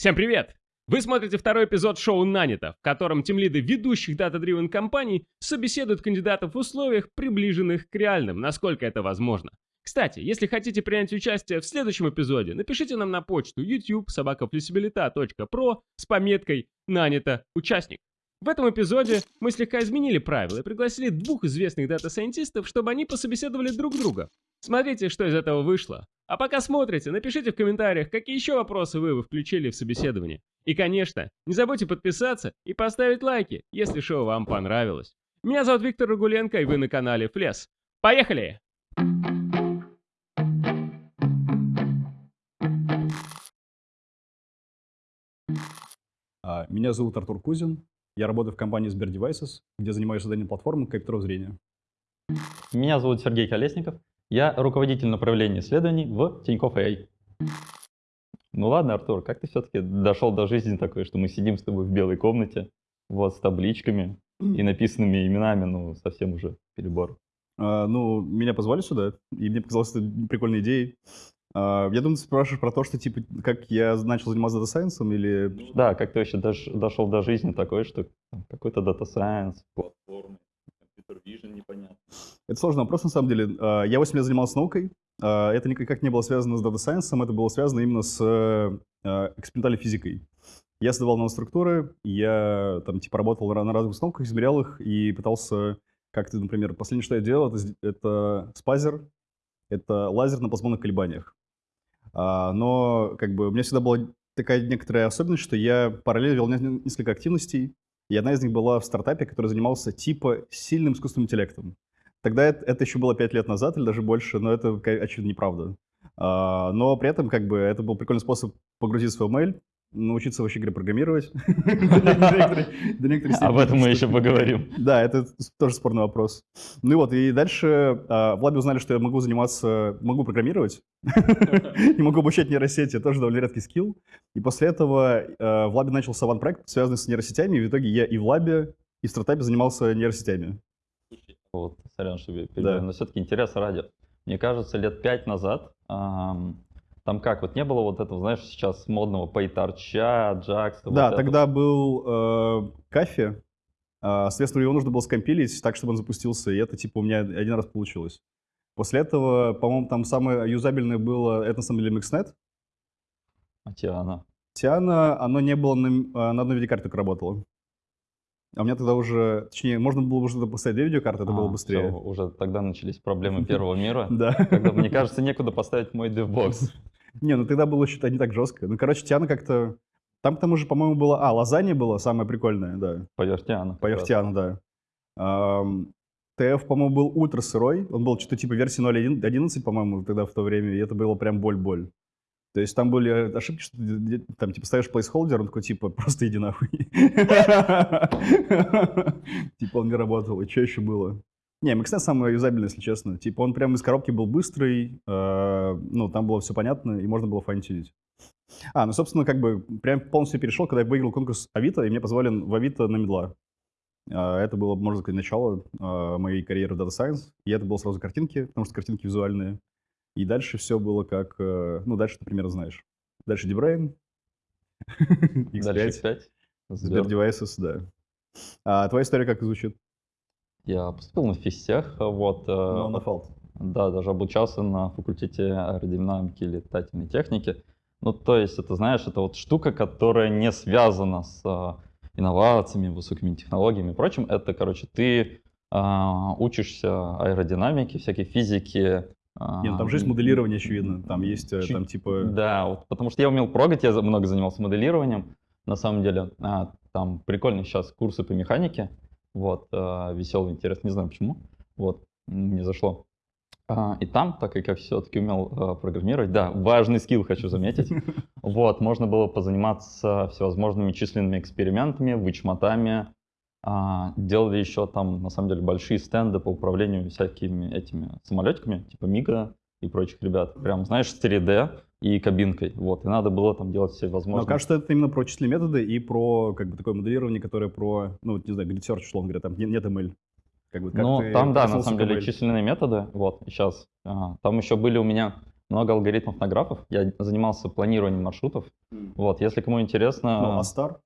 Всем привет! Вы смотрите второй эпизод шоу «Нанято», в котором тимлиды ведущих data-driven компаний собеседуют кандидатов в условиях, приближенных к реальным, насколько это возможно. Кстати, если хотите принять участие в следующем эпизоде, напишите нам на почту youtube собака flexibilita.pro с пометкой «Нанято участник». В этом эпизоде мы слегка изменили правила и пригласили двух известных data scientist ов, чтобы они пособеседовали друг друга. Смотрите, что из этого вышло. А пока смотрите, напишите в комментариях, какие еще вопросы вы, вы включили в собеседование. И, конечно, не забудьте подписаться и поставить лайки, если шоу вам понравилось. Меня зовут Виктор Рагуленко, и вы на канале Флес. Поехали! А, Меня зовут Артур Кузин. Я работаю в компании Сбер Devices, где занимаюсь созданием платформы компьютеров зрения. Меня зовут Сергей Колесников. Я руководитель направления исследований в Тинькофф AI. Ну ладно, Артур, как ты все-таки дошел до жизни такой, что мы сидим с тобой в белой комнате, вот, с табличками и написанными именами, ну, совсем уже перебор. А, Ну, меня позвали сюда, и мне показалось это прикольной идеей. А, Я думаю, ты спрашиваешь про то, что, типа, как я начал заниматься data science ом или... Да, как ты вообще дош- дошел до жизни такой, что какой-то data science, платформы, компьютер непонятно. Это сложный вопрос, на самом деле. А, Я 8 лет занимался наукой. А, Это никак не было связано с data science ом, это было связано именно с э, экспериментальной физикой. Я создавал наноструктуры, я там типа работал на разных установках, измерял их и пытался как-то, например, последнее, что я делал, это, это спазер, это лазер на плазмонных колебаниях. А, но как бы у меня всегда была такая некоторая особенность, что я параллельно вел не- несколько активностей, и одна из них была в стартапе, который занимался типа сильным искусственным интеллектом. Тогда это, это еще было 5 лет назад или даже больше, но это, очевидно, неправда. А, но при этом как бы это был прикольный способ погрузиться в mail, научиться вообще говоря программировать. До некоторой- до некоторой Об степени, этом мы еще поговорим. да, это тоже спорный вопрос. Ну и вот, и дальше а, в лабе узнали, что я могу заниматься, могу программировать, и могу обучать нейросети, тоже довольно редкий скилл. И после этого а, в лабе начался ван-проект, связанный с нейросетями, и в итоге я и в лабе, и в стартапе занимался нейросетями. Вот, сорян, что я перебиваю, но все-таки интерес ради. Мне кажется, лет пять назад там как, вот не было вот этого, знаешь, сейчас модного пейторча, джакса. Да, вот тогда был э, кафе, а, соответственно, его нужно было скомпилить так, чтобы он запустился, и это типа у меня один раз получилось. После этого, по-моему, там самое юзабельное было, это на самом деле MixNet, этого. Тиана. Тиана, оно не было на, а, на одной видеокарте только работало. А у меня тогда уже, точнее, можно было уже поставить две видеокарты, это было А, быстрее. всё, уже тогда начались проблемы первого мира. Да. Когда, мне кажется, некуда поставить мой DevBox. Не, ну тогда было что-то не так жестко. Ну, короче, Тиана как-то... Там к тому же, по-моему, было... А, лазанья было самое прикольное, да. Поверь Тиана. Да. Ам, ТФ, по-моему, был ультра сырой. Он был что-то типа версии 0.11, по-моему, тогда в то время. И это было прям боль-боль. То есть там были ошибки, что ты там типа ставишь placeholder, он такой типа просто иди нахуй. Типа он не работал. И что еще было? Не, MXNet самый юзабельный, если честно. Типа он прям из коробки был быстрый, э, ну там было все понятно и можно было файн-тюнить. А, ну собственно как бы прям полностью перешел, когда я выиграл конкурс Авито, и меня позвали в Авито на медла. А, Это было, можно сказать, начало а, моей карьеры в Data Science. И это было сразу картинки, потому что картинки визуальные. И дальше все было как... э, Ну, дальше ты примерно знаешь. Дальше Дальше X5, X5. Sber Devices, да. А твоя история как звучит? Я поступил на физтех, вот. э, Ну, на фалт. Да, даже обучался на факультете аэродинамики и летательной техники. Ну, то есть, это, знаешь, это вот штука, которая не связана с а, инновациями, высокими технологиями и прочим. Это, короче, ты а, учишься аэродинамике, всякой физике. а, Не, ну там же есть моделирование, очевидно. Там есть э, чуть- там типа... Да, вот, потому что я умел прогать, я много занимался моделированием, на самом деле. А, там прикольные сейчас курсы по механике, вот, а, веселый, интересный, не знаю почему, вот, не зашло. А, и там, так как я все-таки умел а, программировать, да, важный скилл хочу заметить, вот, можно было позаниматься всевозможными численными экспериментами, вычмотами, делали еще там, на самом деле, большие стенды по управлению всякими этими самолетиками, типа Мига и прочих ребят. Прям, знаешь, с 3D и кабинкой. Вот, и надо было там делать все Но возможные... кажется, это именно про численные методы и про как бы такое моделирование, которое про, ну, не знаю, grid search, условно говоря, там не- нет ML. Как бы, как ну, там, да, на самом деле, численные методы, вот, сейчас. там еще были у меня много алгоритмов на графах. Я занимался планированием маршрутов. Вот, если кому интересно... Ну, Астар?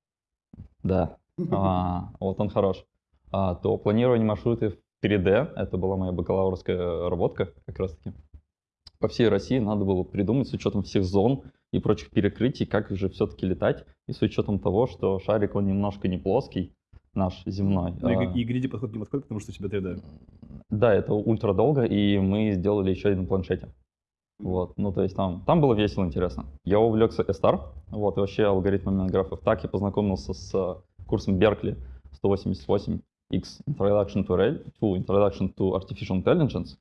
Да, а, вот он хорош. А, то планирование маршрутов 3D, это была моя бакалаврская работка как раз-таки. По всей России надо было придумать с учетом всех зон и прочих перекрытий, как же все-таки летать, и с учетом того, что шарик, он немножко не плоский, наш земной. Ну, и, а, и гриди подход не подходит, потому что у тебя 3D. Да, это ультра долго, и мы сделали еще один на планшете. Вот, ну то есть там, там было весело, интересно. Я увлекся S-Star, вот, и вообще алгоритмами графов. Так я познакомился с э, курсом Berkeley 188X Introduction to, Re- to Introduction to Artificial Intelligence.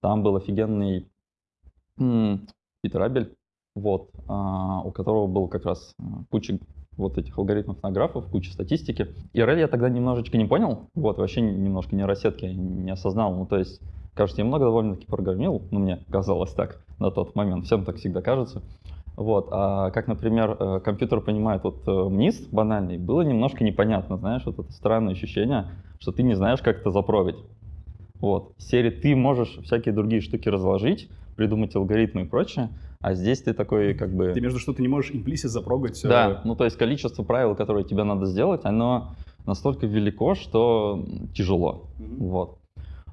Там был офигенный Питер Абель, вот, а, у которого был как раз куча вот этих алгоритмов на графов, куча статистики. И RL я тогда немножечко не понял, вот, вообще немножко нейросетки не осознал, ну, то есть, кажется, я много довольно-таки программировал, ну, мне казалось так на тот момент, всем так всегда кажется. Вот, а как, например, э, компьютер понимает вот э, МНИСТ банальный, было немножко непонятно, знаешь, вот это странное ощущение, что ты не знаешь, как это запрогать. Вот, серии ты можешь всякие другие штуки разложить, придумать алгоритмы и прочее, а здесь ты такой как бы... Ты между что ты не можешь implicit запрогать. Да, ну то есть количество правил, которые тебе надо сделать, оно настолько велико, что тяжело. Мгм. Вот.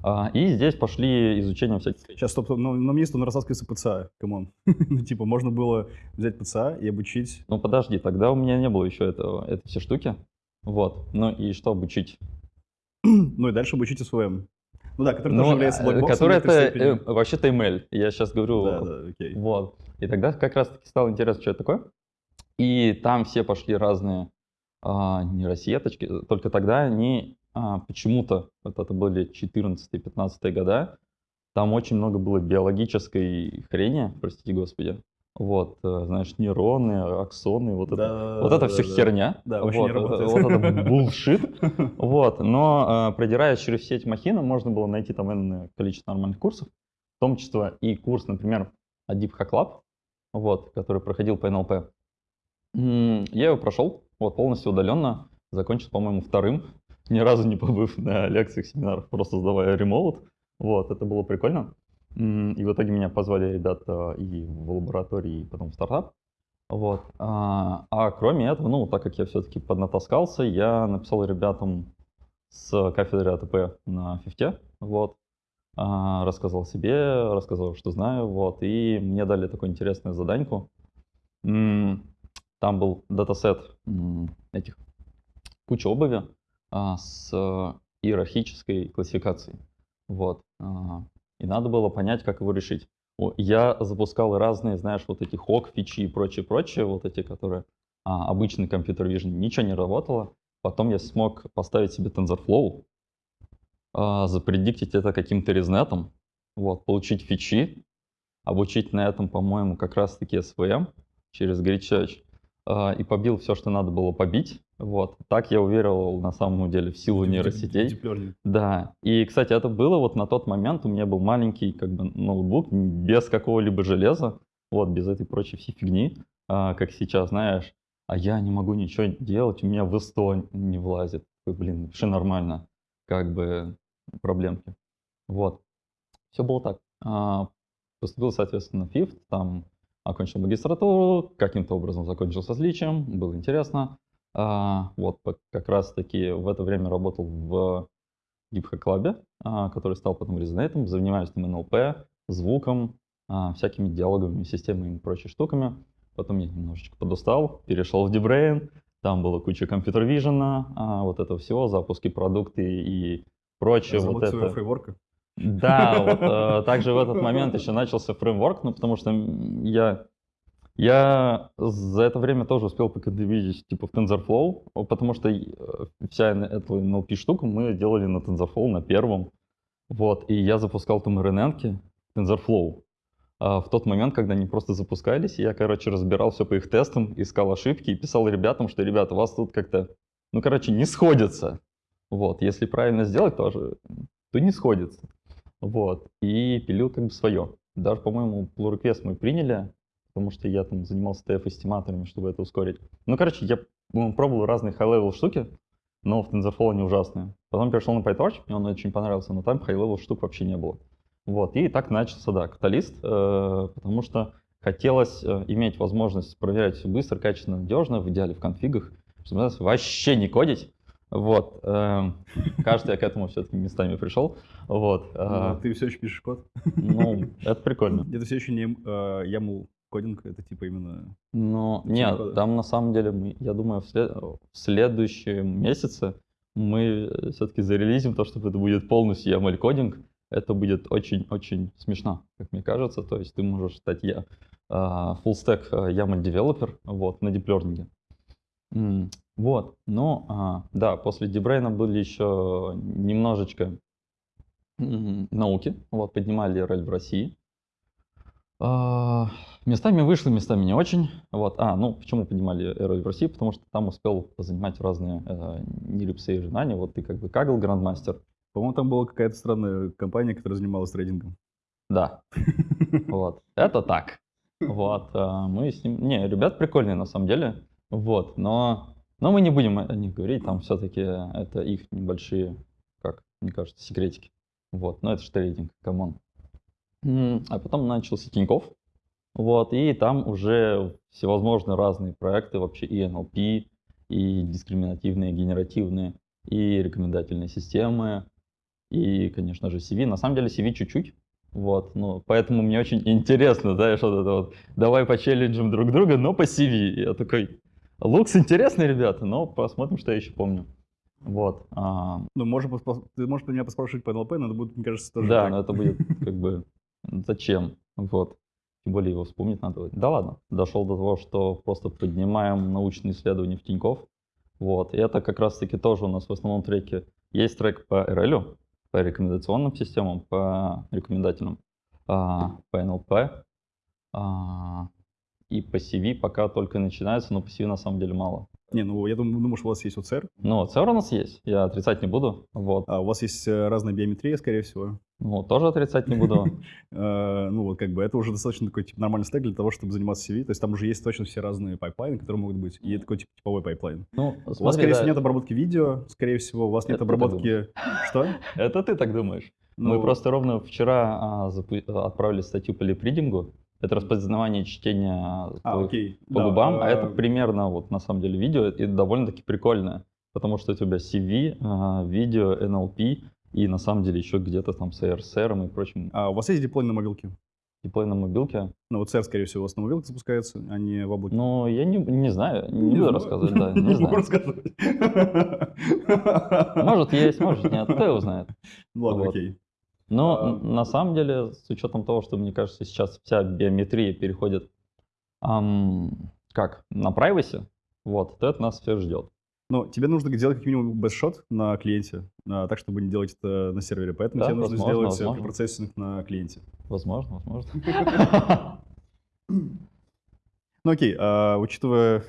А, и здесь пошли изучение всяких... Сейчас, стоп, стоп, но, но мне он растаскивается PCA, come on. ну, типа, можно было взять PCA и обучить... Ну подожди, тогда у меня не было еще этого, это все штуки. Вот. Ну и что обучить? ну и дальше обучить СВМ. Ну да, который тоже является э, блокбоксом. который это э, вообще-то ML. Я сейчас говорю. Да, да, окей. Вот. И тогда как раз-таки стало интересно, что это такое. И там все пошли разные а, нейросеточки. Только тогда они а, почему-то, вот это были 14-15 года, там очень много было биологической хрени, простите господи. Вот, э, знаешь, нейроны, аксоны, вот это Да, вот это да, все да. херня. Да, вот, не это-. Вот это булшит. Вот, но э, продираясь через все эти махины, можно было найти там энное количество нормальных курсов, в том числе и курс, например, от Deep Hack Lab, вот, который проходил по НЛП. Я его прошел, вот, полностью удаленно, закончил, по-моему, вторым, ни разу не побыв на лекциях, семинарах, просто сдавая ремоут. Вот, это было прикольно. И в итоге меня позвали ребята и в лаборатории, и потом в стартап. Вот. А, а кроме этого, ну, так как я все-таки поднатаскался, я написал ребятам с кафедры АТП на фифте, вот, А, рассказал себе, рассказал, что знаю, вот, и мне дали такую интересную заданьку. Там был датасет этих, куча обуви а, с иерархической классификацией, вот, А, и надо было понять, как его решить. Я запускал разные, знаешь, вот эти хок, фичи и прочее, прочее, вот эти, которые а, обычный компьютер vision, ничего не работало. Потом я смог поставить себе TensorFlow, а, запредиктить это каким-то резнетом, вот, получить фичи, обучить на этом, по-моему, как раз-таки SVM через Grid Search, а, и побил все, что надо было побить. Вот. Так я уверовал на самом деле в силу нейросетей. Да, и, кстати, это было вот на тот момент, у меня был маленький как бы ноутбук без какого-либо железа, вот, без этой прочей всей фигни, а, как сейчас, знаешь, а я не могу ничего делать, у меня в 100 не влазит. Блин, все нормально, как бы проблемки. Вот, все было так. А, Поступил, соответственно, в ФИФТ, там окончил магистратуру, каким-то образом закончил со сличием, было интересно. А, Вот, как раз-таки в это время работал в Deep Club, который стал потом резонейтом, занимаюсь там НЛП, звуком, а, всякими диалоговыми системами и прочими штуками. Потом я немножечко подустал, перешел в DeepBrain, там была куча компьютер вижена, вот этого всего, запуски продукты и прочее. Вот своего это. фреймворка. Да, вот э, также в этот момент еще начался фреймворк, ну потому что я я за это время тоже успел поконтрибьютить типа в TensorFlow, потому что э, вся эта NLP штука мы делали на TensorFlow на первом, вот, и я запускал там RNN TensorFlow. А в тот момент, когда они просто запускались, я, короче, разбирал все по их тестам, искал ошибки и писал ребятам, что, ребята, у вас тут как-то, ну, короче, не сходится. Вот, если правильно сделать тоже, то не сходится. Вот, и пилил как бы свое. Даже, по-моему, pull request мы приняли, потому что я там занимался TF-эстиматорами, чтобы это ускорить. Ну, короче, я пробовал разные high-level штуки, но в TensorFlow они ужасные. Потом перешел на PyTorch, мне он очень понравился, но там high-level штук вообще не было. Вот, и так начался, да, каталист, э, потому что хотелось э, иметь возможность проверять все быстро, качественно, надежно, в идеале в конфигах, чтобы вообще не кодить. Вот, э, кажется, я к этому все-таки местами пришел. Вот, э, А ты все еще пишешь код? ну, это прикольно. Это все еще не э, YAML кодинг, это типа именно... Ну, Типа нет, кода. там на самом деле, мы, я думаю, в, след- в следующем месяце мы все-таки зарелизим то, что это будет полностью YAML кодинг. Это будет очень-очень смешно, как мне кажется. То есть ты можешь стать я а, full stack а, YAML девелопер вот, на диплернинге. М, Вот, ну, а, да, после Дебрейна были еще немножечко науки, вот, поднимали роль в России. А, Местами вышло, местами не очень. Вот. А, ну, почему поднимали роль в России? Потому что там успел занимать разные э, нелипсы и знания. Вот ты как бы Кагл грандмастер. По-моему, там была какая-то странная компания, которая занималась трейдингом. Да, вот. Это так. Вот. а, Мы с ним... Не, ребят прикольные на самом деле. Вот. Но, но мы не будем о них говорить. Там все-таки это их небольшие, как мне кажется, секретики. Вот. Но это же трейдинг, come on. А потом начался Тиньков. Вот, и там уже всевозможные разные проекты, вообще и NLP, и дискриминативные, генеративные, и рекомендательные системы, и, конечно же, CV. На самом деле CV чуть-чуть, вот, ну, поэтому мне очень интересно, да, что это вот, давай почелленджим друг друга, но по CV. Я такой, лукс интересный, ребята, но посмотрим, что я еще помню. Вот, а, Ну, поспро- ты можешь меня поспрашивать по NLP, но это будет, мне кажется, тоже да, так. но это будет как бы зачем? Вот. Тем более его вспомнить надо. Да ладно. Дошел до того, что просто поднимаем научные исследования в Тинькофф. Вот. И это как раз таки тоже у нас в основном треке. Есть трек по RL, по рекомендационным системам, по рекомендательным, а, по NLP. а, и по CV пока только начинается, но по CV на самом деле мало. Не, ну, я думаю, думаю, что у вас есть OCR, Ну, OCR у нас есть, я отрицать не буду. Вот. а у вас есть э, разная биометрия, скорее всего. Ну, тоже отрицать не буду. Э, Ну, вот как бы это уже достаточно такой типа, нормальный стек для того, чтобы заниматься CV. То есть там уже есть точно все разные пайплайны, которые могут быть. И такой типа, типовой пайплайн. Ну, У вас, скорее да, всего, нет обработки видео, скорее всего, у вас нет Это обработки... Что? Это ты так думаешь? Ну, Мы просто ровно вчера а, запу- отправили статью по лип-ридингу. Это распознавание чтения А, по, окей. по Да, губам, а это примерно вот на самом деле видео и довольно-таки прикольное, потому что у тебя CV, а, видео, NLP и на самом деле еще где-то там с ARSR и прочим А у вас есть диплой на мобилке? диплей на мобилке. Ну, вот CR, скорее всего, у вас на мобилке запускается, а не в облаке. Ну, я не, не знаю, не, Не буду знаю. рассказывать, да, не знаю. рассказывать. Может есть, может нет, кто его знает. Ладно, Вот. окей. Но А, на самом деле, с учетом того, что, мне кажется, сейчас вся биометрия переходит ам, как на privacy, вот, то это нас всех ждет. Ну, тебе нужно делать как минимум бэшот на клиенте, а, так, чтобы не делать это на сервере. Поэтому Да, тебе нужно возможно, сделать э, возможно. препроцессинг на клиенте. Возможно, возможно. Ну окей, а, учитывая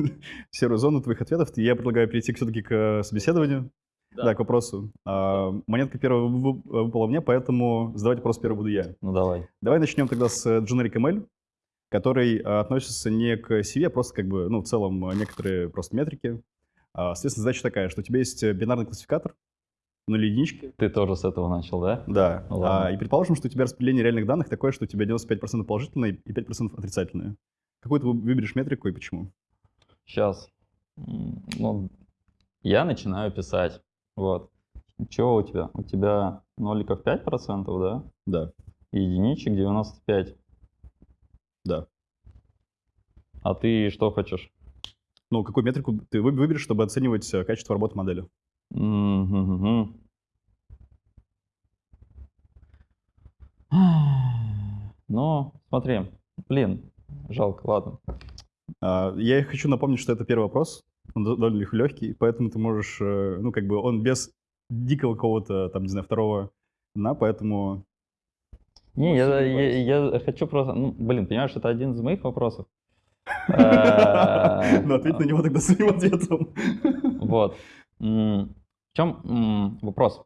серую зону твоих ответов, я предлагаю перейти все-таки к э, собеседованию. Да. Да, к вопросу. А, монетка первая вы- выпала мне, поэтому задавать вопрос первый буду я. Ну давай. Давай начнем тогда с э, Generic ML, который а, относится не к CV, а просто как бы, ну, в целом а, некоторые просто метрики. А, Соответственно, задача такая, что у тебя есть э, бинарный классификатор, нули единички. Ты тоже с этого начал, да? Да. Ну ладно. А, и предположим, что у тебя распределение реальных данных такое, что у тебя 95% положительные и 5% отрицательные. Какую ты вы- выберешь метрику и почему? Сейчас. Ну, я начинаю писать. Вот. Чего у тебя? У тебя ноликов 5%, да? Да. И единичек 95. Да. А ты что хочешь? Ну, какую метрику ты вы- выберешь, чтобы оценивать э, качество работы модели? Мгм. Ну, смотри, блин, жалко, ладно. А, Я хочу напомнить, что это первый вопрос, он до- довольно легкий, поэтому ты можешь, э, ну, как бы он без дикого какого-то, там, не знаю, второго дна, поэтому... Не, я, я, я хочу просто, ну, блин, понимаешь, это один из моих вопросов. Ну, ответь на него тогда своим ответом. Вот. В чем вопрос?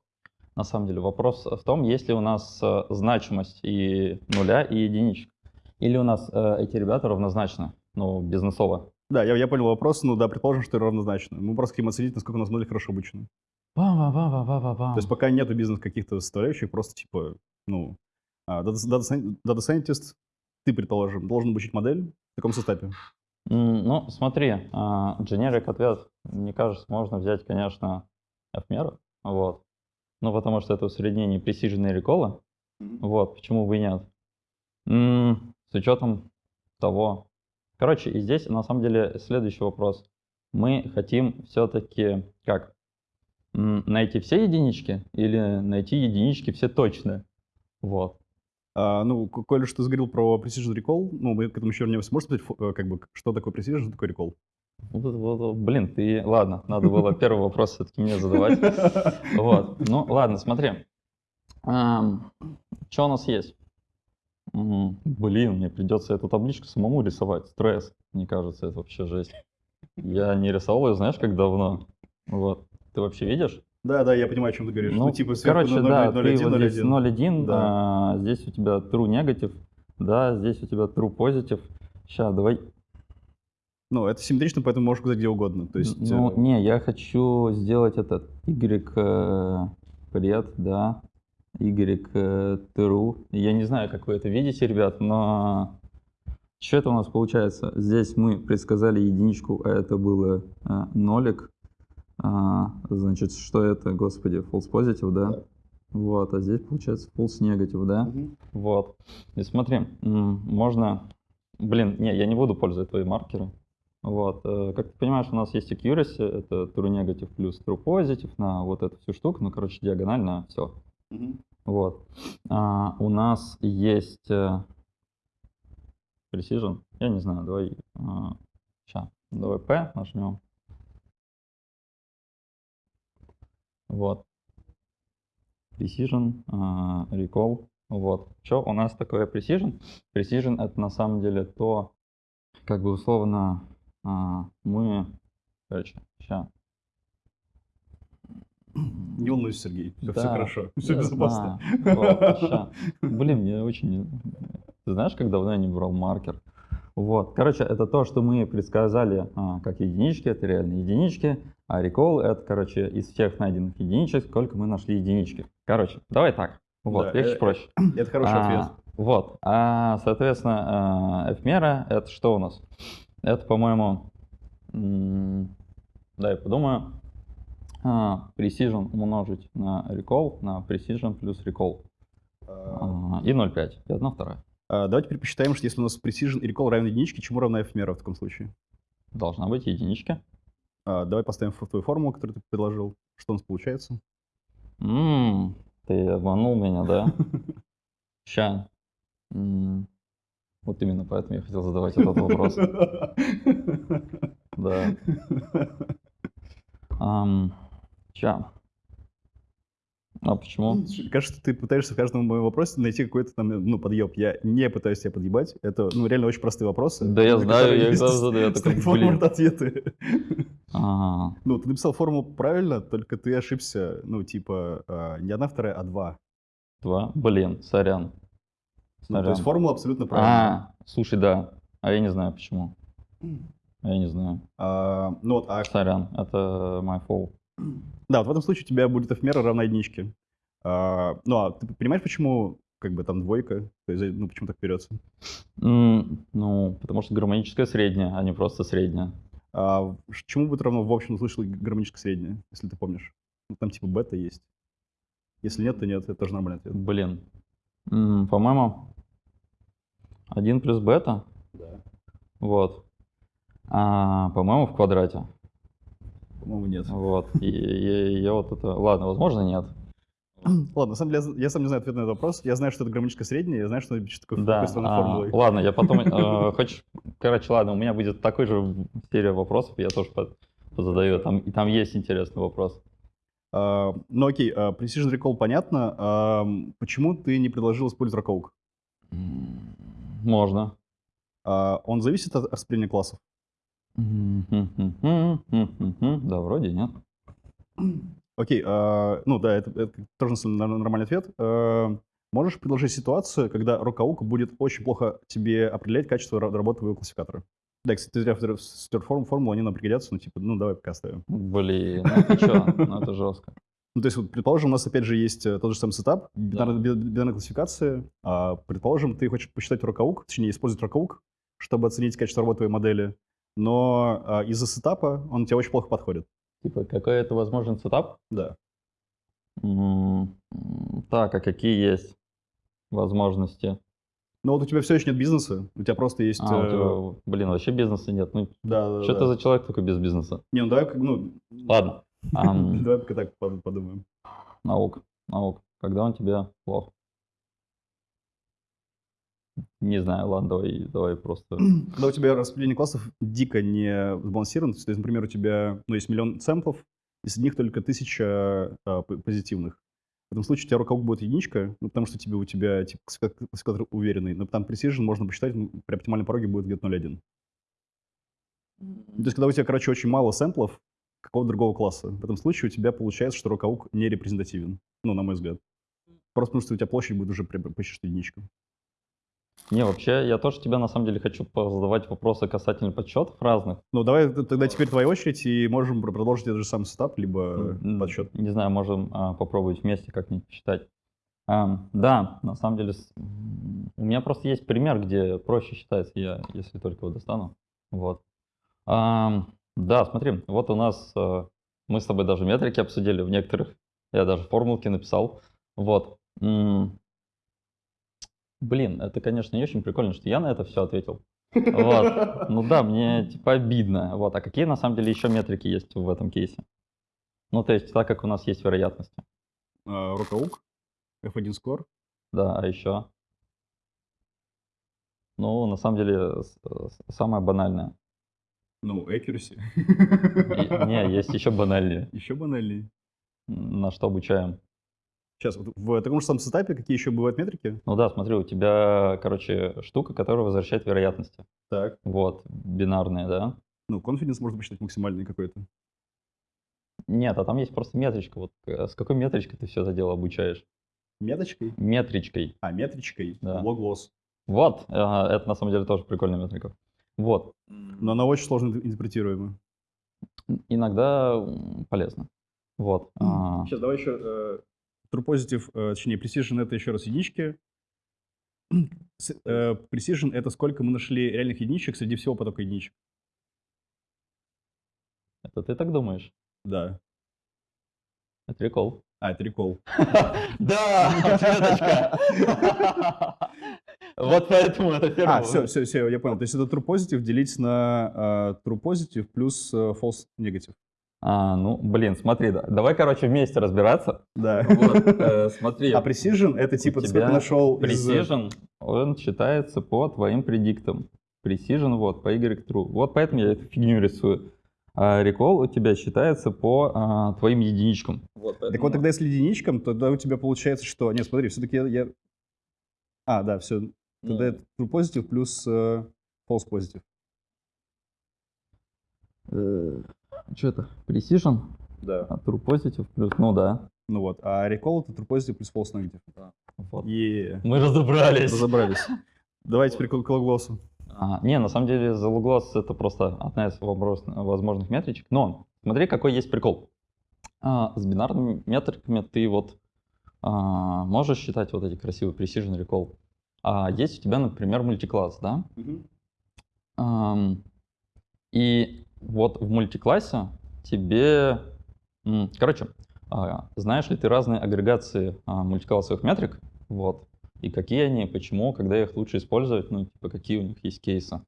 На самом деле вопрос в том, есть ли у нас э, значимость и нуля, и единичек. Или у нас эти ребята равнозначны, ну, бизнесово. Да, я, я понял вопрос, ну да, предположим, что равнозначно. Мы просто хотим оценить, насколько у нас модель хорошо обучена. То есть пока нету бизнес каких-то составляющих, просто типа, ну, А, scientist, ты, предположим, должен обучить модель в таком. М, Ну, смотри, а, generic ответ, мне кажется, можно взять, конечно, F-меры, вот. Ну, потому что это усреднение precision и recall, вот, почему бы и нет. С учетом того... Короче, и здесь, на самом деле, следующий вопрос. Мы хотим все-таки, как, найти все единички или найти единички все точные? Вот. А, ну, коль уж ты заговорил про Precision Recall, ну, мы к этому еще вернемся. Можешь сказать, э, как бы, что такое Precision, что такое Recall? Вот, вот, вот, блин, ты... Ладно, надо было первый вопрос все-таки мне задавать. Вот. Ну, ладно, смотри. Что у нас есть? Блин, мне придется эту табличку самому рисовать. Стресс. Мне кажется, это вообще жесть. Я не рисовал ее, знаешь, как давно. Вот. Ты вообще видишь? Да, да, я понимаю, о чем ты говоришь. Ну, Ну, типа, сверху короче, 0, да, 0, ты 1, вот 0, здесь 1. 0,1, Да. а, здесь у тебя true negative, да, здесь у тебя true positive. Сейчас, давай. Ну, это симметрично, поэтому можешь сказать где угодно. То есть, Ну, э, не, я хочу сделать этот y э, пред, да, y э. Я не знаю, как вы это видите, ребят, но что это у нас получается? Здесь мы предсказали единичку, а это было э, нолик. А, значит, что это, господи, false positive, да? Да. Вот, а здесь получается false negative, да? мгм. Вот. И смотри, можно... Блин, не, я не буду пользовать твои маркеры. Вот. э, Как ты понимаешь, у нас есть accuracy, это true negative плюс true positive на вот эту всю штуку, ну, короче, диагонально все. Мгм. Вот. А, у нас есть э, precision. Я не знаю, давай... сейчас, давай P нажмем. Вот. Precision, а, recall. Вот. Что у нас такое precision? Precision это на самом деле то, как бы условно а, мы... Короче, сейчас. Не волнуйся, Сергей, все, Да, хорошо, все да, безопасно. да. Блин, мне очень... Ты знаешь, как давно я не брал маркер? Вот. Короче, это то, что мы предсказали а, как единички, это реальные единички, а recall это, короче, из всех найденных единичек, сколько мы нашли единички. Короче, давай так. Вот, Да, легче э, проще. Это хороший А, ответ. Вот. А, соответственно, а, F-мера это что у нас? Это, по-моему, м, дай подумаю, а, precision умножить на recall, на precision плюс recall. А, А, И 0,5. И одна вторая. а, Давайте теперь посчитаем, что если у нас Precision и Recall равен единичке, чему равна F-мера в таком случае? Должна быть единичка. А, Давай поставим в твою формулу, которую ты предложил. Что у нас получается? М, Ты обманул меня, да? Ща. М, Вот именно поэтому я хотел задавать этот вопрос. Да. Ща. А почему? Кажется, ты пытаешься в каждом моем вопросе найти какой-то там, ну, подъеб. Я не пытаюсь тебя подъебать. Это, ну, реально очень простые вопросы. Да я на знаю, я их сразу задаю, блин. ответы. Ну, ты написал формулу правильно, только ты ошибся, ну, типа, а, не одна вторая, а два. Два. Блин, сорян. Ну, то есть формула абсолютно правильная. А, слушай, да. А я не знаю почему. Я не знаю. А, ну вот, а, Сорян, это my fault. Да, вот в этом случае у тебя будет f-мера равна единичке. А, ну, а ты понимаешь, почему как бы там двойка? То есть, ну, почему так берется? М, Ну, потому что гармоническое среднее, а не просто среднее. А чему будет равно в общем случае гармоническое среднее, если ты помнишь? Ну, там типа бета есть. Если нет, то нет, это тоже нормальный ответ. Блин. М, По-моему, 1 плюс бета. Да. Вот. А, по-моему, в квадрате. По-моему, нет. Вот. И, и- я вот это... Ладно, возможно, нет. Ладно, на самом деле, я я сам не знаю ответ на этот вопрос. Я знаю, что это гармоническое среднее, я знаю, что это пишет такой, Да. а, формулой. ладно, я потом... э, Хочешь... Короче, ладно, у меня будет такой же серия вопросов, я тоже под- позадаю. Там, и там есть интересный вопрос. А, ну окей, а, Precision Recall понятно. А, почему ты не предложил использовать Rockoak? М, Можно. А, он зависит от распределения классов? Да, вроде нет. Окей, а, ну да, это, это тоже нормальный ответ. А, можешь предложить ситуацию, когда ROC AUC будет очень плохо тебе определять качество ра- работы твоего классификатора? Да, кстати, ты зря форму, формулу, они нам пригодятся, ну типа, ну давай пока оставим. Блин, ну ты чё? Ну это жестко. Ну, то есть, вот, предположим, у нас опять же есть э, тот же самый setup, бинарная, би- бинарная классификация. А, предположим, ты хочешь посчитать ROC AUC, точнее, использовать ROC AUC, чтобы оценить качество работы твоей модели, но а, из-за setup а он тебе очень плохо подходит. Типа, какой это возможен setup? Да. М, м, Так, а какие есть возможности? Но вот у тебя все еще нет бизнеса, у тебя просто есть... А, у э, тебя, блин, вообще бизнеса нет. Ну, Да, да, что да. ты за человек такой без бизнеса? Не, ну давай, как- ну... Ладно. Давай пока так под- подумаем. Наук, наук. Когда он тебе плох? Не знаю, ладно, давай, давай просто. Когда у тебя распределение классов дико не сбалансировано, то есть, например, у тебя ну, есть миллион сэмплов, и среди них только тысяча а, позитивных. В этом случае у тебя рукавок будет единичка, ну, потому что тебе, у тебя типа, классификатор уверенный, но там precision можно посчитать, ну, при оптимальном пороге будет где-то 0,1. То есть, когда у тебя, короче, очень мало сэмплов какого-то другого класса, в этом случае у тебя получается, что рукавук не репрезентативен, ну, на мой взгляд. Просто потому что у тебя площадь будет уже почти единичка. Не, вообще, я тоже тебе на самом деле хочу задавать вопросы касательно подсчетов разных. Ну, давай тогда теперь твоя очередь, и можем пр- продолжить этот же самый сетап, либо подсчет. Не знаю, можем а, попробовать вместе как-нибудь посчитать. Ам, да, на самом деле, у меня просто есть пример, где проще считается, я, если только его достану. Вот. Ам, да, смотри, вот у нас, э, мы с тобой даже метрики обсудили в некоторых, я даже формулки написал. Вот. Блин, это, конечно, не очень прикольно, что я на это все ответил. Вот. Ну да, мне типа обидно. Вот. А какие на самом деле еще метрики есть в этом кейсе? Ну, то есть, так как у нас есть вероятности. Рукаук, F1 скор. Да, а еще? Ну, на самом деле, самое банальное. Ну, accuracy. И- Не, есть еще банальнее. Еще банальней. На что обучаем? Сейчас, вот в таком же самом сетапе какие еще бывают метрики? Ну да, смотри, у тебя, короче, штука, которая возвращает вероятности. Так. Вот, бинарные, да? Ну, confidence можно посчитать максимальный какой-то. Нет, а там есть просто метричка. Вот э, с какой метричкой ты все это дело обучаешь? Меточкой? Метричкой. А, метричкой. Да. Log-loss. Вот, э, это на самом деле тоже прикольная метрика. Вот. Но она очень сложно интерпретируема. Иногда полезно. Вот. а, Сейчас давай еще э, true positive, э, точнее, precision это еще раз единички. Э, Precision это сколько мы нашли реальных единичек среди всего потока единичек. Это ты так думаешь? Да. Это прикол. А, это рекол. Да, ответочка. Вот поэтому это первое. А, все, все, все, я понял. То есть это true positive делить на э, true positive плюс false negative. А, ну, блин, смотри, да. давай, короче, вместе разбираться. Да. Вот, э, смотри. А precision это типа ты нашел из... э, Precision, он считается по твоим предиктам. Precision, вот, по Y true. Вот поэтому я эту фигню рисую. А recall у тебя считается по а, твоим единичкам. Вот, Так вот тогда если единичкам, то тогда у тебя получается, что... Нет, смотри, все-таки я... я- А, да, все. Тогда это true positive плюс э, false positive. Что это? Precision, Да. а true positive плюс, ну да. Ну вот. А recall это true positive плюс false negative. Вот. Е, Мы разобрались. разобрались. Давайте теперь к логлоссу. А, не, на самом деле залуглос это просто одна из возможных метричек. Но смотри, какой есть прикол. А, с бинарными метриками ты вот а, можешь считать вот эти красивые precision recall. А есть у тебя, например, мультикласс, да? Ам, и вот в мультиклассе тебе... Короче, а, знаешь ли ты разные агрегации а, мультиклассовых метрик? Вот. И какие они, почему, когда их лучше использовать, ну, типа, какие у них есть кейсы.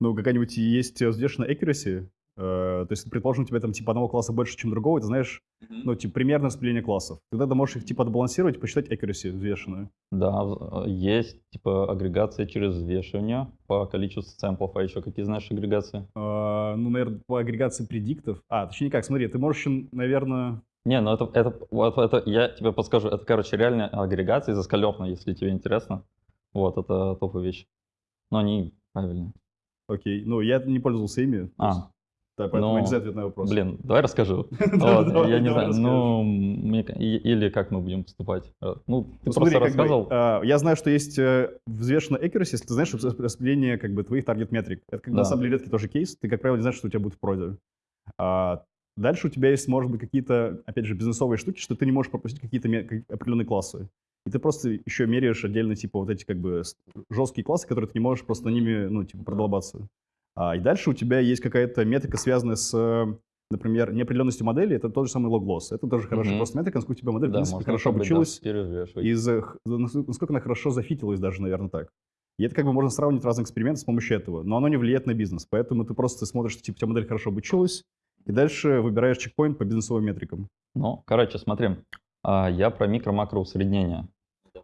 Ну, какая-нибудь есть э, взвешенная accuracy. Э, то есть, предположим, у тебя там типа одного класса больше, чем другого, и ты знаешь, ну, типа, примерное распределение классов. Тогда ты можешь их типа отбалансировать и посчитать accuracy взвешенную. Да, э, есть, типа, агрегация через взвешивание по количеству сэмплов, а еще какие знаешь агрегации? Э, ну, наверное, по агрегации предиктов. А, точнее как, смотри, ты можешь еще, наверное... Не, ну это, это, вот это, я тебе подскажу, это, короче, реальная агрегация из Эскалерна, если тебе интересно. Вот, это топовая вещь. Но они правильные. Окей, ну, я не пользовался ими. то есть, А, Да, поэтому ну, я не знаю ответ на вопрос. блин, давай расскажу. Я не знаю, ну, или как мы будем поступать. Э, Ну, ты Ну, просто рассказывал. а, я знаю, что есть э, взвешенная accuracy, если ты знаешь рас- распределение как бы твоих таргет метрик. Это на самом деле редкий тоже кейс. Ты, как правило, не знаешь, что у тебя будет в проде. А, Дальше у тебя есть, может быть, какие-то, опять же, бизнесовые штуки, что ты не можешь пропустить какие-то определенные классы. И ты просто еще меряешь отдельно, типа, вот эти, как бы, жесткие классы, которые ты не можешь просто ними, ну, типа, продолбаться. А, и дальше у тебя есть какая-то метрика, связанная с, например, неопределенностью модели. Это тот же самый log-loss. Это тоже хорошая mm-hmm. просто метрика, насколько у тебя модель, да, в принципе, хорошо обучилась. Да, и насколько она хорошо зафитилась даже, наверное, так. И это как бы можно сравнивать разные эксперименты с помощью этого. Но оно не влияет на бизнес. Поэтому ты просто смотришь, что типа, у тебя модель хорошо обучилась, и дальше выбираешь чекпоинт по бизнесовым метрикам. Ну, короче, смотри. А, я про микро-макро усреднение.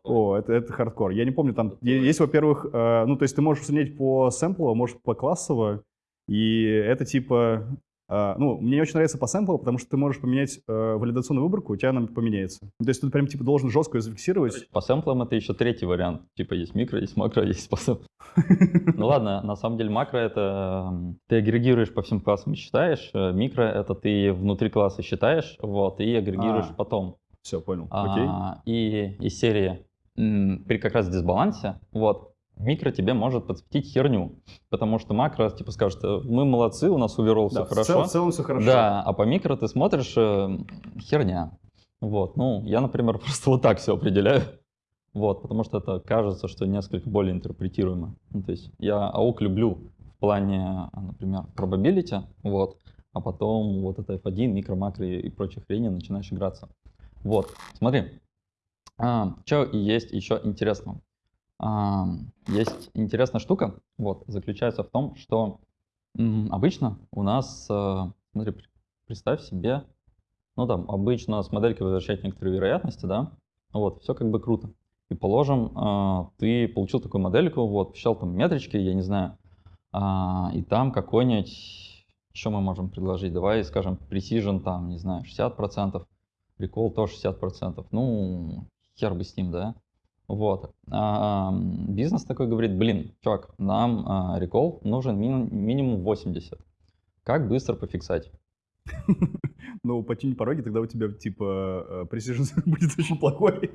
О, это, это хардкор. Я не помню, там есть, во-первых, э, ну, то есть ты можешь усреднять по сэмплу, можешь по классово, и это типа Uh, ну, мне не очень нравится по сэмплу, потому что ты можешь поменять uh, валидационную выборку, у тебя она поменяется. То есть ты прям типа должен жестко ее зафиксировать. По сэмплам это еще третий вариант. Типа есть микро, есть макро, есть по сэмплу. Ну ладно, на самом деле макро это ты агрегируешь по всем классам и считаешь. Э, микро это ты внутри класса считаешь, вот, и агрегируешь а, потом. Все, понял. Окей. А, и из серии при как раз дисбалансе, вот, микро тебе может подсветить херню, потому что макро типа скажет, «Э, мы молодцы, у нас уверол да, все хорошо. Цел, в целом все хорошо. Да, а по микро ты смотришь э, херня. Вот, ну, я, например, просто вот так все определяю. Вот, потому что это кажется, что несколько более интерпретируемо. Ну, то есть я АУК люблю в плане, например, probability, вот, а потом вот это F1, микро, макро и, и прочие хрени начинаешь играться. Вот, смотри, а, что есть еще интересного есть интересная штука, вот, заключается в том, что обычно у нас, э, смотри, представь себе, ну там, обычно с моделькой возвращать некоторые вероятности, да, вот, все как бы круто. И положим, а, ты получил такую модельку, вот, посчитал там метрички, я не знаю, а, и там какой-нибудь, что мы можем предложить, давай скажем, precision там, не знаю, 60%, recall тоже 60%, ну, хер бы с ним, да, вот. А, бизнес такой говорит, блин, чувак, нам а, рекол нужен ми минимум 80. Как быстро пофиксать? Ну, потянуть пороги, тогда у тебя, типа, precision будет очень плохой.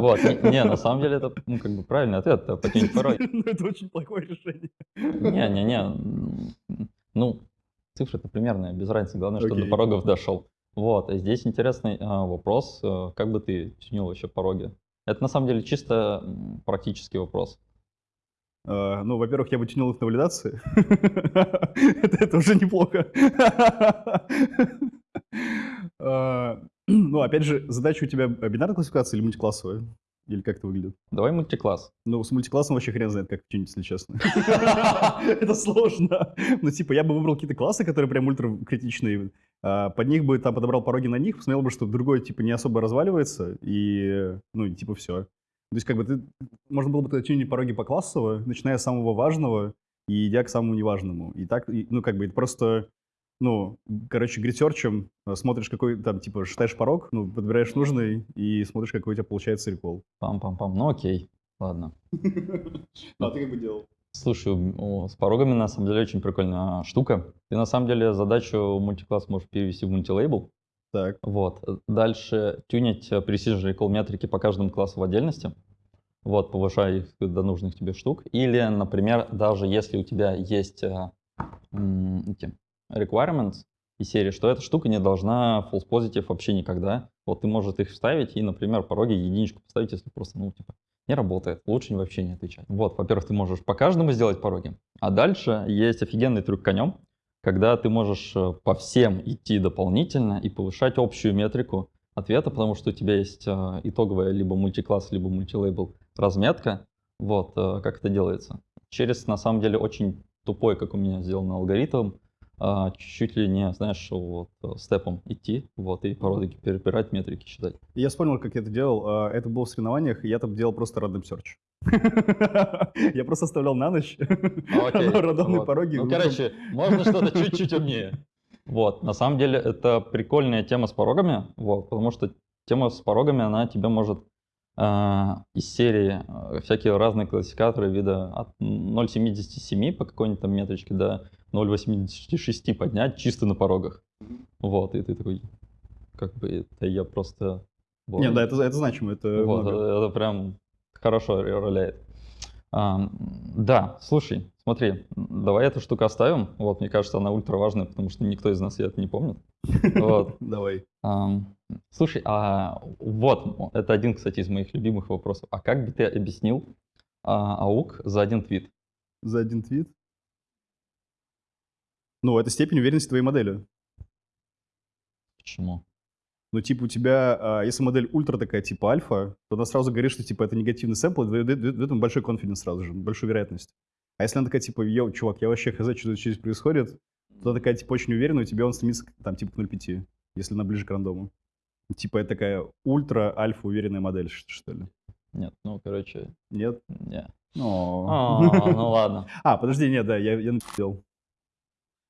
Вот, не, не, на самом деле это, ну, как бы правильный ответ, это потянуть пороги. Ну, это очень плохое решение. Не-не-не, ну, цифры-то примерные, без разницы, главное, чтобы до порогов дошел. Вот, и здесь интересный а, вопрос, э, как бы ты тянул еще пороги? Это на самом деле чисто практический вопрос. Uh, ну, во-первых, я бы тянул их на валидации. это, это уже неплохо. uh, ну, опять же, задача у тебя бинарная классификация или мультиклассовая? Или как это выглядит? Давай мультикласс. Ну, с мультиклассом вообще хрен знает, как чинить, если честно. Это сложно. Ну, типа, я бы выбрал какие-то классы, которые прям ультра критичные. А, под них бы там подобрал пороги на них, посмотрел бы, что другой, типа, не особо разваливается, и, ну, типа, все. То есть, как бы, ты, можно было бы тогда чинить пороги по классово, начиная с самого важного и идя к самому неважному. И так, ну, как бы, это просто ну, короче, грисерчем э, смотришь, какой там, типа, считаешь порог, ну, подбираешь нужный и смотришь, какой у тебя получается рекол. Пам-пам-пам. Ну, окей. Ладно. А ты как бы делал? Слушай, с порогами на самом деле очень прикольная штука. Ты на самом деле задачу мультикласс можешь перевести в мультилейбл. Так. Вот. Дальше тюнить э, precision recall метрики по каждому классу в отдельности. Вот, повышая их до нужных тебе штук. Или, например, даже если у тебя есть э, эти requirements из серии, что эта штука не должна false positive вообще никогда. Вот ты можешь их вставить и, например, пороги единичку поставить, если просто, ну, типа, не работает. Лучше вообще не отвечать. Вот, во-первых, ты можешь по каждому сделать пороги. А дальше есть офигенный трюк конем, когда ты можешь э, по всем идти дополнительно и повышать общую метрику ответа, потому что у тебя есть э, итоговая либо мультикласс, либо мультилейбл разметка. Вот, э, как это делается. Через, на самом деле, очень тупой, как у меня сделан алгоритм, а, чуть ли не, знаешь, вот э, степом идти, вот, и породы перебирать, метрики считать. Я вспомнил, как я это делал. А, это было в соревнованиях, и я там делал просто random search. Я просто оставлял на ночь рандомные пороги. Ну, короче, можно что-то чуть-чуть умнее. Вот, на самом деле, это прикольная тема с порогами, вот, потому что тема с порогами, она тебе может э, из серии э, всякие разные классификаторы вида от 0.77 по какой-нибудь там метричке до 0.86 поднять чисто на порогах. Вот, и ты такой, как бы, это я просто... Вот. Нет, да, это, это значимо, это Вот, это, это прям хорошо роляет. А, да, слушай, смотри, давай эту штуку оставим. Вот, мне кажется, она ультра важная, потому что никто из нас это не помнит. Вот. Давай. Ам, Слушай, а вот, это один, кстати, из моих любимых вопросов. А как бы ты объяснил а, АУК за один твит? За один твит? Ну, это степень уверенности твоей модели. Почему? Ну, типа, у тебя, а, если модель ультра такая, типа альфа, то она сразу говорит, что, типа, это негативный сэмпл, и дает дает- дает ему большой конфиденс сразу же, большую вероятность. А если она такая, типа, йоу, чувак, я вообще хз, что здесь происходит, то она такая, типа, очень уверенная, у тебя он стремится, там, типа, к 0,5, если она ближе к рандому. Типа, это такая ультра-альфа уверенная модель, что ли? Нет, ну, короче, Нет? не. О. А, Ну ладно. А, подожди, нет, да, я, я написал.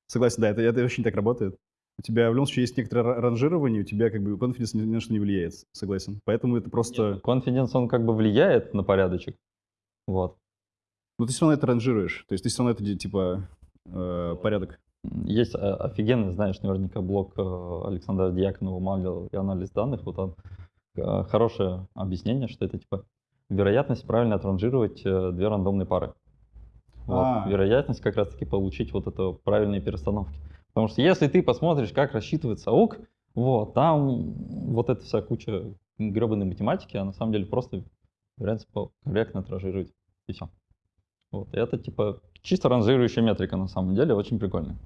Согласен, да, это, это очень так работает. У тебя в любом случае есть некоторое ра- ранжирование, у тебя как бы конфиденс ни на что не влияет, согласен. Поэтому это просто... Конфиденс, он как бы влияет на порядочек. Вот. Ну, ты все равно это ранжируешь. То есть ты все равно это, типа, э, порядок. Есть э, офигенный, знаешь, наверняка блог э, Александра Дьяконова «Малил и анализ данных». Вот там э, хорошее объяснение, что это типа вероятность правильно отранжировать две рандомные пары. Вот. А. Вероятность как раз-таки получить вот это правильные перестановки. Потому что если ты посмотришь, как рассчитывается АУК, вот, там вот эта вся куча гребаной математики, а на самом деле просто вероятность корректно отранжировать. И все. Вот. И это типа чисто ранжирующая метрика на самом деле, очень прикольная.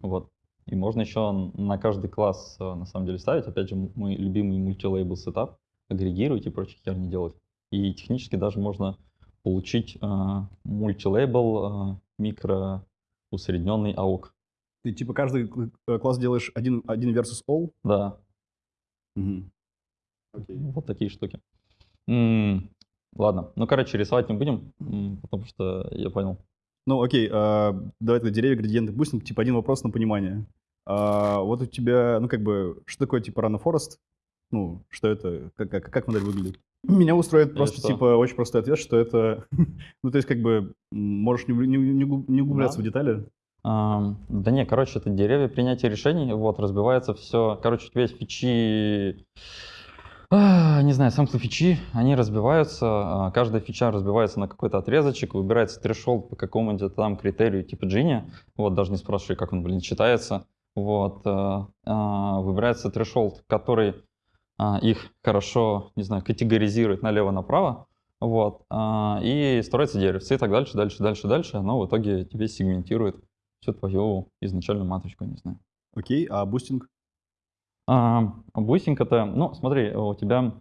Вот. И можно еще на каждый класс э, на самом деле ставить. Опять же, мой любимый мультилейбл сетап, агрегировать и прочие херни делать. И технически даже можно получить э, мультилейбл э, микро усредненный AUK. Ты, типа, каждый э, класс делаешь один, один versus all. Да, Мгм. Окей. вот такие штуки. М, Ладно, ну короче, рисовать не будем, м, потому что я понял. Ну, окей, а, давай тогда деревья, градиенты пустим. Типа, один вопрос на понимание. А, вот у тебя, ну, как бы, что такое, типа, Run Forest? Ну, что это, как, как, как модель выглядит? Меня устроит просто, что? типа, очень простой ответ, что это, ну, то есть, как бы, можешь не, не, не угл- не углубляться в детали. Ам, Да не, короче, это деревья принятия решений, вот, разбивается все. Короче, у тебя есть фичи, а, не знаю, самые фичи, они разбиваются, а, каждая фича разбивается на какой-то отрезочек, выбирается трешолд по какому-нибудь там критерию типа Gini, вот, даже не спрашивай, как он, блин, считается, вот, а, а, выбирается threshold, который а, их хорошо, не знаю, категоризирует налево-направо, вот, а, и строится деревце, и так дальше, дальше, дальше, дальше, оно в итоге тебе сегментирует всю твою изначальную маточку, не знаю. Окей, а boosting? А, boosting это, ну, смотри, у тебя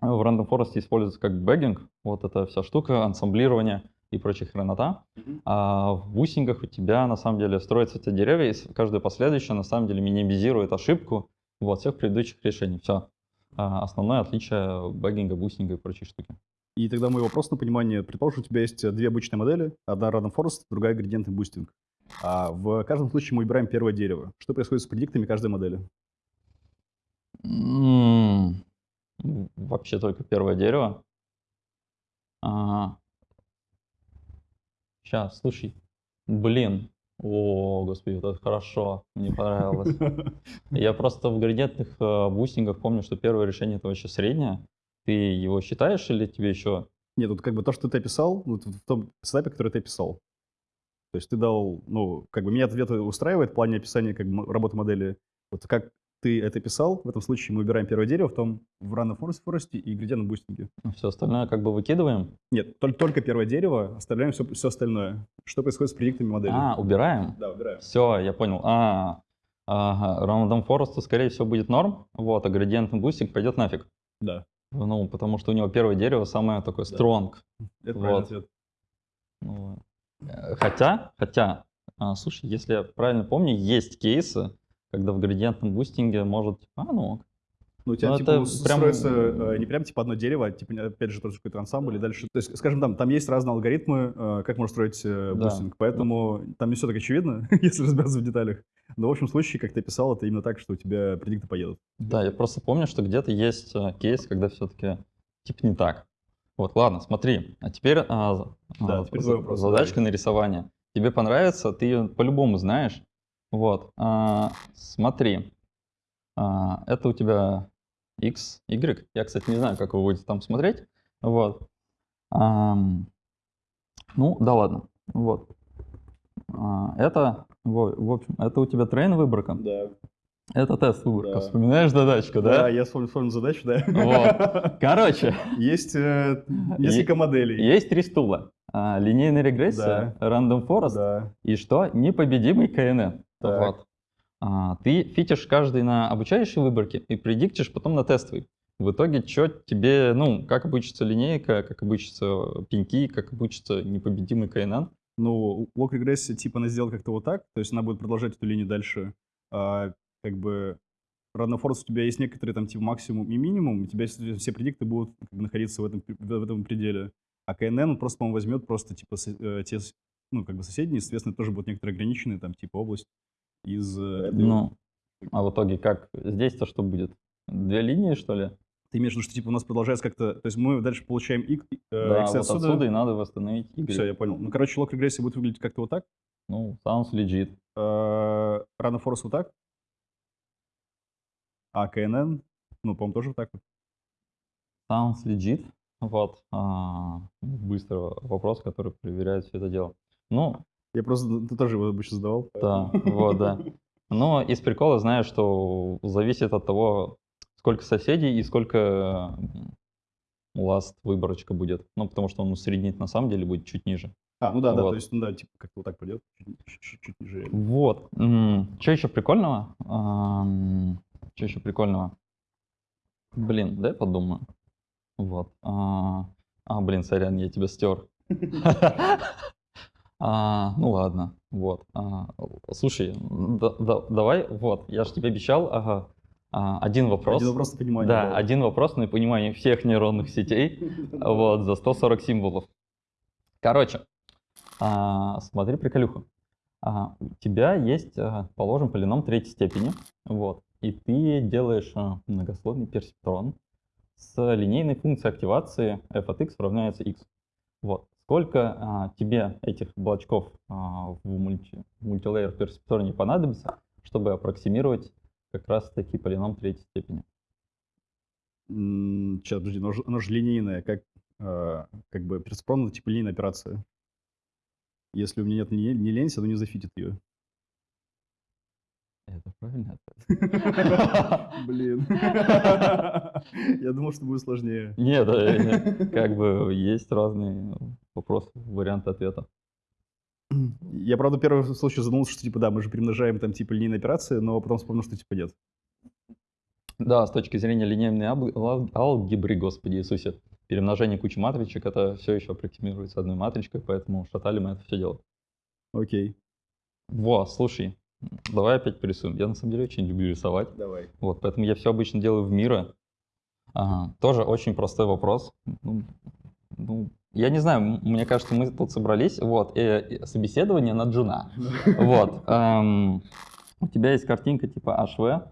в Random Forest используется как bagging, вот эта вся штука, ансамблирование и прочая хренота. А в boosting ах у тебя на самом деле строятся эти деревья, и каждое последующее на самом деле минимизирует ошибку вот, всех предыдущих решений. Все. Основное отличие bagging а, boosting а и прочей штуки. И тогда мой вопрос на понимание. Предположим, у тебя есть две обычные модели. Одна Random Forest, другая градиентный boosting. А в каждом случае мы выбираем первое дерево. Что происходит с предиктами каждой модели? Вообще только первое дерево. Сейчас, слушай. Блин. О, господи, вот это хорошо. Мне понравилось. Я просто в градиентных э, бустингах помню, что первое решение это вообще среднее. Ты его считаешь или тебе еще... Нет, вот как бы то, что ты описал, вот в том сетапе, который ты описал. То есть ты дал, ну, как бы меня ответ устраивает в плане описания как бы работы модели. Вот как ты это писал, в этом случае мы выбираем первое дерево, в том в Random Forest, Forest и градиентном boosting е. Все остальное как бы выкидываем? Нет, только, только первое дерево, оставляем все, все остальное. Что происходит с предиктами модели? А, убираем? Да, выбираем. Все, я понял. А, ага, Random Forest, скорее всего, будет норм, вот, а градиентный boosting пойдет нафиг. Да, Ну, потому что у него первое дерево самое такое Да. strong. это Вот. ответ. Ну, э, хотя, хотя, а, слушай, если я правильно помню, есть кейсы, когда в градиентном boosting е может, а, ну, Ну, у тебя, Ну, типа, это прям- строится э, не прям, типа, одно дерево, а, типа, опять же, тоже какой-то ансамбль и дальше. То есть, скажем, там, там есть разные алгоритмы, э, как можно строить э, Да. boosting, поэтому там не все так очевидно, если разбираться в деталях. Но, в общем случае, как ты описал, это именно так, что у тебя предикты поедут. да, я просто помню, что где-то есть а, кейс, когда все-таки типа не так. Вот, ладно, смотри, а теперь, за- Да, а, теперь задачка на рисование. Тебе понравится, ты ее по-любому знаешь. Вот, а, смотри, А, это у тебя X, Y. Я, кстати, не знаю, как вы будете там смотреть. Вот. Ам, ну, да ладно. Вот. А, это, во- в общем, это у тебя трейн выборка, Да. это тест выборка. Да. Вспоминаешь задачку, Да, да? я вспомнил, вспомнил задачу, да. Вот. Короче, Есть э, несколько моделей. есть три стула. А, линейная регрессия, random forest Да. и что? Непобедимый КНН. Так. Вот. А, ты фитишь каждый на обучающей выборке и предиктишь потом на тестовый. В итоге, что тебе, ну, как обучится линейка, как обучится пеньки, как обучится непобедимый КНН. Ну, лог регрессия, типа, она сделала как-то вот так, то есть она будет продолжать эту линию дальше. А, как бы Forest у тебя есть некоторые там типа максимум и минимум, у тебя все предикты будут как бы, находиться в этом, в этом пределе. А КНН он просто, по-моему, возьмет просто типа со- э, те, ну, как бы соседние, соответственно, тоже будут некоторые ограниченные, там, типа область из... э, этой- Ну, а в итоге как? Здесь-то что будет? Две линии, что ли? Ты имеешь в виду, что типа у нас продолжается как-то... То есть мы дальше получаем X, э, да, X вот отсюда и надо восстановить Y. Все, я понял. Ну, короче, лог регрессии будет выглядеть как-то вот так. Ну, sounds legit. Э, Random Forest вот так. А КНН, ну, по-моему, тоже вот так вот. Sounds legit. Вот. А, быстро вопрос, который проверяет все это дело. Ну, Я просто ты тоже его обычно задавал. Да, вот, да. Но из прикола знаю, что зависит от того, сколько соседей и сколько last выборочка будет. Ну, потому что он усреднит на самом деле будет чуть ниже. А, ну да, да, Вот. то есть, ну да, типа как-то вот так пойдет, чуть, чуть- чуть ниже. Вот. Что еще прикольного? Что еще прикольного? Блин, дай подумаю. Вот. А, а, блин, сорян, я тебя стер. А, ну ладно, вот. А, слушай, да- да- давай, вот, я же тебе обещал, ага, а, один вопрос. Один вопрос на понимание. Да, один вопрос на понимание всех нейронных сетей, вот, за 140 символов. Короче, а, смотри приколюху. А, у тебя есть, а, положим, полином третьей степени, вот, и ты делаешь а, многослойный персептрон с линейной функцией активации f от x равняется x. Вот. Сколько а, тебе этих блочков а, в, мульти, мультилейер персептроне понадобится, чтобы аппроксимировать как раз таки полином третьей степени? Сейчас, подожди, оно же, оно же линейное, как, э, как бы персепрон это типа линейная операция. Если у меня нет ни, ни ленси, оно не зафитит ее. Это правильно ответ? Блин. Я думал, что будет сложнее. Нет, э, как бы есть разные вопросы, варианты ответа. Я, правда, первый случай задумался, что, типа, да, мы же примножаем там, типа, линейные операции, но потом вспомнил, что, типа, нет. Да, с точки зрения линейной алгебры, господи Иисусе, перемножение кучи матричек, это все еще аппроксимируется одной матричкой, поэтому шатали мы это все дело. Окей. Во, слушай, давай опять порисуем. Я на самом деле очень люблю рисовать. Давай. Вот, поэтому я все обычно делаю в мира. Ага, тоже очень простой вопрос. Ну, ну, я не знаю, мне кажется, мы тут собрались. Вот, э, э, собеседование на джуна. Вот. эм, у тебя есть картинка типа HV.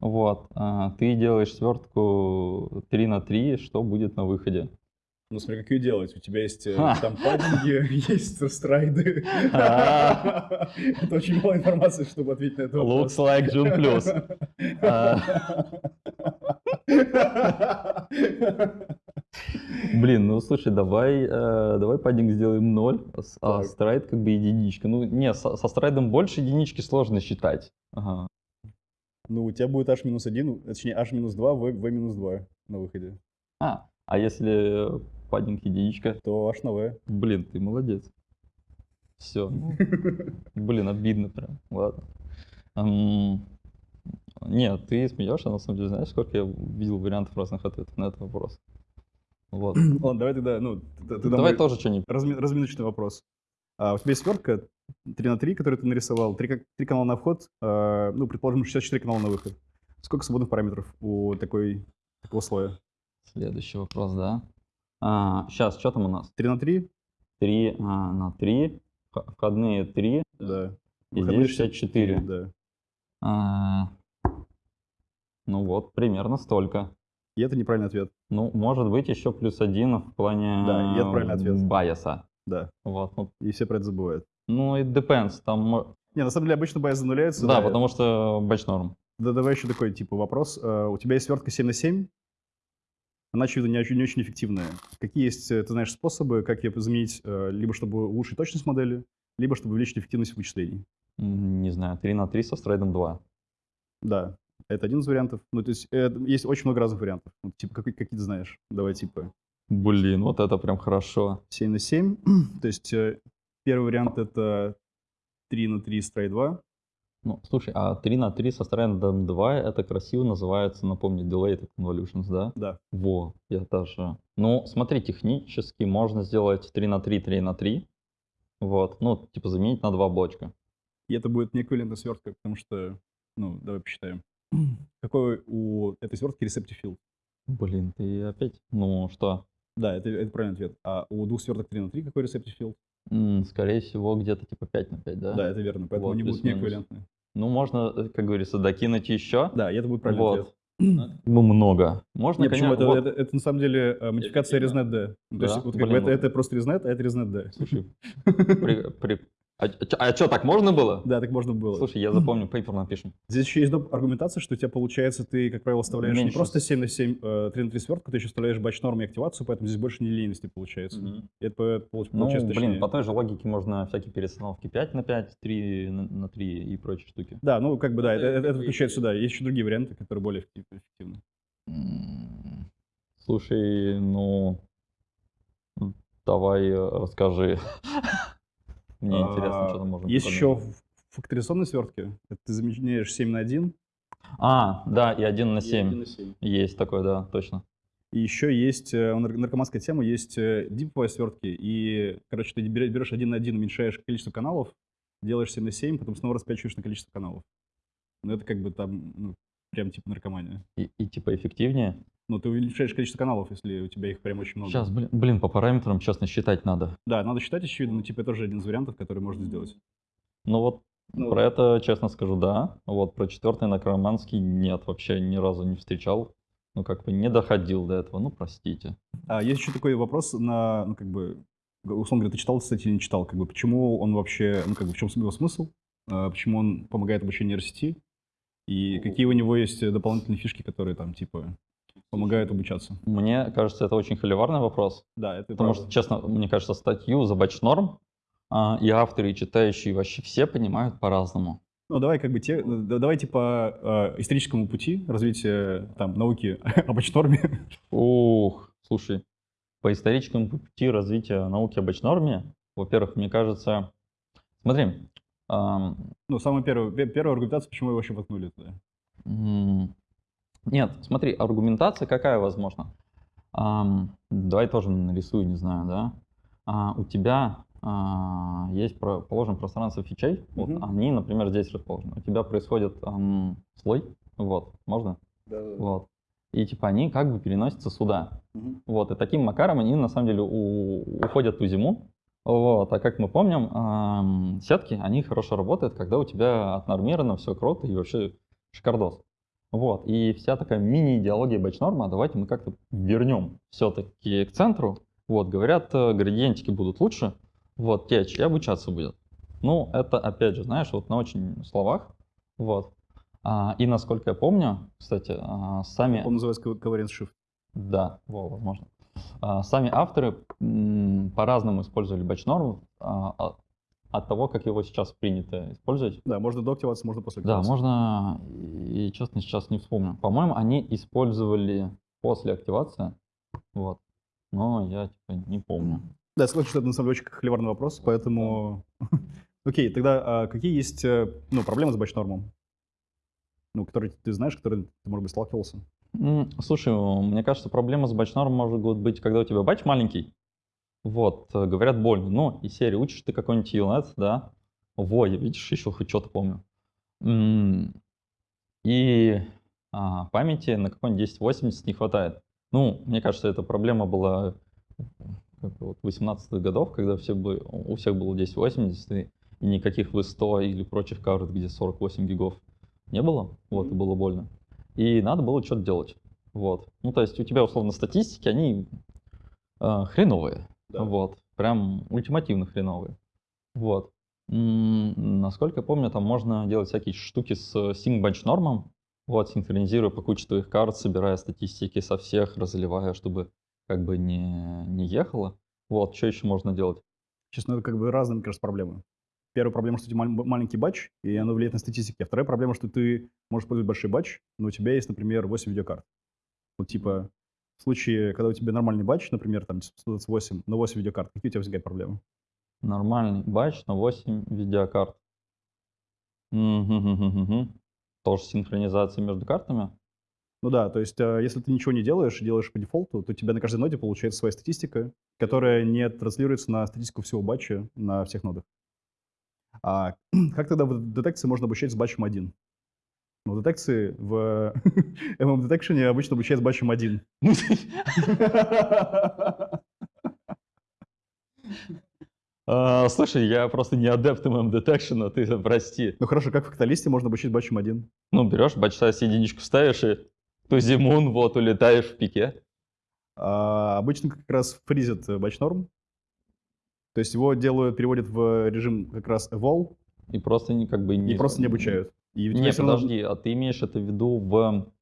Вот. а, ты делаешь свертку 3 на 3, что будет на выходе? Ну, смотри, как ее делать. У тебя есть э, там паддинги, есть страйды. А. Это очень мало информации, чтобы ответить на этот вопрос. Looks like June Plus. А. Блин, ну слушай, давай, э, давай паддинг сделаем 0, а Так. страйд как бы единичка. Ну, не, со, со страйдом больше единички сложно считать. Ага. Ну, у тебя будет h-1, точнее, h-2, v, v-2 на выходе. А, а если паддинг единичка? То на v. Блин, ты молодец. Все. Блин, обидно прям. Ладно. Нет, ты смеешься, на самом деле, знаешь, сколько я видел вариантов разных ответов на этот вопрос. Вот. Ладно, давай тогда, ну, ты, ты Давай тоже что-нибудь. разми- разминочный вопрос. А, у тебя есть свертка 3 на 3, которую ты нарисовал, 3, канала на вход, а, ну, предположим, 64 канала на выход. Сколько свободных параметров у такой, такого слоя? Следующий вопрос, да. Сейчас, что там у нас? 3 на 3? 3 на 3, входные 3, Да. и Выходные здесь 64. Да. А, Ну вот, примерно столько. И это неправильный ответ. Ну, может быть, еще плюс один в плане Да, и это правильный ответ. байеса. Да. Вот, ну, И все про это забывают. ну, it depends, там, Не, на самом деле обычно bias зануляется. да, потому что batch norm. Да, давай еще такой, типа, вопрос. А, У тебя есть свертка 7 на 7? Она, очевидно, не очень, не очень эффективная. Какие есть, э, ты знаешь, способы, как ее заменить, э, либо чтобы улучшить точность модели, либо чтобы увеличить эффективность вычислений. Не знаю, 3 на 3 со stride ом 2. Да, это один из вариантов. Ну, то есть э, есть очень много разных вариантов. Ну, типа, какой, какие ты знаешь? Давай, типа, Блин, вот это прям хорошо. 7 на 7. то есть э, первый вариант это 3 на 3 стрей 2. Ну, слушай, а 3 на 3 со стрейдом 2, это красиво называется, напомню, Delayed Convolutions, да? Да. Во, я даже... Ну, смотри, технически можно сделать 3 на 3, 3 на 3. Вот, ну, типа заменить на два блочка. И это будет неэквивалентная свертка, потому что, ну, давай посчитаем. Какой у этой свертки receptive field? Блин, ты опять... Ну, что? Да, это, это правильный ответ. А у двух сверток 3 на 3 какой receptive field? Скорее всего, где-то типа 5 на 5, да? Да, это верно. Поэтому Вот, они будут неэквивалентные. Ну, можно, э, как говорится, докинуть еще. Да, это будет правильный вот. ответ. Ну, много. Можно, Не, почему? конечно, Это, вот. это, это на самом деле э, модификация Эффективно. ResNet D. То Да? есть вот как бы это, это просто ResNet, а это ResNet D. Слушай, при- при- А, что, так можно было? Да, так можно было. Слушай, я запомню, пейпер напишем. Здесь еще есть аргументация, что у тебя получается, ты, как правило, вставляешь не Меньше. просто 7 на 7, э, 3 на 3 свертку, ты еще вставляешь батч нормы и активацию, поэтому здесь больше нелинейности получается. Это по- получ- Ну, получается блин, точнее. по той же логике можно всякие перестановки 5 на 5, 3 на, на 3 и прочие штуки. Да, ну как бы да, это, это- это включает сюда. Есть еще другие варианты, которые более эффектив- эффективны. Слушай, ну, давай э, расскажи. Мне интересно, А, что там можно Есть еще свертке. Это ты заменяешь 7 на 1. А, да, и 1 на 7. Есть такой, да, точно. И еще есть э, у наркоманская тема, есть э, диповые свертки. И, короче, ты берешь, 1 на 1, уменьшаешь количество каналов, делаешь 7 на 7, потом снова распячиваешь на количество каналов. Ну, это как бы там, ну, прям типа наркомания. И, и типа эффективнее. Ну, ты увеличаешь количество каналов, если у тебя их прям очень много. Сейчас, блин, блин, по параметрам, честно, считать надо. Да, надо считать, очевидно, но типа это тоже один из вариантов, который можно сделать. Ну вот, Ну, про это, честно скажу, да. Вот про четвертый накроманский нет, вообще ни разу не встречал. Ну, как бы не доходил до этого, ну, простите. А есть еще такой вопрос на, ну, как бы, условно говоря, ты читал, кстати, не читал, как бы, почему он вообще, ну, как бы, в чем его смысл, А, почему он помогает обучению нейросети, и какие у него есть э, дополнительные фишки, которые там, типа, помогают обучаться. Мне кажется, это очень холиварный вопрос. Да, это Потому правда. что, честно, мне кажется, статью за бачнорм а, и авторы, и читающие вообще все понимают по-разному. Ну, давай как бы те, да- давайте по э, историческому пути развития там науки об норме. Ух, слушай, по историческому пути развития науки об норме, во-первых, мне кажется, смотри, ам, Ну, самая первая, пе- первая аргументация, почему его вообще воткнули туда. Нет, смотри, аргументация какая возможна? Ам, давай тоже нарисую, не знаю, да? А, у тебя а, есть, про- положим, пространство фичей, вот Мгм. они, например, здесь расположены. У тебя происходит ам, слой, вот, можно? Вот. И типа они как бы переносятся сюда. Мгм. Вот, и таким макаром они на самом деле у- уходят в зиму. Вот, а как мы помним, ам, сетки, они хорошо работают, когда у тебя отнормировано все круто и вообще шикардос. Вот, и вся такая мини-идеология бэчнорма, давайте мы как-то вернем все-таки к центру. Вот, говорят, э, градиентики будут лучше, вот, течь и обучаться будет. Ну, это, опять же, знаешь, вот на очень словах, вот. А, и насколько я помню, кстати, а, сами... Он называется covariance shift. Да, во, возможно. А, Сами авторы по-разному использовали бэчнорм а, а- от того, как его сейчас принято использовать. Да, можно до активации, можно после Да, активации. можно, и честно, сейчас не вспомню. По-моему, они использовали после активации, вот. Но я типа не помню. Да, я согласен, что это на самом деле очень холиварный вопрос, поэтому... Окей, тогда а, какие есть э, ну, проблемы с бэчнормом? Ну, которые ты знаешь, которые ты, может быть, сталкивался? Слушай, мне кажется, проблема с бачнором может быть, когда у тебя бач маленький, вот, э, говорят больно. Ну, и серии учишь ты какой-нибудь ELNet, да, во, я, видишь, еще хоть что-то помню. И а, памяти на какой-нибудь 1080 не хватает. Ну, мне кажется, эта проблема была как бы вот 18-х годов, когда все бы, у всех было 1080, и и никаких V100 или прочих карт, где 48 гигов не было, вот, и было больно. И надо было что-то делать. Вот. Ну, то есть у тебя, условно, статистики, они э, хреновые. Да. Вот. Прям ультимативно хреновые. Вот. Насколько я помню, там можно делать всякие штуки с sync bench нормом. Вот, синхронизируя по куче твоих карт, собирая статистики со всех, разливая, чтобы как бы не, не ехало. Вот, что еще можно делать? Честно, это как бы разные, мне кажется, проблемы. первая проблема, что у тебя мал- маленький батч, и оно влияет на статистики. А вторая проблема, что ты можешь использовать большой батч, но у тебя есть, например, 8 видеокарт. Вот типа в случае, когда у тебя нормальный батч, например, там 128, но 8 видеокарт, какие у тебя возникают проблемы? Нормальный батч на 8 видеокарт. Мгм-гм-гм-гм. Тоже синхронизация между картами? Ну да, то есть э, если ты ничего не делаешь, делаешь по дефолту, то у тебя на каждой ноде получается своя статистика, которая не транслируется на статистику всего батча на всех нодах. А как тогда в детекции можно обучать с батчем 1? Ну, детекции в MM Detection обычно обучают с батчем 1. А, Слушай, я просто не адепт MM Detection, ты прости. Ну хорошо, как в факталисте можно обучить батчем 1? Ну, берешь size единичку ставишь и тузимун, вот, улетаешь в пике. А, обычно как раз фризят э, батч норм. То есть его делают, переводят в режим как раз eval И просто не как бы не... и просто не обучают. И Не, подожди, а ты имеешь это в виду в...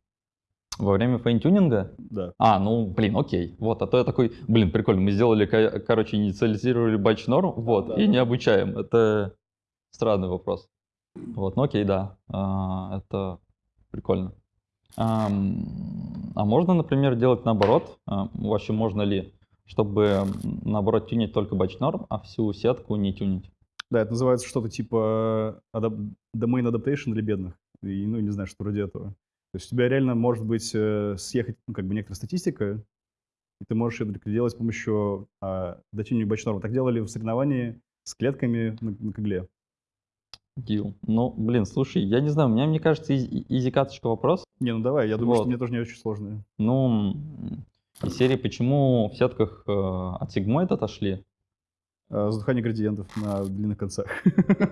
во время фейнтюнинга? Да. А, ну, блин, окей. Вот, а то я такой, блин, прикольно, мы сделали, ко- короче, инициализировали батч норм, вот, да, и да. не обучаем. Это странный вопрос. Вот, ну окей, да, а, это прикольно. Ам, а можно, например, делать наоборот? А, вообще можно ли, чтобы наоборот тюнить только батч норм, а всю сетку не тюнить? Да, это называется что-то типа адап- domain adaptation для бедных. И, ну, не знаю, что вроде этого. То есть у тебя реально может быть э, съехать, ну, как бы некоторая статистика, и ты можешь это делать с помощью а, дотюнинга батч-норм. Так делали в соревновании с клетками на, на когле. Дил. Ну, блин, слушай, я не знаю, у меня, мне кажется, изи- изи-каточка вопрос. Не, ну давай, я думаю, что Вот. мне тоже не очень сложные. Ну, из серии «Почему в сетках э, от сигмоид отошли?» А, задыхание градиентов на длинных концах.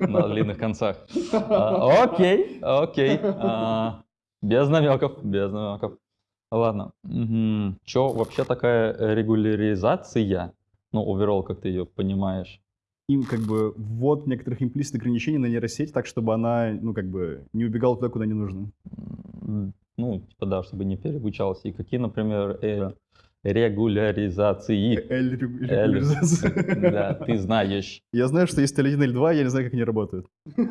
на длинных концах. А, Окей, окей. А, Без намеков, без намеков. Ладно. Че вообще такая регуляризация? Ну, оверолл, как ты ее понимаешь? Им как бы ввод некоторых имплисит ограничений на нейросеть так, чтобы она, ну, как бы не убегала туда, куда не нужно. Ну, типа, да, чтобы не переобучалась. И какие, например, э, регуляризации? Регуляризация. Да, ты знаешь. Я знаю, что есть L1 или 2, я не знаю, как они работают. Ну,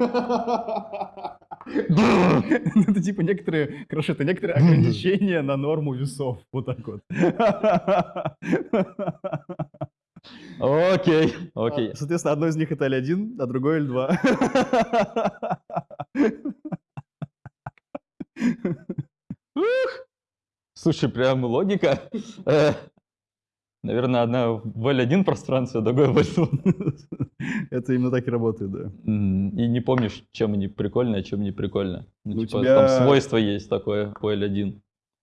Это типа некоторые, короче, это некоторые ограничения на норму весов. Вот так вот. Окей, окей. Соответственно, одно из них это L1, а другое L2. Слушай, прям логика. Э, Наверное, одна в L1 пространстве, а другая в L2. Это именно так и работает, да. И не помнишь, чем они прикольные, а чем не прикольно. Ну, Ну, типа, тебя- там свойство есть такое у L1.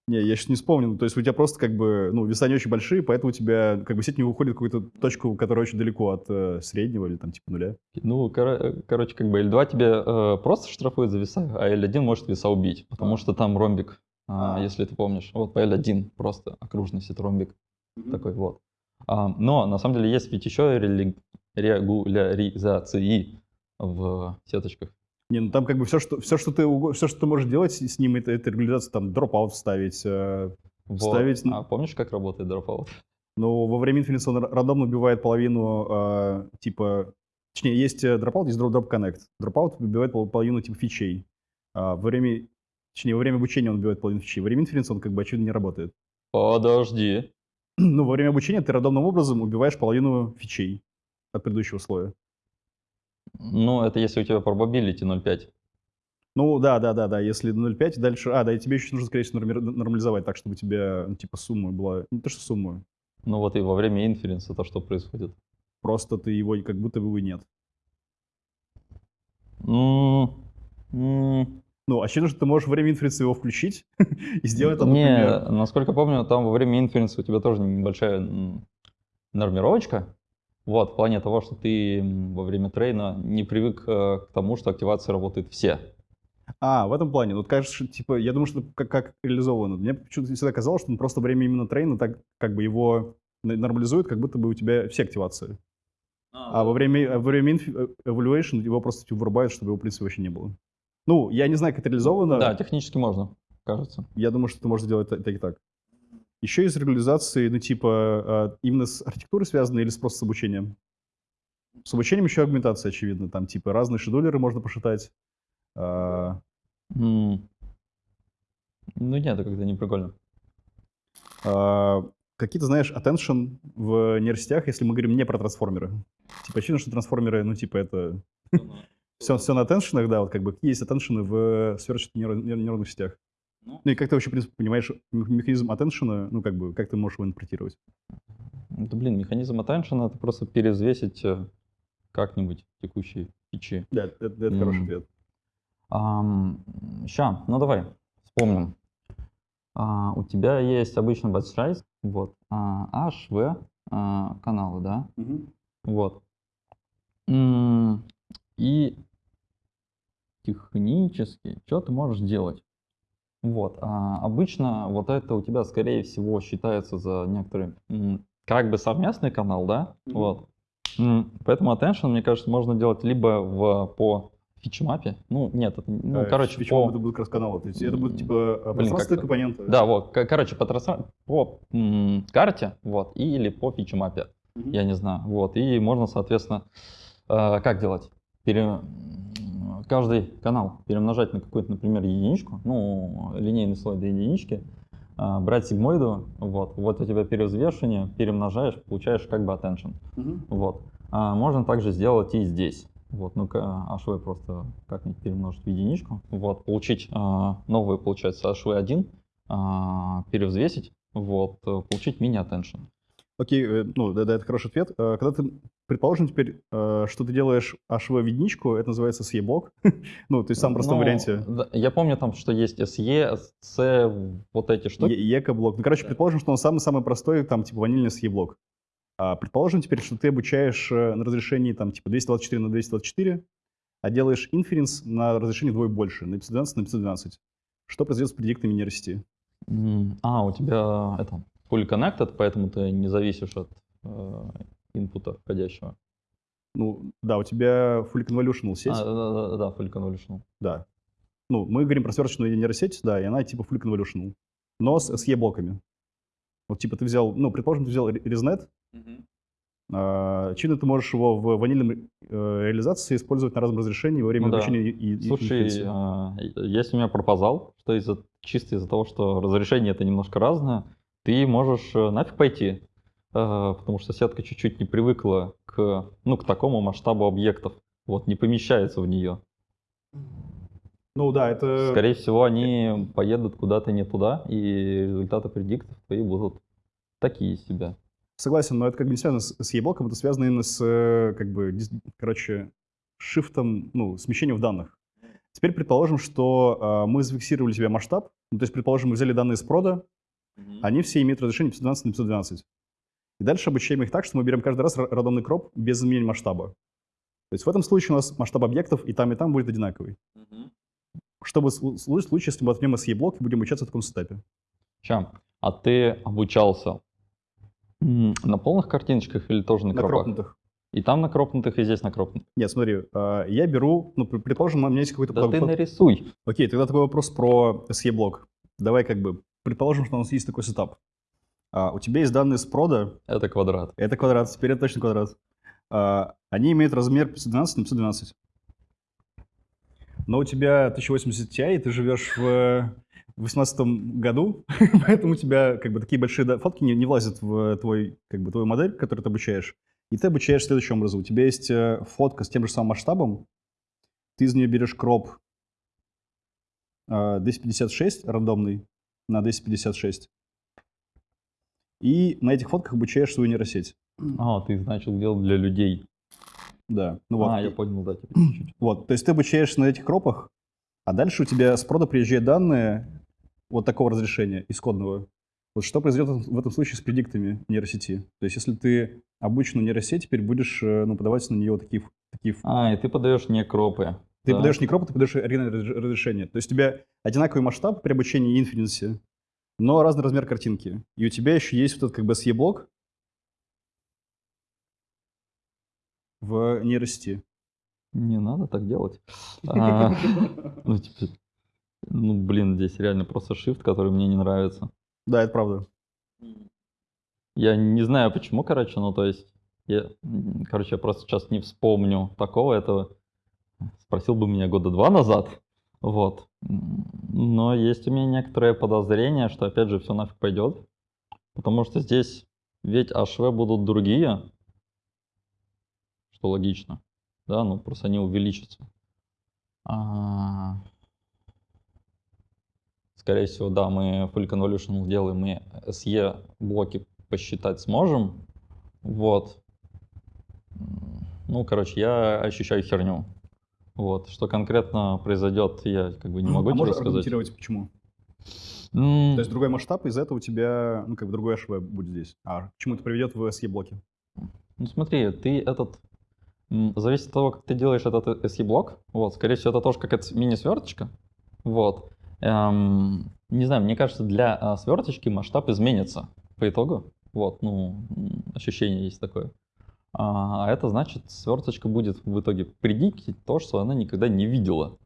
Не, я сейчас не вспомнил. То есть у тебя просто как бы, ну, веса не очень большие, поэтому у тебя как бы сеть не выходит в какую-то точку, которая очень далеко от э, среднего или там типа нуля. Ну, коро- короче, как бы L2 тебе э, просто штрафует за веса, а L1 может веса убить, потому что там ромбик, а, А. если ты помнишь. Вот по L1 просто окружность это ромбик. такой вот. А, но на самом деле есть ведь еще регуляризации в сеточках. Не, ну там как бы все, что, все, что ты, все, что ты можешь делать с ним, это, это регуляризация, там, дропаут вставить. э, Вот. Вставить, ну- А помнишь, как работает Dropout? но во время inference он ра- рандомно убивает половину, э, типа, точнее, есть э, dropout, есть drop, drop connect. Dropout убивает пол- половину, типа, фичей. А во время, точнее, во время обучения он убивает половину фичей. Во время inference он, как бы, очевидно, не работает. Подожди. Ну, во время обучения ты рандомным образом убиваешь половину фичей от предыдущего слоя. Ну, это если у тебя probability 0,5. Ну, да, да, да, да, если 0,5, дальше... А, да, и тебе еще нужно, скорее всего, нормализовать так, чтобы у тебя, ну, типа, сумма была... Не то, что сумма, Ну вот и во время инференса то, что происходит. просто ты его как будто бы нет. М, м, Ну, очевидно, что ты можешь во время инференции его включить и сделать там, Не, например... насколько помню, там во время инференса у тебя тоже небольшая нормировочка. Вот, в плане того, что ты во время трейна не привык э, к тому, что активация работает все. А, в этом плане. Вот кажется, что, типа, я думаю, что это как, как реализовано. Мне почему-то всегда казалось, что ну, просто во время именно трейна так как бы его нормализует, как будто бы у тебя все активации. А во время, во время inf- э, evaluation его просто типа, вырубают, чтобы его, в принципе, вообще не было. Ну, я не знаю, как это реализовано. Да, технически можно, кажется. Я думаю, что это можно сделать так, и так. Еще из регуляризации, ну, типа, э, именно с архитектурой связано или с просто с обучением? С обучением еще агментация, очевидно. Там типа разные шедулеры можно пошитать. А, М. Ну нет, это как-то не прикольно. а, Какие-то, знаешь, attention в нейросетях, если мы говорим не про трансформеры. Типа, очевидно, что трансформеры, ну, типа, это все, все на attention, да, вот как бы какие есть attention в search нейро- нейро- нейронных сетях. Ну. Ну и как ты вообще, в принципе, понимаешь мех- механизм attention, ну, как бы, как ты можешь его интерпретировать? Да блин, механизм attention это просто перевзвесить э, как-нибудь текущие фичи. Да, это, это хороший М. ответ. Ща, ну давай, вспомним. А, у тебя есть обычно batch size, вот, а, H, V а, каналы, да? Вот. М, И технически, что ты можешь делать? Вот. а обычно вот это у тебя, скорее всего, считается за некоторый как бы совместный канал, да? Мгм. Вот. Поэтому attention, мне кажется, можно делать либо в, по фичмапе. Ну, нет, это, ну, Э, короче, по... это будут как раз каналы? То есть это будут, типа, пространственные компоненты? Да, вот, короче, по, трасса- по м, карте, вот, или по фичмапе Мгм. я не знаю. Вот. И можно, соответственно, э, как делать? Пере... Каждый канал перемножать на какую-то, например, единичку, ну, линейный слой до единички, а, брать сигмоиду, вот, вот у тебя перевзвешивание, перемножаешь, получаешь как бы attention. Мгм. Вот. А можно также сделать и здесь. Вот, ну-ка, HV просто как-нибудь перемножить в единичку. Вот, получить а, новый, получается, HV1, а, перевзвесить, вот, получить мини-attention. Окей, э, ну, да, да, это хороший ответ. Э, Когда ты, предположим теперь, э, что ты делаешь HV в единичку, это называется SE-блок. ну, то есть в самом простом Ну, варианте. да, я помню там, что есть SE, SC, вот эти штуки. Е- Еко-блок. Ну, короче, предположим, что он самый-самый простой, там, типа, ванильный SE-блок. А предположим теперь, что ты обучаешь э, на разрешении, там, типа, 224 на 224, а делаешь инференс на разрешении вдвое больше, на 512 на 512. Что произойдет с предиктами нейросети? А, у тебя это fully connected, поэтому ты не зависишь от э, инпута входящего. Ну, да, у тебя full convolutional сеть, А, да, да, да, да, fully convolutional. да. Ну, мы говорим про сверочную нейросеть, да, и она типа full convolutional, но с SE-блоками. Вот, типа, ты взял, ну, предположим, ты взял ResNet, а, очевидно, ты можешь его в ванильном э, реализации использовать на разном разрешении во время Ну да. обучения и, и Слушай, инференции. а, есть у меня пропозал, что из-за чисто из-за того, что разрешение это немножко разное, ты можешь э, нафиг пойти, потому что сетка чуть-чуть не привыкла к, ну, к такому масштабу объектов, вот, не помещается в нее. Ну, да, это... Скорее всего, они поедут куда-то не туда, и результаты предиктов твои будут такие себе. Согласен, но это как бы не связано с, с это связано именно с, э, как бы, короче, шифтом, ну, смещением в данных. Теперь предположим, что э, мы зафиксировали себе масштаб, ну, то есть, предположим, мы взяли данные с прода, они все имеют разрешение 512 на 512. И дальше обучаем их так, что мы берем каждый раз ра- рандомный кроп без изменения масштаба. То есть в этом случае у нас масштаб объектов и там, и там будет одинаковый. Чтобы в слу- случае, если мы возьмем SE-блок и будем обучаться в таком сетапе. Ща, а ты обучался на полных картиночках или тоже на, На кропах? кропнутых. И там на кропнутых, и здесь на кропнутых. Нет, смотри, э, я беру, ну, пр- предположим, у меня есть какой-то... Да под- ты нарисуй. Окей, тогда такой вопрос про SE-блок. Давай как бы, предположим, что у нас есть такой сетап. А, у тебя есть данные с прода, Это квадрат. это квадрат, теперь это точно квадрат. А, они имеют размер 512 на 512. Но у тебя 1080 Ti, и ты живешь в 18 году, поэтому у тебя как бы такие большие фотки не, не влазят в твой, как бы, твою модель, которую ты обучаешь. И ты обучаешь следующим образом. У тебя есть э, фотка с тем же самым масштабом, ты из нее берешь кроп э, 256 рандомный на 256. И на этих фотках обучаешь свою нейросеть. А, ты начал делать для людей. Да. Ну вот. А, я понял, да, теперь чуть-чуть. Вот, то есть ты обучаешься на этих кропах, а дальше у тебя с прода приезжают данные вот такого разрешения, исходного. Вот что произойдет в этом случае с предиктами нейросети? То есть если ты обученную нейросеть, теперь будешь э, ну, подавать на нее такие, такие А, и ты подаешь не кропы. Ты да? подаешь не кропы, ты подаешь оригинальное разреш- разрешение. То есть у тебя одинаковый масштаб при обучении инференсе, но разный размер картинки. И у тебя еще есть вот этот как бы SE-блок в нейросети. Не надо так делать. А, Ну, типа, ну, блин, здесь реально просто shift, который мне не нравится. Да, это правда. Я не знаю почему, короче, ну, то есть, Я, короче, я просто сейчас не вспомню такого этого. Спросил бы меня года два назад. Вот. Но есть у меня некоторое подозрение, что опять же все нафиг пойдет. Потому что здесь ведь HV будут другие, что логично. Да, ну просто они увеличатся. А, Скорее всего, да, мы Full Convolutional делаем, мы SE блоки посчитать сможем. Вот. Ну, короче, я ощущаю херню. Вот. Что конкретно произойдет, я как бы не могу а тебе можешь сказать. аргументировать, почему? М, То есть другой масштаб, из-за этого у тебя, ну, как бы другой HV будет здесь. А к чему это приведет в SE-блоке? Ну смотри, ты этот... Зависит от того, как ты делаешь этот SE-блок. Вот, скорее всего, это тоже какая-то мини-сверточка. Вот. Эм, не знаю, мне кажется, для а, сверточки масштаб изменится по итогу. Вот, ну, ощущение есть такое. А а это значит, сверточка будет в итоге предикить то, что она никогда не видела.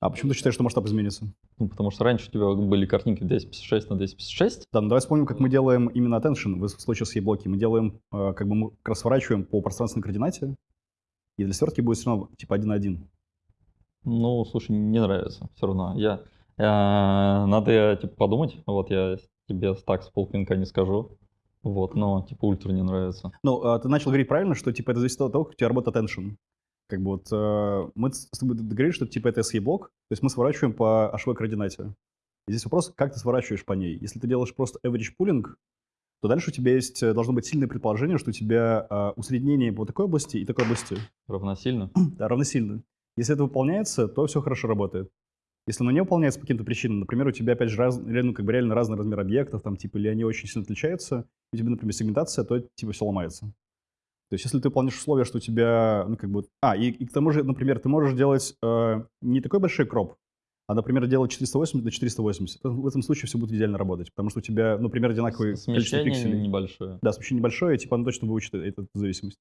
А почему ты считаешь, что масштаб изменится? Ну, потому что раньше у тебя были картинки 256 на 256. Да, ну давай вспомним, как мы делаем именно attention в случае с блоки. Мы делаем, э, как бы мы как раз сворачиваем по пространственной координате, и для свертки будет все равно типа 1 на 1. Ну, слушай, не нравится все равно. Я, э, надо типа подумать. Вот я тебе так с полпинка не скажу. Вот, но типа ультра не нравится. Ну, а ты начал говорить правильно, что типа это зависит от того, как у тебя работает attention. Как бы вот э, мы с тобой договорились, что типа это SE-блок, то есть мы сворачиваем по HV координате. И здесь вопрос, как ты сворачиваешь по ней. Если ты делаешь просто average pooling, то дальше у тебя есть, э, должно быть сильное предположение, что у тебя э, усреднение по такой области и такой области Равносильно. да, равносильно. Если это выполняется, то все хорошо работает. Если оно не выполняется по каким-то причинам, например, у тебя, опять же, раз, реально, как бы реально разный размер объектов, там, типа, или они очень сильно отличаются, и у тебя, например, сегментация, то, типа, все ломается. То есть, если ты выполняешь условия, что у тебя, ну, как бы... А, и, и к тому же, например, ты можешь делать э, не такой большой кроп, а, например, делать 480 на 480. То В этом случае все будет идеально работать, потому что у тебя, ну, например, одинаковое количество Смещение пикселей. небольшое. Да, смещение небольшое, типа, оно точно выучит эту зависимость.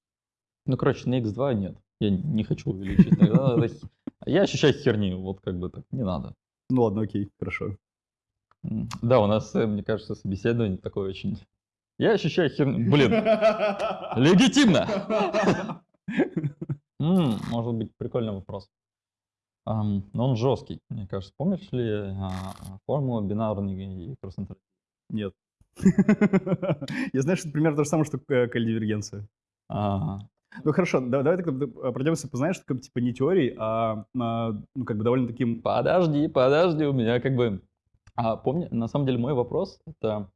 Ну, короче, на X2 нет. Я не хочу увеличить. Тогда Я ощущаю херню. Вот как бы так. Не надо. Ну, ладно, окей, хорошо. Да, у нас, э, мне кажется, собеседование такое очень... Я ощущаю херню. Блин, легитимно! Может быть, прикольный вопрос. Но он жесткий, мне кажется. Помнишь ли а, формулу бинарной и кросс-интерфейса? Нет. Я знаю, что это примерно то же самое, что э, коль-дивергенция. А, Ну хорошо, да- давай тогда э, пройдемся, познаешь, такой, типа не теорией, а, а, ну как бы довольно таким... Подожди, подожди, у меня как бы... А помни, на самом деле мой вопрос это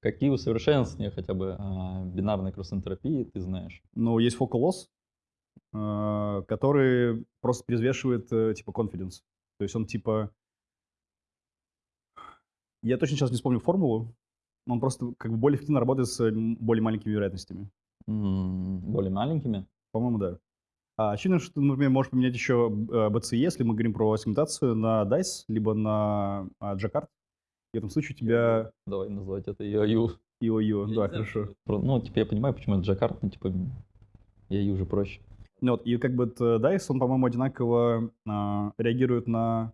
какие усовершенствования хотя бы а, бинарной кросс-энтропии ты знаешь? Ну, есть loss, э, который просто перевешивает э, типа confidence. То есть он типа... Я точно сейчас не вспомню формулу, но он просто как бы более эффективно работает с более маленькими вероятностями. Более маленькими? По-моему, да. А очевидно, что ты, например, можешь поменять еще э, BCE, если мы говорим про сегментацию на DICE, либо на а, Jacquard. И в этом случае у тебя Давай называть это. IOU. Я Да, хорошо. Про- Ну, типа, я понимаю, почему это Джакарт, но, типа, IOU уже проще. Ну вот, и как бы DICE, он, по-моему, одинаково а, реагирует на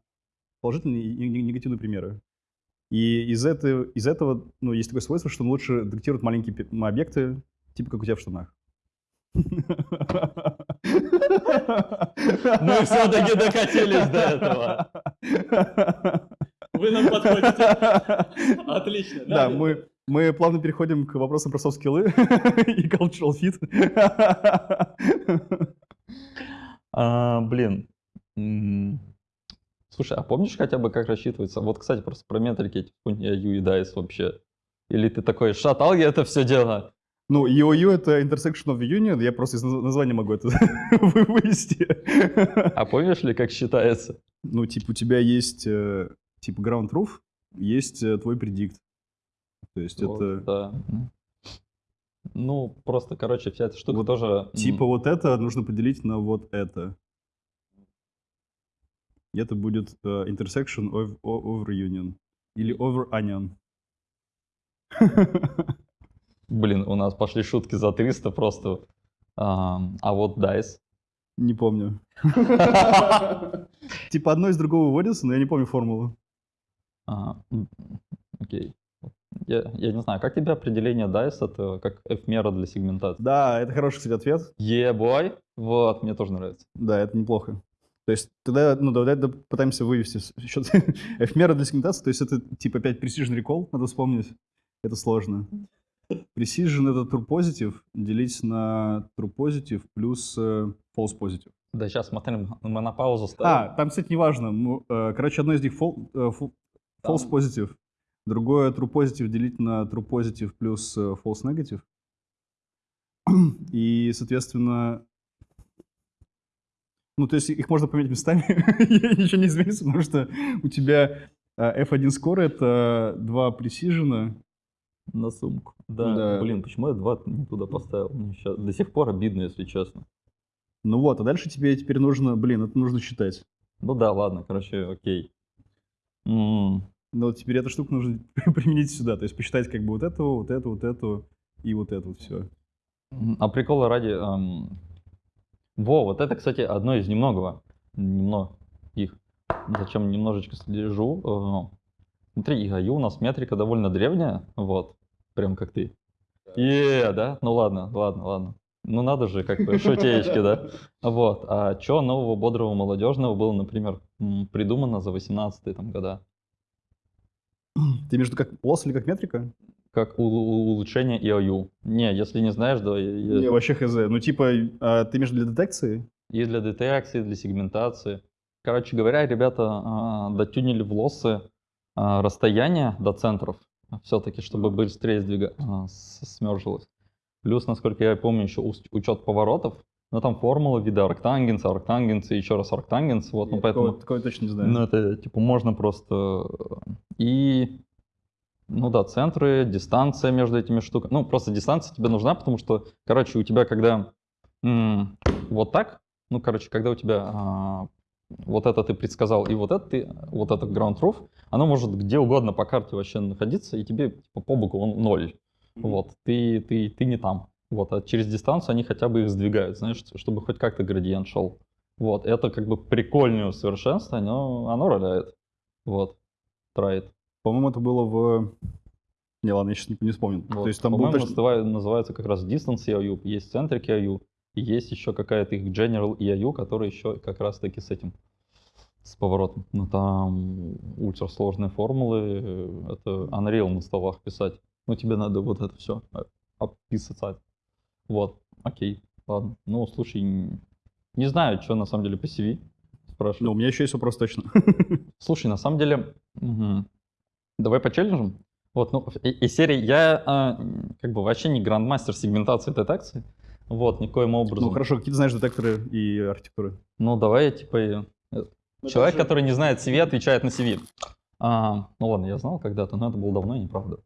положительные и не- негативные примеры. И из, этого, из этого, ну, есть такое свойство, что он лучше детектирует маленькие объекты, типа как у тебя в штанах. Мы все-таки докатились до этого. Вы нам подходите. Отлично. Да, мы, мы плавно переходим к вопросам про софт-скиллы и cultural fit. А, блин. Слушай, а помнишь хотя бы, как рассчитывается? Вот, кстати, просто про метрики эти и DICE вообще. Или ты такой, шатал я это все дело? Ну, EOU — это intersection of the union, я просто из наз- названия могу это вы- вывести. А помнишь ли, как считается? Ну, типа, у тебя есть, э, типа, ground truth, есть э, твой предикт. То есть Вот, это, да. Ну, просто, короче, вся эта штука Вот тоже... типа, вот это нужно поделить на вот это. И это будет э, intersection of, over union. Или over onion. Блин, у нас пошли шутки за 300 просто. Ам, А вот DICE. Не помню. Типа, одно из другого выводится, но я не помню формулу. А, Окей. Я, я не знаю, как тебе определение DICE это как F-мера для сегментации? Да, это хороший, кстати, ответ. Ебой, вот, мне тоже нравится. Да, это неплохо. То есть тогда, ну, давай да, пытаемся вывести счет F-мера для сегментации, то есть это типа 5 precision recall, надо вспомнить. Это сложно. Precision это true positive, делить на true positive плюс э, false positive. Да, сейчас смотрим, мы на паузу А, ставим. там, кстати, неважно. Ну, э, Короче, одно из них э, false positive, другое true positive делить на true positive плюс false negative. И, соответственно, ну, то есть их можно поменять местами, ничего не изменится, потому что у тебя э, F1 score — это два precision, На сумку. Да, Да. блин, почему я два не туда поставил? Мне щас- до сих пор обидно, если честно. Ну вот, а дальше тебе теперь нужно, блин, это нужно считать. Ну да, ладно, короче, окей. М, Но вот теперь эту штуку нужно применить сюда, то есть посчитать как бы вот эту, вот эту, вот эту и вот эту вот все. м, А прикола ради... эм, Во, вот это, кстати, одно из немногого. Немного их. Зачем немножечко слежу. Смотри, ИГАЮ у нас метрика довольно древняя, вот, прям как ты. Е, да? Ну ладно, ладно, ладно. Ну надо же, как бы, шутеечки, да? Вот. А что нового, бодрого, молодежного было, например, придумано за 18 там года? Ты между как полос или как метрика? Как улучшение ИОЮ. Не, если не знаешь, да, я- Не, вообще хз. Ну типа, а, ты между для детекции? и для детекции, и для сегментации. Короче говоря, ребята а, дотюнили в лоссы расстояние до центров, все-таки, чтобы быстрее сдвига... а, смержилось. Плюс, насколько я помню, еще учет поворотов. Ну, там формула вида арктангенса, арктангенса, еще раз арктангенс. Вот, ну, поэтому... такого, такого точно не знаю. Ну, это, типа, можно просто... И, ну да, центры, дистанция между этими штуками. Ну, просто дистанция тебе нужна, потому что, короче, у тебя когда вот так, ну, короче, когда у тебя а, вот это ты предсказал, и вот это ты, вот это ground truth, оно может где угодно по карте вообще находиться, и тебе типа, по боку он ноль. Вот, ты, ты, ты не там. Вот, а через дистанцию они хотя бы их сдвигают, знаешь, чтобы хоть как-то градиент шел. Вот, это как бы прикольное усовершенствование, но оно роляет. Вот, троит. По-моему, это было в... Не, ладно, я сейчас не, не вспомню. Вот. То есть там По-моему, точно... называется как раз Distance EIU, есть Centric EIU, и есть еще какая-то их General EIU, которая еще как раз таки с этим, с поворотом. Ну там ультрасложные формулы, э, это Unreal на столах писать. Ну тебе надо вот это все описать. Вот, окей, ладно. Ну, слушай, не знаю, что на самом деле по CV спрашиваю. Ну, у меня еще есть вопрос точно. Слушай, на самом деле, мгм. давай по челленджам. Вот, ну, и- из серии я а, как бы вообще не грандмастер сегментации и детекции. Вот, никоим образом. Ну, хорошо, какие ты знаешь детекторы и архитектуры? Ну, давай я типа человек, который не знает CV, отвечает на CV. А, ну ладно, я знал когда-то, но это было давно и неправда.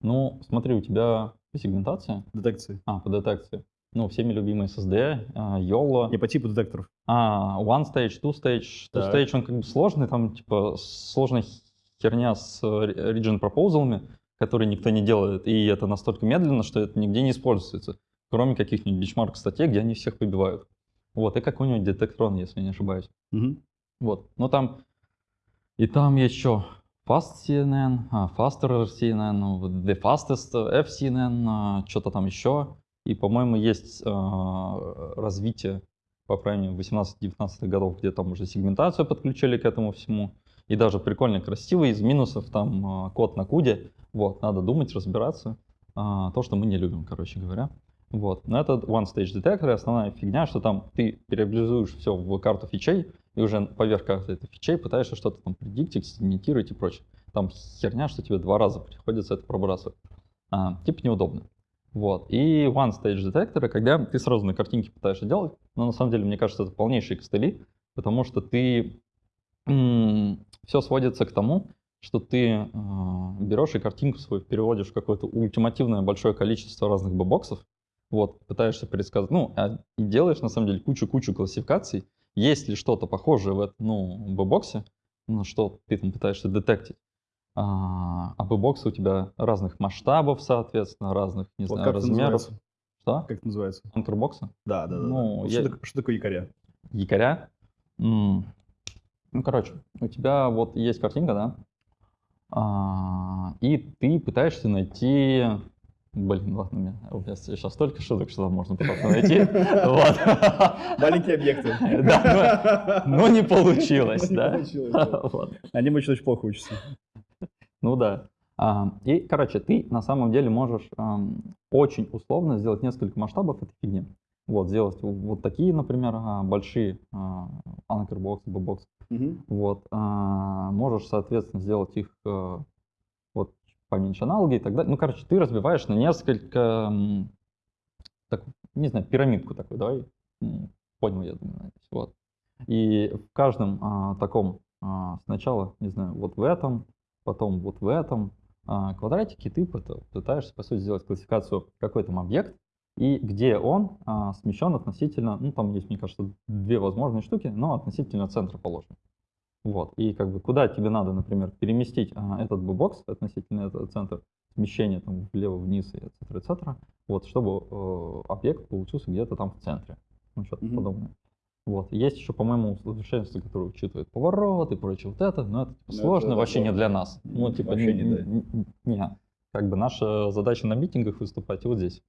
Ну, смотри, у тебя по сегментации, Детекции. а, по детекции. Ну, всеми любимые SSD, а, YOLO, Не по типу детекторов. А, one stage, two stage. Two Так. stage, он как бы сложный, там типа сложная херня с region proposal, которые никто не делает, и это настолько медленно, что это нигде не используется, кроме каких-нибудь бичмарк статей, где они всех побивают. Вот, и какой-нибудь детектрон, если я не ошибаюсь. Мгм. Вот, ну там, и там еще Fast CNN, а, Faster CNN, ну, The Fastest э, FCNN, что-то там еще. И, по-моему, есть а, развитие, по крайней мере, 18-19 годов, где там уже сегментацию подключили к этому всему. И даже прикольно красиво, из минусов там а, код на куде. Вот, надо думать, разбираться. А, то, что мы не любим, короче говоря. Вот. Но это One Stage Detector, основная фигня, что там ты переобразуешь все в карту фичей, и уже поверх этой фичей пытаешься что-то там предиктить, сегментировать и прочее. Там херня, что тебе два раза приходится это пробрасывать. А, типа неудобно. Вот. И One Stage Detector, когда ты сразу на картинке пытаешься делать, но на самом деле, мне кажется, это полнейшие костыли, потому что ты... все сводится к тому, что ты э, берешь и картинку свою переводишь в какое-то ультимативное большое количество разных бобоксов, вот, пытаешься предсказать, ну, а- и делаешь, на самом деле, кучу-кучу классификаций, есть ли что-то похожее в этом, ну, бобоксе, на что ты там пытаешься детектить. А, а бобоксы у тебя разных масштабов, соответственно, разных, не Вот знаю, размеров. Что? Как это называется? Контурбоксы? Да, да, да. Ну, я- что, такое, что такое якоря? якоря. М, Ну, короче, у тебя вот есть картинка, да? А, и ты пытаешься найти... Блин, ладно, у меня, у меня сейчас столько шуток, что там можно просто найти. Вот. Маленькие объекты. Да, но, но не получилось, Не да. получилось, да. Вот. Они очень очень плохо учатся. Ну да. А, И, короче, ты на самом деле можешь очень условно сделать несколько масштабов этой фигни. Вот, сделать вот такие, например, а, большие а, anchor box, бокс. Вот. а, Можешь, соответственно, сделать их э, поменьше аналоги и так далее. Ну, короче, ты разбиваешь на несколько, так, не знаю, пирамидку такую, давай. Понял, я думаю. Вот. И в каждом а, таком а, сначала, не знаю, вот в этом, потом вот в этом а, квадратике ты пыта- пытаешься, по сути, сделать классификацию какой там объект, и где он а, смещен относительно, ну, там есть, мне кажется, две возможные штуки, но относительно центра положен. Вот, и как бы куда тебе надо, например, переместить а, этот бокс относительно этого центра, смещение там влево-вниз и etc., etc., вот, чтобы э, объект получился где-то там в центре. Ну, что-то Мгм. подобное. Вот. Есть еще, по-моему, усовершенствование, которое учитывает поворот и прочее вот это, но это типа, Ну, это сложно, вообще не для нас. Ну, типа, Вообще не, не, да. не- не-. Как бы наша задача на митингах выступать и вот здесь.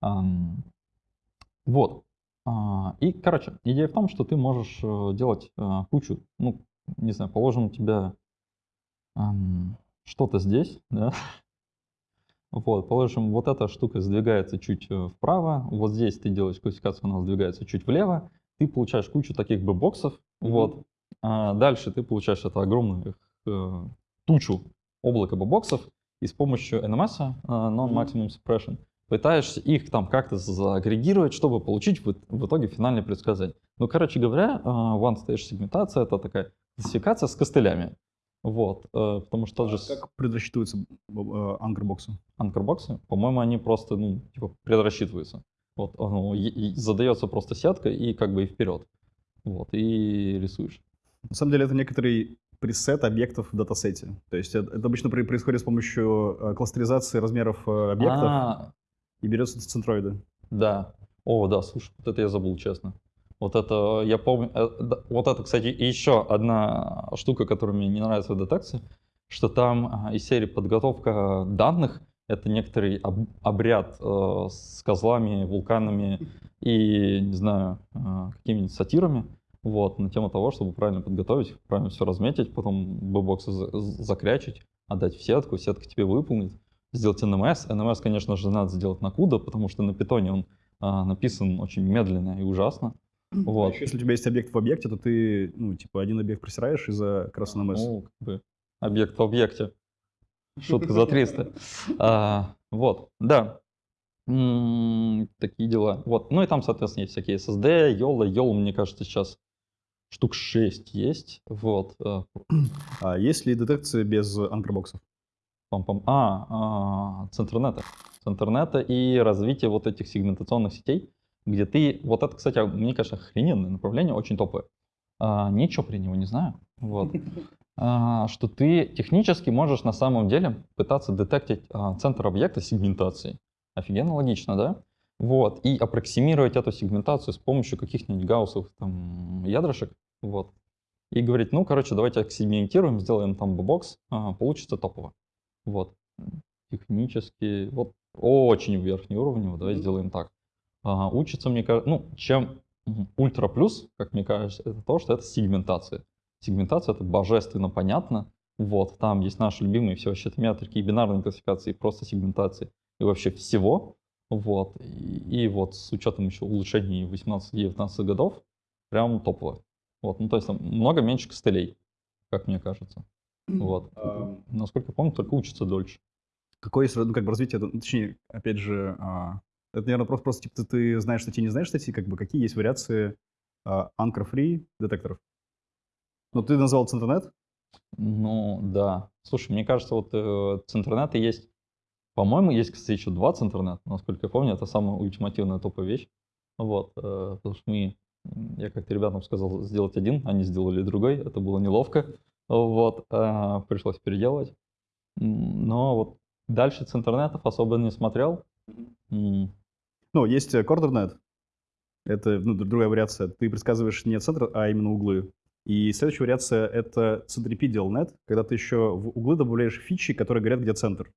Ам, вот. А, И, короче, идея в том, что ты можешь э, делать э, кучу, ну, не знаю, положим у тебя что-то здесь, да, вот, положим, вот эта штука сдвигается чуть э, вправо, вот здесь ты делаешь классификацию, она сдвигается чуть влево, ты получаешь кучу таких бы боксов, Мгм. вот, А дальше ты получаешь это огромную э, тучу облака боксов, и с помощью NMS, э, Non-Maximum Suppression, пытаешься их там как-то заагрегировать, чтобы получить в, в итоге финальное предсказание. Ну, короче говоря, э, one-stage сегментация — это такая классификация с костылями. Вот, э, потому что тот же А Как предрасчитываются анкербоксы? анкербоксы, по-моему, они просто, ну, типа, предрасчитываются. Вот, и задается просто сетка и как бы и вперед. Вот, и рисуешь. На самом деле это некоторый пресет объектов в датасете. То есть это, это обычно происходит с помощью э, кластеризации размеров э, объектов А, и берется центроиды. да. О, да, слушай, вот это я забыл, честно. Вот это, я помню, э, вот это, кстати, еще одна штука, которая мне не нравится в детекции, что там а, из серии подготовка данных, это некоторый об- обряд э, с козлами, вулканами и, не знаю, э, какими-нибудь сатирами, вот, на тему того, чтобы правильно подготовить, правильно все разметить, потом бэбоксы за- закрячить, отдать в сетку, сетка тебе выполнит, сделать NMS. NMS, конечно же, надо сделать на CUDA, потому что на питоне он написан очень медленно и ужасно. Вот. Если у тебя есть объект в объекте, то ты, ну, типа, один объект просираешь из-за раз NMS. Ну, как бы объект в объекте. Шутка за 300. А, вот, да. М, Такие дела. Вот. Ну и там, соответственно, есть всякие SSD, YOLO. YOLO, мне кажется, сейчас штук 6 есть. Вот. э, А есть ли детекция без анкербоксов? Пам-пам. А, а, с интернета. С интернета и развитие вот этих сегментационных сетей, где ты... Вот это, кстати, мне кажется, охрененное направление, очень топовое. А, ничего про него не знаю. Вот. А, что ты технически можешь на самом деле пытаться детектить а, центр объекта сегментации. Офигенно логично, да? Вот. И аппроксимировать эту сегментацию с помощью каких-нибудь гауссовых там ядрышек. Вот. И говорить, ну, короче, давайте сегментируем, сделаем там бокс, получится топово. Вот. Технически, вот очень верхний уровень, давай сделаем так. А, учится, мне кажется, ну, чем ультра плюс, как мне кажется, это то, что это сегментация. Сегментация это божественно понятно. Вот, там есть наши любимые все вообще метрики и бинарные классификации, и просто сегментации, и вообще всего. Вот, и, и вот с учетом еще улучшений 18-19 годов, прям топово. Вот, ну то есть там много меньше костылей, как мне кажется. Вот. Насколько я помню, только учатся дольше. Какое есть, ну, как бы развитие, ну, точнее, опять же, а, это, наверное, просто, просто типа, ты, ты знаешь статьи, не знаешь статьи, как бы, какие есть вариации а, anchor-free детекторов? Ну, ты назвал Центрнет, Ну, да. Слушай, мне кажется, вот э, центрнеты есть, по-моему, есть, кстати, еще два центрнета. Насколько я помню, это самая ультимативная топовая вещь. Вот, э, потому что мы, я как-то ребятам сказал сделать один, они сделали другой, это было неловко. Вот, э, пришлось переделывать. Но вот дальше центрнетов особо не смотрел. М, ну, есть э, Coordinate, это ну, другая вариация, ты предсказываешь не центр, а именно углы. И следующая вариация — это centripetal.net, когда ты еще в углы добавляешь фичи, которые говорят, где центр.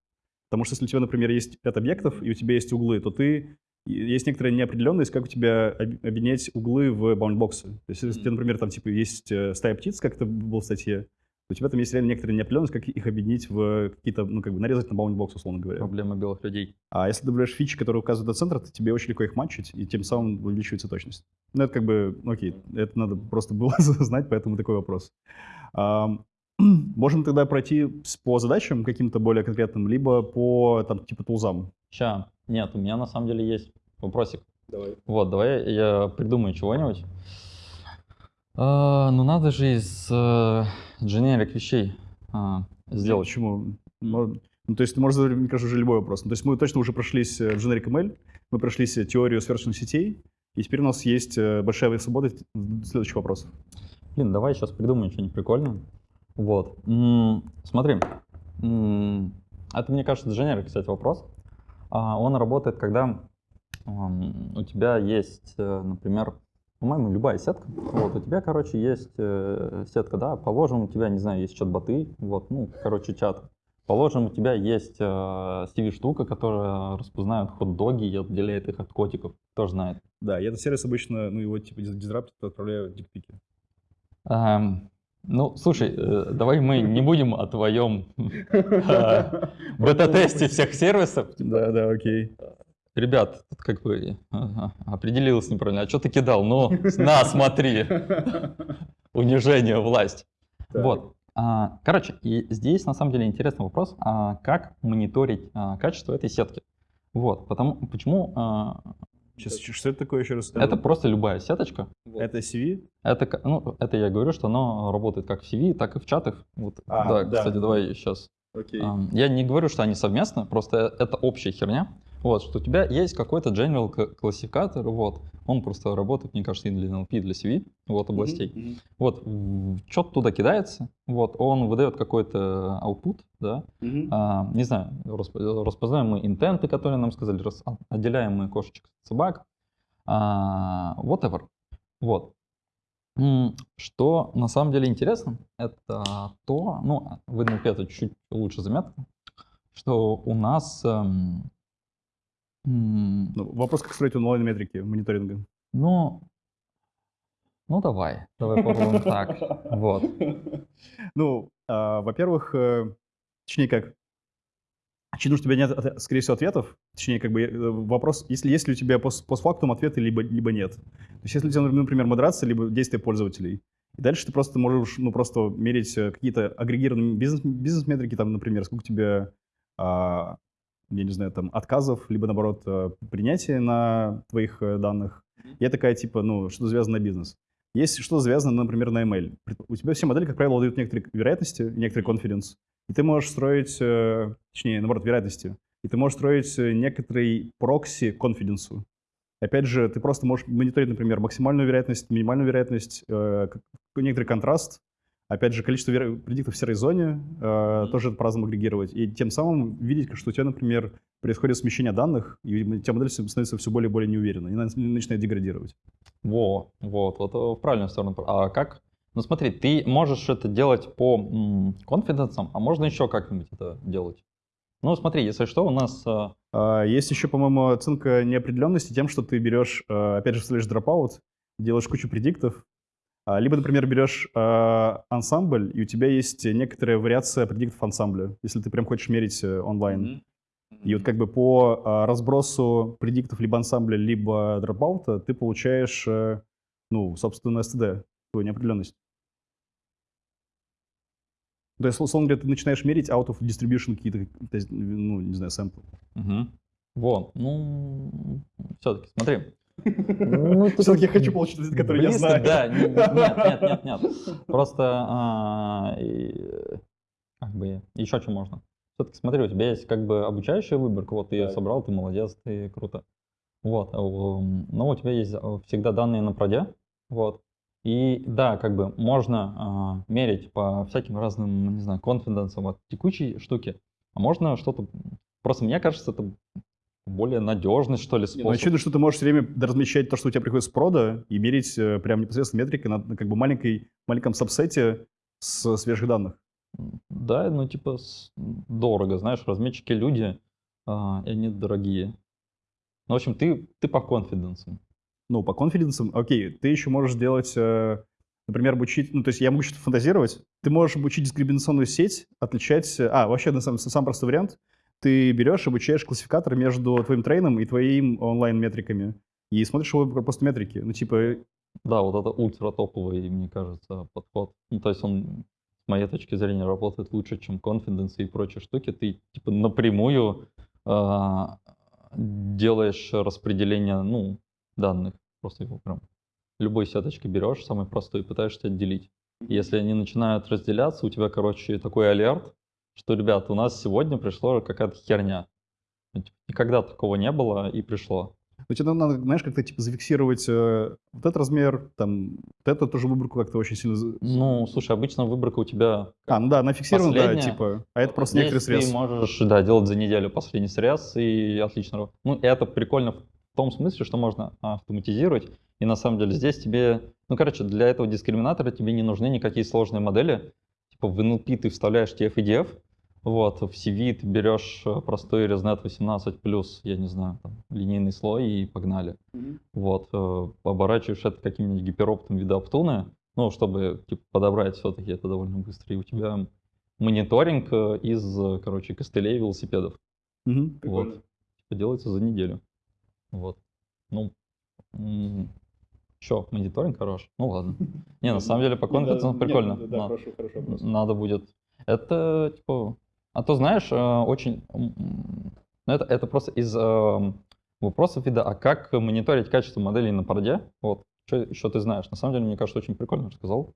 Потому что если у тебя, например, есть ряд объектов, и у тебя есть углы, то ты есть некоторая неопределенность, как у тебя объединять углы в баундбоксы. То есть, если, например, там типа есть э, стая птиц, как это было в статье, у тебя там есть реально некоторая неопределенность, как их объединить в какие-то, ну, как бы нарезать на баундбокс, условно говоря. Проблема белых людей. А если ты добавляешь фичи, которые указывают на центр, то тебе очень легко их матчить, и тем самым увеличивается точность. Ну, это как бы, ну, окей, это надо просто было знать, поэтому такой вопрос. Можем тогда пройти по задачам каким-то более конкретным, либо по, там, типа, тулзам. Ща, нет, у меня на самом деле есть вопросик. Давай. Вот, давай я придумаю чего-нибудь. А, ну, надо же из э, generic вещей а, сделать. Почему? Ну, то есть ты можешь задать, мне кажется, уже любой вопрос. Ну, то есть мы точно уже прошлись э, в generic ML, мы прошлись э, теорию сверхчисленных сетей, и теперь у нас есть э, большая свобода следующих вопросов. Блин, давай сейчас придумаем что-нибудь прикольное. Вот. М-м, смотри. М-м, это, мне кажется, generic, кстати, вопрос. А, он работает, когда у тебя есть, например, по-моему, любая сетка. Вот, у тебя, короче, есть э, сетка, да, положим, у тебя, не знаю, есть чат-боты, вот, ну, короче, чат. Положим, у тебя есть э, CV-штука, которая распознает хот-доги и отделяет их от котиков. Кто знает. Да, и этот сервис обычно, ну, его типа дизраптит, отправляют дикпики. Эм, ну, слушай, э, давай мы не будем о твоем э, бета-тесте всех сервисов. Да, да, окей ребят, тут как бы ага, определилось неправильно, а что ты кидал? Ну, на, смотри. Унижение, власть. Вот. А, короче, и здесь на самом деле интересный вопрос, а как мониторить а, качество этой сетки? Вот, потому, почему... Сейчас, что это такое еще раз? Это просто любая сеточка. Это CV? Это, ну, это я говорю, что оно работает как в CV, так и в чатах. Вот, а, да, да, кстати, давай сейчас. Окей. Я не говорю, что они совместно, просто это общая херня. Вот, что у тебя есть какой-то general классификатор, вот, он просто работает, мне кажется, и для NLP, и для CV, вот, областей. Mm-hmm. Вот, что-то туда кидается, вот, он выдает какой-то output, да, mm-hmm. а, не знаю, распознаемые интенты, которые нам сказали, рас, отделяемые кошечек от собак, а, whatever, вот. Что на самом деле интересно, это то, ну, в NLP это чуть лучше заметно, что у нас эм, ну, вопрос, как строить онлайн-метрики мониторинга. Ну, ну давай, давай попробуем так. Вот. Ну, а, во-первых, э, точнее как, Очевидно, что у тебя нет, скорее всего, ответов. Точнее, как бы э, вопрос, если есть ли у тебя пост постфактум ответы, либо, либо нет. То есть, если у тебя, например, модерация, либо действия пользователей, и дальше ты просто можешь, ну, просто мерить э, какие-то агрегированные бизнес-метрики, бизнес там, например, сколько у тебя а, я не знаю, там, отказов, либо, наоборот, э, принятия на твоих э, данных. Я такая, типа, ну, что завязано на бизнес. Есть что-то завязано, например, на email. У тебя все модели, как правило, дают некоторые вероятности, некоторый конфиденс. И ты можешь строить, э, точнее, наоборот, вероятности. И ты можешь строить некоторый прокси конфиденсу. Опять же, ты просто можешь мониторить, например, максимальную вероятность, минимальную вероятность, некоторый контраст, Опять же, количество предиктов в серой зоне э, тоже по-разному агрегировать. И тем самым видеть, что у тебя, например, происходит смещение данных, и у тебя модель становится все более и более неуверенной, и начинает деградировать. Во, вот, вот в правильную сторону. А как? Ну смотри, ты можешь это делать по конфиденсам, а можно еще как-нибудь это делать? Ну смотри, если что, у нас... Э... А, есть еще, по-моему, оценка неопределенности тем, что ты берешь, э, опять же, вставляешь dropout, делаешь кучу предиктов, либо, например, берешь э, ансамбль, и у тебя есть некоторая вариация предиктов ансамбля, если ты прям хочешь мерить э, онлайн. Mm-hmm. И вот как бы по э, разбросу предиктов либо ансамбля, либо дропаута ты получаешь, э, ну, собственно, STD, твою неопределенность. То есть, условно говоря, ты начинаешь мерить out of distribution какие-то, ну, не знаю, сэмплы. Угу. Вот, ну, все-таки, смотри, ну, Все-таки я хочу получить ответ, который я знаю. Да, нет, нет, нет, нет. Просто а, как бы еще что можно. Все-таки смотри, у тебя есть как бы обучающая выборка, вот ты ее собрал, ты молодец, ты круто. Вот, но у тебя есть всегда данные на проде, вот. И да, как бы можно э, мерить по всяким разным, не знаю, конфиденсам от текущей штуки, а можно что-то... Просто мне кажется, это более надежный, что ли, Не, способ. Ну, очевидно, что ты можешь все время размещать то, что у тебя приходит с прода, и мерить э, прям непосредственно метрикой на, на как бы маленькой, маленьком сабсете с свежих данных. Да, ну типа дорого, знаешь, разметчики люди, а, и они дорогие. Ну, в общем, ты, ты по конфиденсам. Ну, по конфиденсам, окей, ты еще можешь делать, э, например, обучить, ну, то есть я могу что-то фантазировать, ты можешь обучить дискриминационную сеть, отличать, э, а, вообще, на самом, сам простой вариант, ты берешь, обучаешь классификатор между твоим трейном и твоим онлайн-метриками, и смотришь его просто метрики, ну, типа, Да, вот это ультра топовый, мне кажется, подход. Ну, то есть он, с моей точки зрения, работает лучше, чем confidence и прочие штуки. Ты типа напрямую а, делаешь распределение, ну, данных. Просто его прям любой сеточки берешь, самый простой, и пытаешься отделить. Если они начинают разделяться, у тебя, короче, такой алерт, что, ребят, у нас сегодня пришло какая-то херня. Ну, типа, Никогда такого не было и пришло. ну, тебе надо, знаешь, как-то, типа, зафиксировать э, вот этот размер, там, вот эту тоже выборку как-то очень сильно... Ну, слушай, обычно выборка у тебя А, ну да, она фиксирована, да, типа, а это просто некоторый срез. ты можешь, да, делать за неделю последний срез и отлично. Ну, это прикольно в том смысле, что можно автоматизировать. И на самом деле здесь тебе, ну, короче, для этого дискриминатора тебе не нужны никакие сложные модели. Типа в NLP ты вставляешь TF и DF, вот, в CV ты берешь э, простой ResNet 18 плюс, я не знаю, там, линейный слой и погнали. Вот, э, оборачиваешь это каким-нибудь гипероптом вида Оптуны, ну, чтобы типа, подобрать все-таки это довольно быстро. И у тебя мониторинг э, из, короче, костылей велосипедов. Мгм. Вот. Типа делается за неделю. Вот. Ну, что, мониторинг хорош? Ну ладно. Не, на самом деле по конфиденсам прикольно. Да, На- хорошо, хорошо. Надо будет. Это, типа... А то, знаешь, э, очень... ну, это, это просто из э, вопросов вида, а как мониторить качество моделей на порде? Вот. Что еще ты знаешь? На самом деле, мне кажется, очень прикольно рассказал.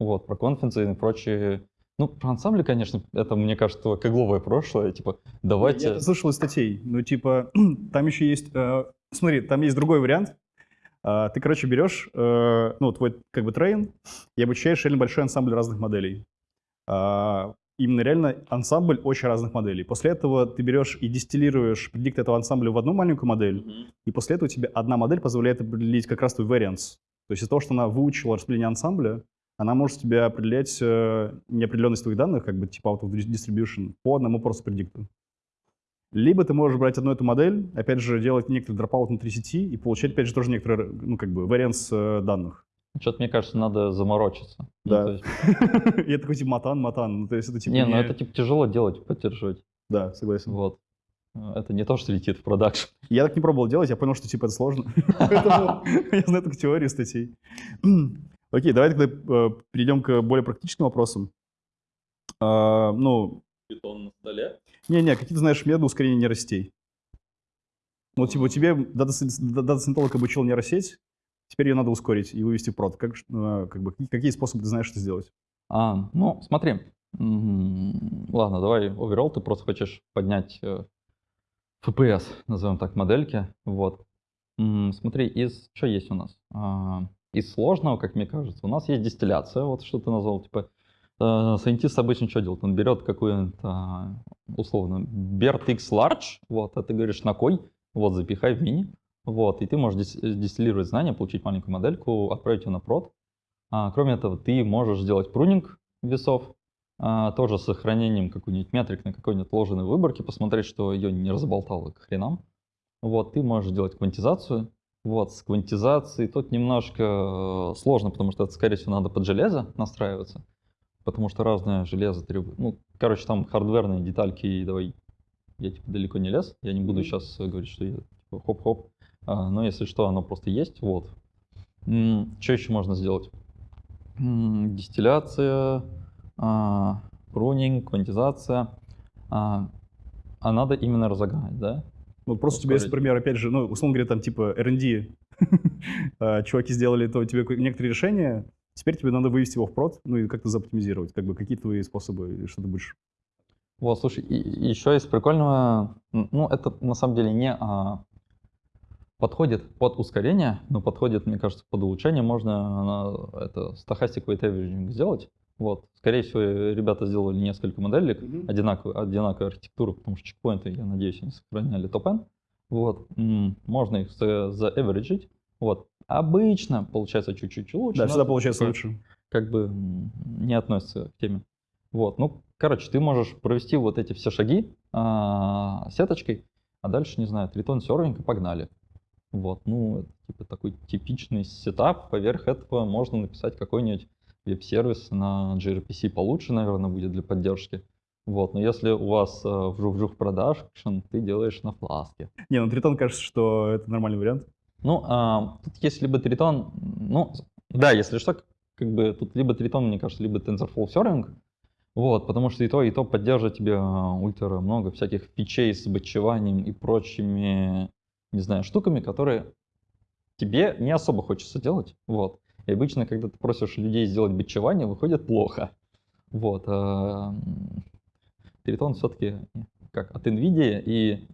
Вот, про конференции и прочие... Ну, про ансамбли, конечно, это, мне кажется, кегловое прошлое. Типа, давайте... Я слышал из статей. Ну, типа, там еще есть... э, смотри, там есть другой вариант. А, ты, короче, берешь, э, ну, твой, как бы, трейн и обучаешь реально большой ансамбль разных моделей. А, именно реально ансамбль очень разных моделей. После этого ты берешь и дистиллируешь предикт этого ансамбля в одну маленькую модель, Мгм. и после этого тебе одна модель позволяет определить как раз твой variance. То есть из-за того, что она выучила распределение ансамбля, она может тебе определять э, неопределенность твоих данных, как бы типа out of distribution, по одному просто предикту. Либо ты можешь брать одну эту модель, опять же, делать некоторый дропаут внутри сети и получать, опять же, тоже некоторый, ну, как бы, варианс э, данных. Что-то, мне кажется, надо заморочиться. Ну, Да. Я такой, типа, матан, матан. Ну, то есть это, типа, не, ну это типа тяжело делать, поддерживать. Да, согласен. Вот. Это не то, что летит в продакшн. Я так не пробовал делать, я понял, что, типа, это сложно. Поэтому я знаю только теорию статей. Окей, давай тогда э, перейдем к более практическим вопросам. А, Ну, Питон на столе. Не-не, какие ты знаешь методы ускорения нейросетей? Вот типа тебе дата-сcientolog обучил нейросеть, теперь ее надо ускорить и вывести в прод. Как, э, как бы, какие- способы ты знаешь это сделать? А, ну, смотри. Ладно, давай overall, ты просто хочешь поднять э, FPS, назовем так, модельки. Вот. Смотри, из что есть у нас? А, Из сложного, как мне кажется, у нас есть дистилляция, вот что ты назвал, типа Сайентист обычно что делает? Он берет какую-то, а, условно, BERT X Large, вот, а ты говоришь на кой, вот, запихай в мини, вот, и ты можешь дис- дистиллировать знания, получить маленькую модельку, отправить ее на прод. А, кроме этого, ты можешь сделать прунинг весов, а, тоже с сохранением какой-нибудь метрик на какой-нибудь отложенной выборке, посмотреть, что ее не разболтало к хренам. Вот, ты можешь сделать квантизацию. Вот, с квантизацией тут немножко э, сложно, потому что это, скорее всего, надо под железо настраиваться, потому что разное железо требует. Ну, короче, там хардверные детальки, и давай, я типа далеко не лез, я не буду сейчас говорить, что я типа хоп-хоп, А, но если что, оно просто есть, вот. что еще можно сделать? М, Дистилляция, а, прунинг, квантизация. А, а надо именно разогнать, да? Вот просто есть, Ускорить. например, опять же, ну, условно говоря, там типа R&D, а, чуваки сделали то тебе ко- некоторые решения, теперь тебе надо вывести его в прод, ну и как-то заоптимизировать, как бы какие твои способы, что ты будешь... Вот, слушай, и, еще из прикольного, ну, это на самом деле не а, подходит под ускорение, но подходит, мне кажется, под улучшение. Можно на, это stochastic weight averaging сделать. Вот, скорее всего, ребята сделали несколько моделек, одинаковую, одинаковую архитектуру, потому что чекпоинты, я надеюсь, они сохраняли топ Вот, м, можно их за- заэвериджить. Вот, обычно получается чуть-чуть лучше. Да, всегда получается такое, лучше. Как бы не относится к теме. Вот, ну, короче, ты можешь провести вот эти все шаги а, сеточкой, а дальше, не знаю, Triton serving и погнали. Вот, ну, это типа такой типичный сетап. Поверх этого можно написать какой-нибудь веб-сервис на gRPC получше, наверное, будет для поддержки. Вот, но если у вас э, вжух-вжух продакшн, ты делаешь на Flask е. Не, ну Тритон кажется, что это нормальный вариант. Ну, а, тут есть либо тритон, ну, да, если что, как бы тут либо тритон, мне кажется, либо TensorFlow Serving, вот, потому что и то, и то поддерживает тебе а, ультра много всяких фичей с бэтчеванием и прочими, не знаю, штуками, которые тебе не особо хочется делать, вот. И обычно, когда ты просишь людей сделать бэтчевание, выходит плохо. Вот. а, Тритон все-таки как от NVIDIA и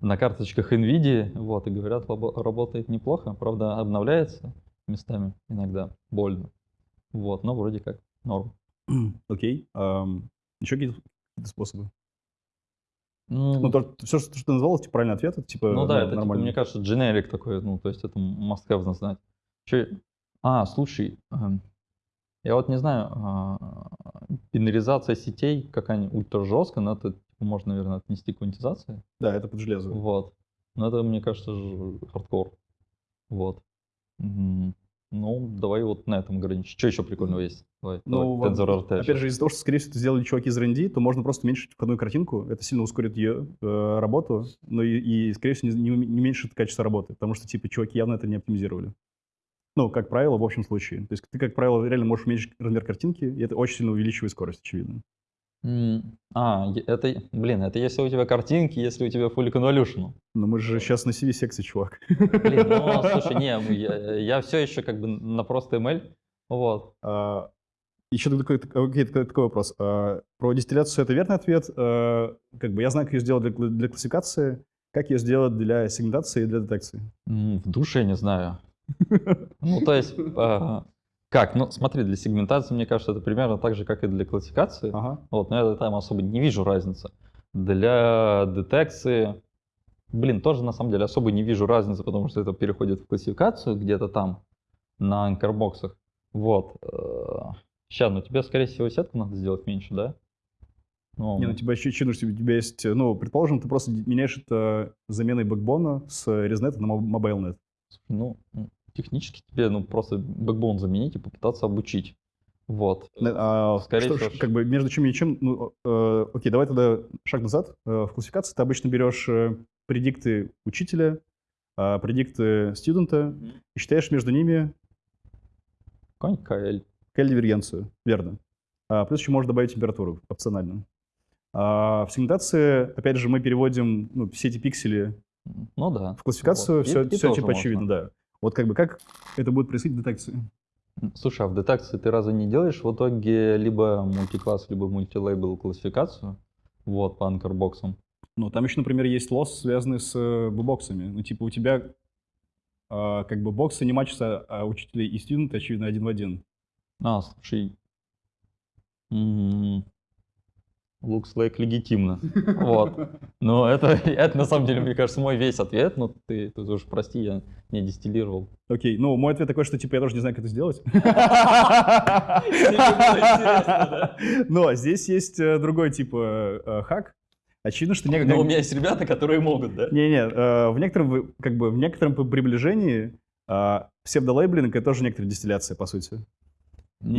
на карточках NVIDIA, вот, и говорят, работает неплохо, правда, обновляется местами иногда больно. Вот, но вроде как норм. Окей. Ам, Еще какие-то способы? Ну, Ну, то, все, что ты назвал, типа, правильный ответ, это, типа, ну да, это, типа, нормально. мне кажется, generic такой, ну, то есть это must have знать. Чё- А, слушай, эм, я вот не знаю, а, бинаризация сетей какая-нибудь ультра жесткая, но это типа, можно, наверное, отнести к квантизации. Да, это под железо. Вот. Но это, мне кажется, хардкор. Вот. Ну, давай вот на этом ограничим. Что еще прикольного есть? Давай, Ну, давай, TensorRT. опять же, из-за того, что, скорее всего, это сделали чуваки из R&D, то можно просто уменьшить входную картинку. Это сильно ускорит ее э, работу, но и, и, скорее всего, не, не не уменьшит качество работы, потому что, типа, чуваки явно это не оптимизировали. Ну, как правило, в общем случае. То есть ты, как правило, реально можешь уменьшить размер картинки, и это очень сильно увеличивает скорость, очевидно. А, это, блин, это если у тебя картинки, если у тебя full convolutional. Но мы же сейчас на CV-секции, чувак. Блин, ну, слушай, не, я, я все еще как бы на просто ML. Вот. А, еще такой, окей, такой, такой вопрос. А, про дистилляцию это верный ответ. А, как бы я знаю, как ее сделать для, для классификации, как ее сделать для сегментации и для детекции. В душе не знаю. Ну, то есть, а, как? Ну, смотри, для сегментации, мне кажется, это примерно так же, как и для классификации. Ага. Вот, но я там особо не вижу разницы. Для детекции, блин, тоже на самом деле особо не вижу разницы, потому что это переходит в классификацию где-то там на анкербоксах. Вот. Сейчас, ну тебе, скорее всего, сетку надо сделать меньше, да? Ну, Не, ну тебя еще чинуешь, у тебя есть, э, ну, предположим, ты просто меняешь это заменой бэкбона с ResNet на моб- MobileNet. ну, технически тебе ну, просто бэкбон заменить и попытаться обучить. Вот. Не- а, Скорее что- всего, как бы между чем и чем, ну, э, окей, давай тогда шаг назад. Э, в классификации ты обычно берешь э, предикты учителя, а, предикты студента и считаешь между ними Какой-нибудь KL. KL-дивергенцию, верно. А, плюс еще можно добавить температуру опционально. А, в сегментации, опять же, мы переводим ну, все эти пиксели Ну да. в классификацию, Вот. И- все, и все тоже типа можно. очевидно, да. Вот как бы как это будет происходить в детекции? Слушай, а в детекции ты разве не делаешь в итоге либо мультикласс, либо мультилейбл классификацию? Вот, по анкербоксам. Ну, там еще, например, есть лосс, связанный с э, боксами. Ну, типа у тебя а, как бы боксы не матчатся, а учителей и студенты, очевидно, один в один. А, слушай. м, Looks like легитимно. Вот. Но это, это на самом деле, мне кажется, мой весь ответ. Но ты, ты уж прости, я не дистиллировал. Окей, ну, мой ответ такой, что типа я тоже не знаю, как это сделать. Но здесь есть э, другой типа э, хак. Очевидно, что некогда... Но у меня есть ребята, которые могут, да? Не-не, э, в некотором, как бы, в некотором при- приближении псевдолейблинг — это тоже некоторая дистилляция, по сути. И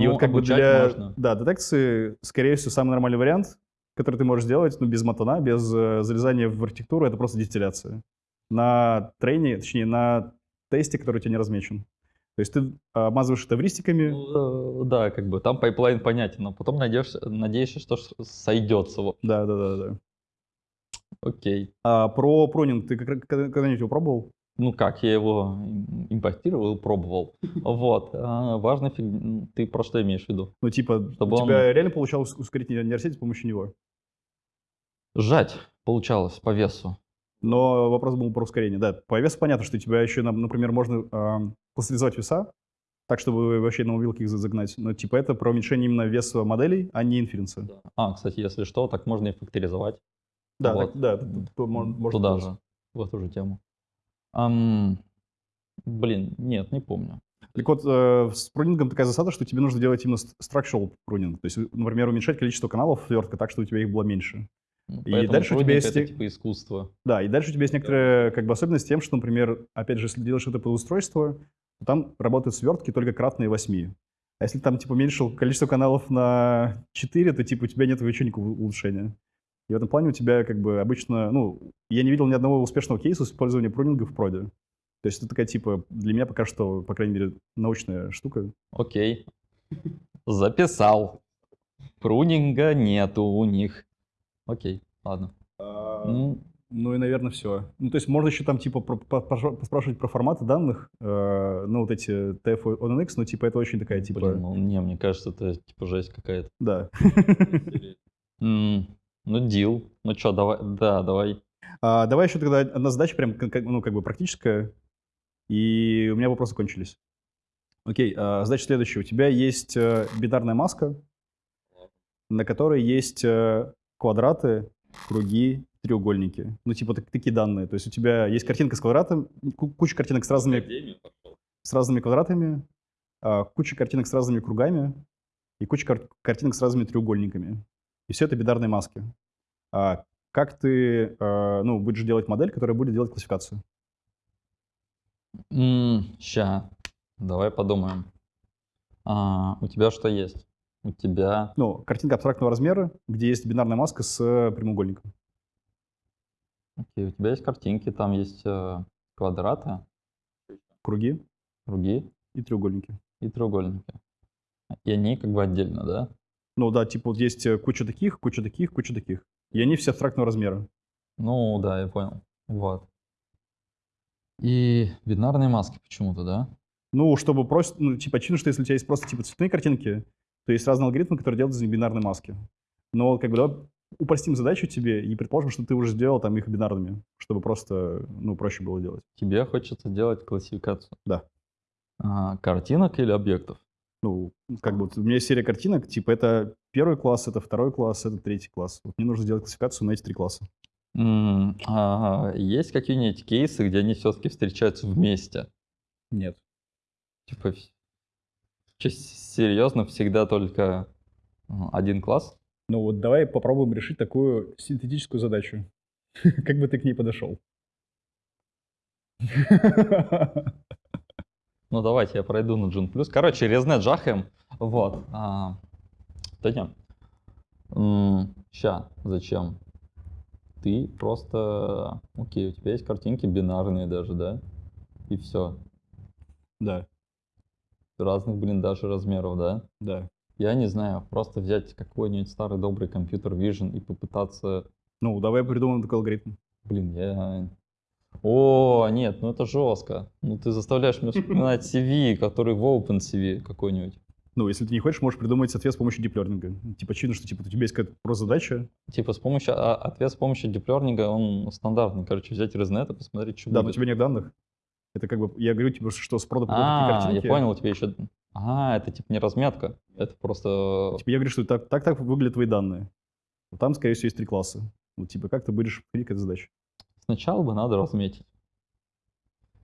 Ну, вот как бы для можно. да, детекции, скорее всего, самый нормальный вариант, который ты можешь сделать, ну, без матана, без э, залезания в архитектуру, это просто дистилляция. На трейне, точнее, на тесте, который у тебя не размечен. То есть ты обмазываешь это эвристиками, Ну, э, Да, как бы там pipeline понятен, но потом надеешься, надеешься, что сойдется. Да, да, да, да. Окей. А про пронинг ты когда-нибудь его пробовал? Ну как, я его им- импортировал пробовал. Вот. А, важно, фиг- ты про что имеешь в виду? Ну, типа, Чтобы у он- тебя реально получалось ускорить нейросеть с помощью него? Сжать получалось по весу. Но вопрос был про ускорение. Да, по весу понятно, что у тебя еще, например, можно ам, кластеризовать веса, так, чтобы вообще на мобилке их за- загнать. Но типа это про уменьшение именно веса моделей, а не инференса. Да, А, кстати, если что, так можно и факторизовать. да, Вот. так- да, т- т- т- мон- можно Туда тоже. же. в эту же тему. Ам, блин, нет, не помню. Так вот, э, с прунингом такая засада, что тебе нужно делать именно structural прунинг. То есть, например, уменьшать количество каналов свертка так, чтобы у тебя их было меньше. Ну, И дальше у тебя есть это типа искусство. Да, и дальше у тебя есть некоторая как бы особенность тем, что, например, опять же, если делаешь это под устройство, то там работают свертки только кратные 8. А если там, типа, уменьшил количество каналов на 4, то, типа, у тебя нет вообще никакого улучшения. И в этом плане у тебя, как бы, обычно, ну, я не видел ни одного успешного кейса использования прунинга в проде. То есть это такая, типа, для меня пока что, по крайней мере, научная штука. Окей. Записал. Прунинга нету у них. Окей, ладно. Ну, Ну и, наверное, все. Ну, то есть можно еще там, типа, про- по- пошо- поспрашивать про форматы данных, э, ну, вот эти TF ONNX, но, типа, это очень такая, типа, блин, ну не, мне кажется, это типа жесть какая-то. да. Ну, дил. Ну что, давай, да, давай. А, давай еще тогда одна задача прям, ну, как бы практическая, и у меня вопросы кончились. Окей, а, задача следующая. У тебя есть э, бинарная маска, на которой есть э, квадраты, круги, треугольники. Ну, типа так- такие данные. То есть у тебя есть картинка с квадратом, ку- куча картинок с разными, с разными квадратами, а, куча картинок с разными кругами и куча кар- картинок с разными треугольниками. И все это бинарные маски. А как ты э, ну, будешь делать модель, которая будет делать классификацию? ща, давай подумаем. А, у тебя что есть? У тебя... Ну, картинка абстрактного размера, где есть бинарная маска с э, прямоугольником. Окей, у тебя есть картинки, там есть э, квадраты, Круги круги и треугольники. и треугольники. И они как бы отдельно, да? Ну да, типа вот есть э, куча таких, куча таких, куча таких. И они все абстрактного размера. Ну, да, я понял. Вот. И бинарные маски почему-то, да? Ну, чтобы просто, ну, типа, очевидно, что если у тебя есть просто типа цветные картинки, то есть разные алгоритмы, которые делают из бинарные маски. Но как бы давай упростим задачу тебе и предположим, что ты уже сделал там их бинарными, чтобы просто, ну, проще было делать. Тебе хочется делать классификацию? Да. А, картинок или объектов? Ну, как бы у меня есть серия картинок, типа это первый класс, это второй класс, это третий класс. Вот мне нужно сделать классификацию на эти три класса. М, а, есть какие-нибудь кейсы, где они все-таки встречаются вместе? Нет. Типа, серьезно, всегда только м, один класс? Ну вот давай попробуем решить такую синтетическую задачу. Как бы ты к ней подошел? Ну, давайте я пройду на Джун Плюс. Короче, резне джахаем. Вот. А, да не. Ща, зачем? Ты просто... Окей, у тебя есть картинки бинарные даже, да? И все. Да, Разных, блин, даже размеров, да? да. Я не знаю, просто взять какой-нибудь старый добрый компьютер Vision и попытаться... Ну, давай придумаем такой алгоритм. Блин, я... О, нет, ну это жестко. Ну ты заставляешь меня вспоминать CV, который в OpenCV какой-нибудь. Ну, если ты не хочешь, можешь придумать ответ с помощью диплернинга. Типа, очевидно, что типа, у тебя есть какая-то просто задача. Типа с помощью, а, ответ с помощью диплернинга, он стандартный. Короче, взять ResNet и посмотреть, что Да, но у будет. тебя нет данных. Это как бы, я говорю, типа, что с прода такие А, я картинки. понял, у тебя еще... А, это типа не разметка, это просто... Типа, я говорю, что так, так, так выглядят твои данные. Там, скорее всего, есть три класса. Вот, типа, как ты будешь подходить к этой задаче? Сначала бы надо разметить.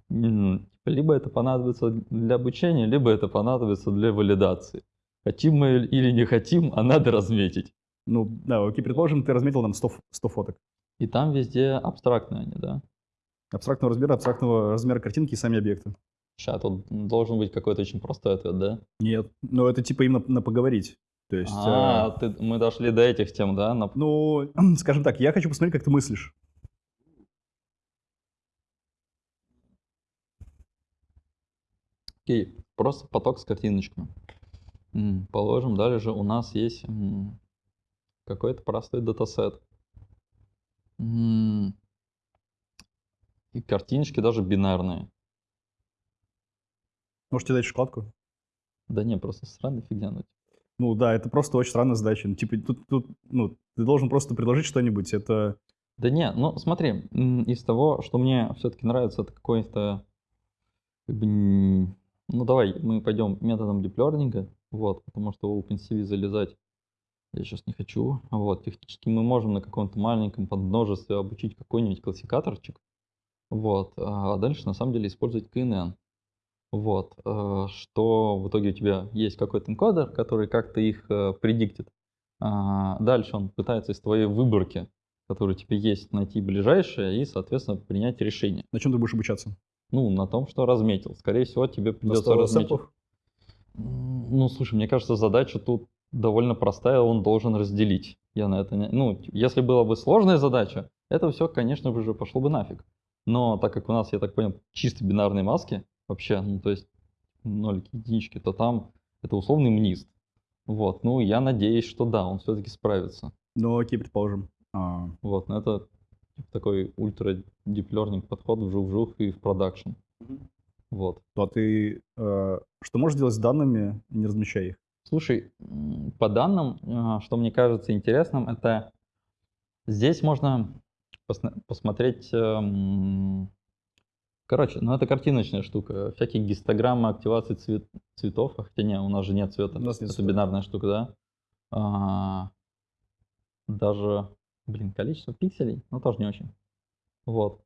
Типа, Либо это понадобится для обучения, либо это понадобится для валидации. Хотим мы или не хотим, а надо разметить. Ну, да, окей, предположим, ты разметил нам 100, ф- 100 фоток. И там везде абстрактные они, да? Абстрактного размера, абстрактного размера картинки и сами объекты. Сейчас тут должен быть какой-то очень простой ответ, да? Нет. Ну, это типа именно на поговорить. То есть, А, э, ты- мы дошли до этих тем, да? На- ну, скажем так, я хочу посмотреть, как ты мыслишь. Окей, просто поток с картиночками. Положим, далее у нас есть какой-то простой датасет. И картиночки даже бинарные. Можете дать шоколадку? Да не, просто странная фигня. ну, Ну да, это просто очень странная задача. Ну, типа, тут, тут, ну, ты должен просто предложить что-нибудь. Это, Да не, ну смотри, из того, что мне все-таки нравится, это какой-то, как бы, ну давай, мы пойдем методом диплернинга, вот, потому что в OpenCV залезать я сейчас не хочу, вот, технически мы можем на каком-то маленьком подмножестве обучить какой-нибудь классификаторчик, Вот. А дальше на самом деле использовать KNN. Вот. э, Что в итоге у тебя есть какой-то энкодер, который как-то их э, предиктит. А, Дальше он пытается из твоей выборки, которая у тебя есть, найти ближайшее и, соответственно, принять решение. На чем ты будешь обучаться? Ну, на том, что разметил. Скорее всего, тебе придется 100 разметить. Ну, слушай, мне кажется, задача тут довольно простая, он должен разделить. Я на это не... Ну, если была бы сложная задача, это все, конечно же, пошло бы нафиг. Но так как у нас, я так понял, чисто бинарные маски, вообще, ну, то есть нолики, единички, то там это условный мнист. Вот, ну, я надеюсь, что да, он все-таки справится. Ну, окей, предположим. А, Вот, но это типа такой ультра deep learning подход вжух-вжух и в продакшн. Вот. то а ты э, что можешь делать с данными, не размещая их? Слушай, по данным, а, что мне кажется интересным, это здесь можно посмотреть, эм, короче, ну это картиночная штука, всякие гистограммы активации цвет- цветов, а хотя не, у нас же нет цвета, У нас нет это цвета. бинарная штука, да. А, даже, блин, количество пикселей, ну тоже не очень. Вот.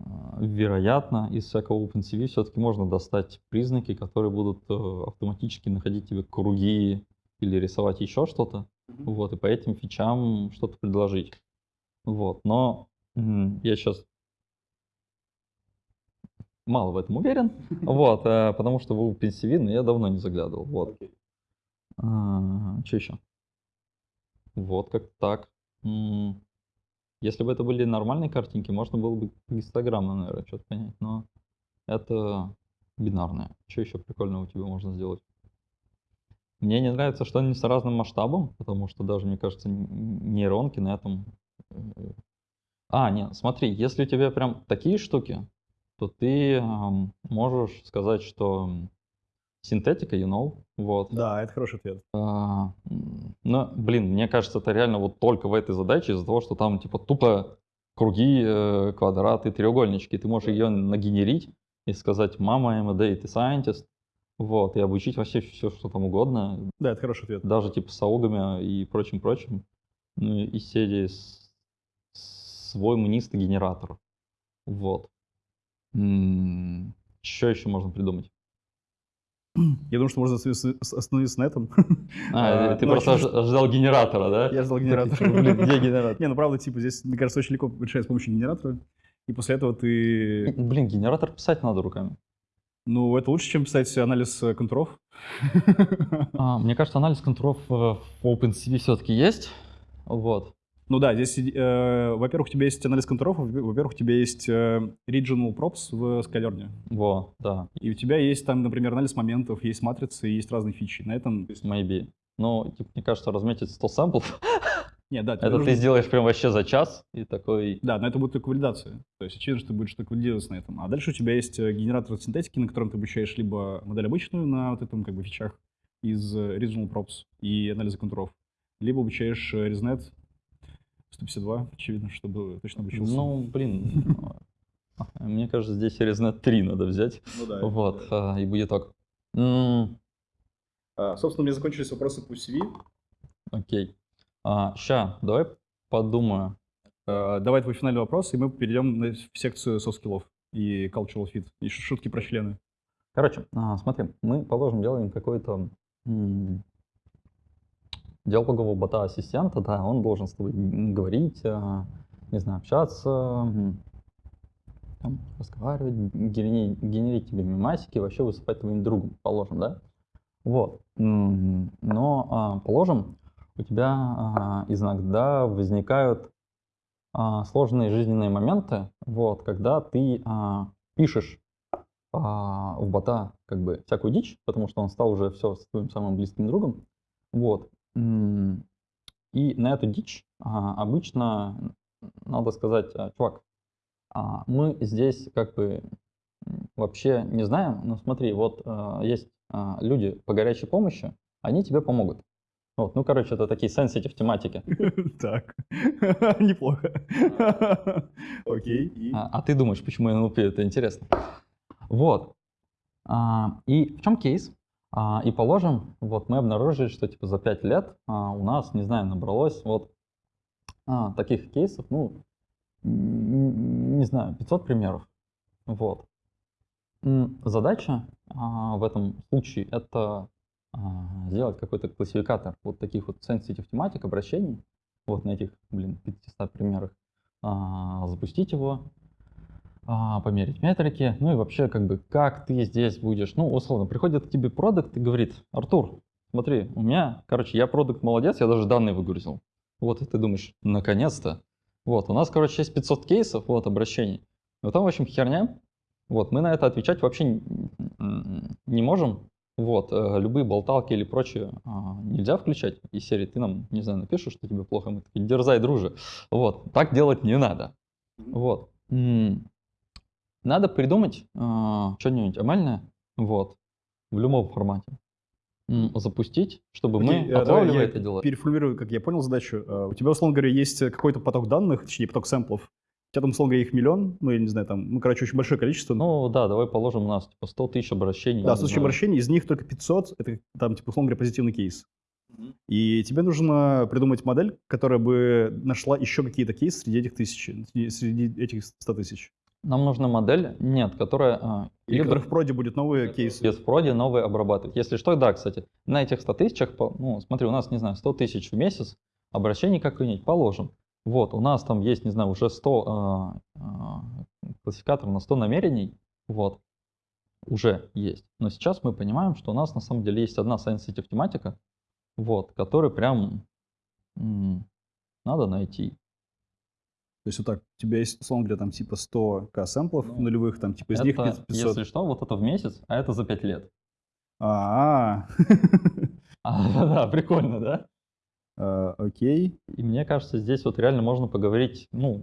А, Вероятно, из всякого OpenCV все-таки можно достать признаки, которые будут э, автоматически находить тебе круги или рисовать еще что-то. Вот, и по этим фичам что-то предложить. Вот, но я сейчас мало в этом уверен. Вот, э, потому что OpenCV ну, я давно не заглядывал. Вот. что еще? Вот, как так. Если бы это были нормальные картинки, можно было бы гистограммно, наверное, что-то понять, но это бинарное. Что еще прикольного у тебя можно сделать? Мне не нравится, что они с разным масштабом, потому что даже, мне кажется, нейронки на этом... А, нет, смотри, если у тебя прям такие штуки, то ты ам, можешь сказать, что синтетика, you know, вот. Да, это хороший ответ. А, м, Ну, блин, мне кажется, это реально вот только в этой задаче из-за того, что там типа тупо круги, э, квадраты, треугольнички. Ты можешь ее нагенерить и сказать, мама, I'm a data scientist, вот, и обучить вообще все, что там угодно, Да, это хороший ответ. даже типа с аогами и прочим-прочим. Ну, и серии с- свой мнистый генератор. Вот. Что еще можно придумать? Я думаю, что можно остановиться на этом. А, А, ты ну, просто ожидал генератора, да? Я ждал генератор. Такой, типа, где генератор? Не, ну правда, типа здесь, мне кажется, очень легко решать с помощью генератора. И после этого ты... Блин, генератор писать надо руками. Ну, это лучше, чем писать анализ э, контуров. А, мне кажется, анализ контуров э, в OpenCV все-таки есть. Вот. Ну да, здесь, э, во-первых, у тебя есть анализ контуров, во- во-первых, у тебя есть э, regional props в Skylern. Во, да, И у тебя есть там, например, анализ моментов, есть матрицы, есть разные фичи. На этом... maybe. Ну, типа, мне кажется, разметить 100 сэмплов, Нет, да, это нужно- ты сделаешь прям вообще за час и такой... Да, но это будет только валидация. То есть очевидно, что ты будешь только валидироваться на этом. А дальше у тебя есть э, генератор синтетики, на котором ты обучаешь либо модель обычную на вот этом как бы фичах из э, regional props и анализа контуров, либо обучаешь э, ResNet 152, очевидно, чтобы точно обучился. Ну, блин, мне кажется, здесь ResNet 3 надо взять. Ну да. Вот, а, и будет так. М, А, собственно, у меня закончились вопросы по CV. Окей. А, ща, давай подумаю. Давай твой финальный вопрос, и мы перейдем в секцию skills и cultural fit. И шутки про члены. Короче, смотри, мы, положим, делаем какой-то диалогового бота-ассистента, да, он должен с тобой говорить, а, не знаю, общаться, там, разговаривать, генерить, генерить тебе мемасики, вообще выступать твоим другом, положим, да? Вот. Но, а, положим, у тебя а, иногда возникают сложные жизненные моменты, вот, когда ты пишешь в бота как бы всякую дичь, потому что он стал уже все с твоим самым близким другом. Вот. И на эту дичь а, обычно надо сказать, а, чувак, а, мы здесь как бы вообще не знаем, но смотри, вот а, есть а, люди по горячей помощи, они тебе помогут. Вот, ну, короче, это такие sensitive тематики. Так, неплохо. Окей. А, ты думаешь, почему НЛП это интересно? Вот. И в чем кейс? А, и положим, вот мы обнаружили, что типа за 5 лет а, у нас, не знаю, набралось вот а, таких кейсов, ну, не знаю, 500 примеров. Вот. Задача в этом случае это сделать какой-то классификатор вот таких вот sensitive тематик, обращений, вот на этих, блин, 500 примерах, запустить его, померить метрики, ну и вообще как бы как ты здесь будешь, ну условно, приходит к тебе продукт и говорит, Артур, смотри, у меня, короче, я продукт молодец, я даже данные выгрузил. Вот, и ты думаешь, наконец-то. Вот, у нас, короче, есть 500 кейсов, вот, обращений. Но там, в общем, херня. Вот, мы на это отвечать вообще не можем. Вот, э, любые болталки или прочее а, нельзя включать. Из серии ты нам, не знаю, напишешь, что тебе плохо, мы такие, дерзай, друже. Вот, так делать не надо. Вот. Надо придумать а, что-нибудь амальное, вот, в любом формате. Запустить, чтобы Окей, мы, э, отлавливая я это дело, Переформулирую, как я понял задачу. Э, У тебя, условно говоря, есть какой-то поток данных, точнее, поток сэмплов. У тебя там, условно говоря, их миллион, ну, я не знаю, там, ну, короче, очень большое количество. Ну да, давай положим у нас типа 100 тысяч обращений. Да, не с тысячи знаю. обращений, из них только 500, это там, типа, условно говоря, позитивный кейс. И тебе нужно придумать модель, которая бы нашла еще какие-то кейсы среди этих среди- среди этих 100 тысяч. Нам нужна модель, нет, которая а, Или либо в проде будет новые кейсы. без проди новые обрабатывать. Если что, да, кстати, на этих 100 тысячах, ну, смотри, у нас, не знаю, 100 тысяч в месяц, обращений как-нибудь положим. Вот, у нас там есть, не знаю, уже 100 а, а, классификаторов на 100 намерений, вот, уже есть. Но сейчас мы понимаем, что у нас на самом деле есть одна sensitive тематика, вот, которую прям м, надо найти. То есть вот так, у тебя есть, условно говоря, там типа 100к сэмплов Ну, нулевых, там типа из них Это, 500. если что, вот это в месяц, а это за 5 лет. А, А, да, прикольно, да? а, окей. И мне кажется, здесь вот реально можно поговорить, ну,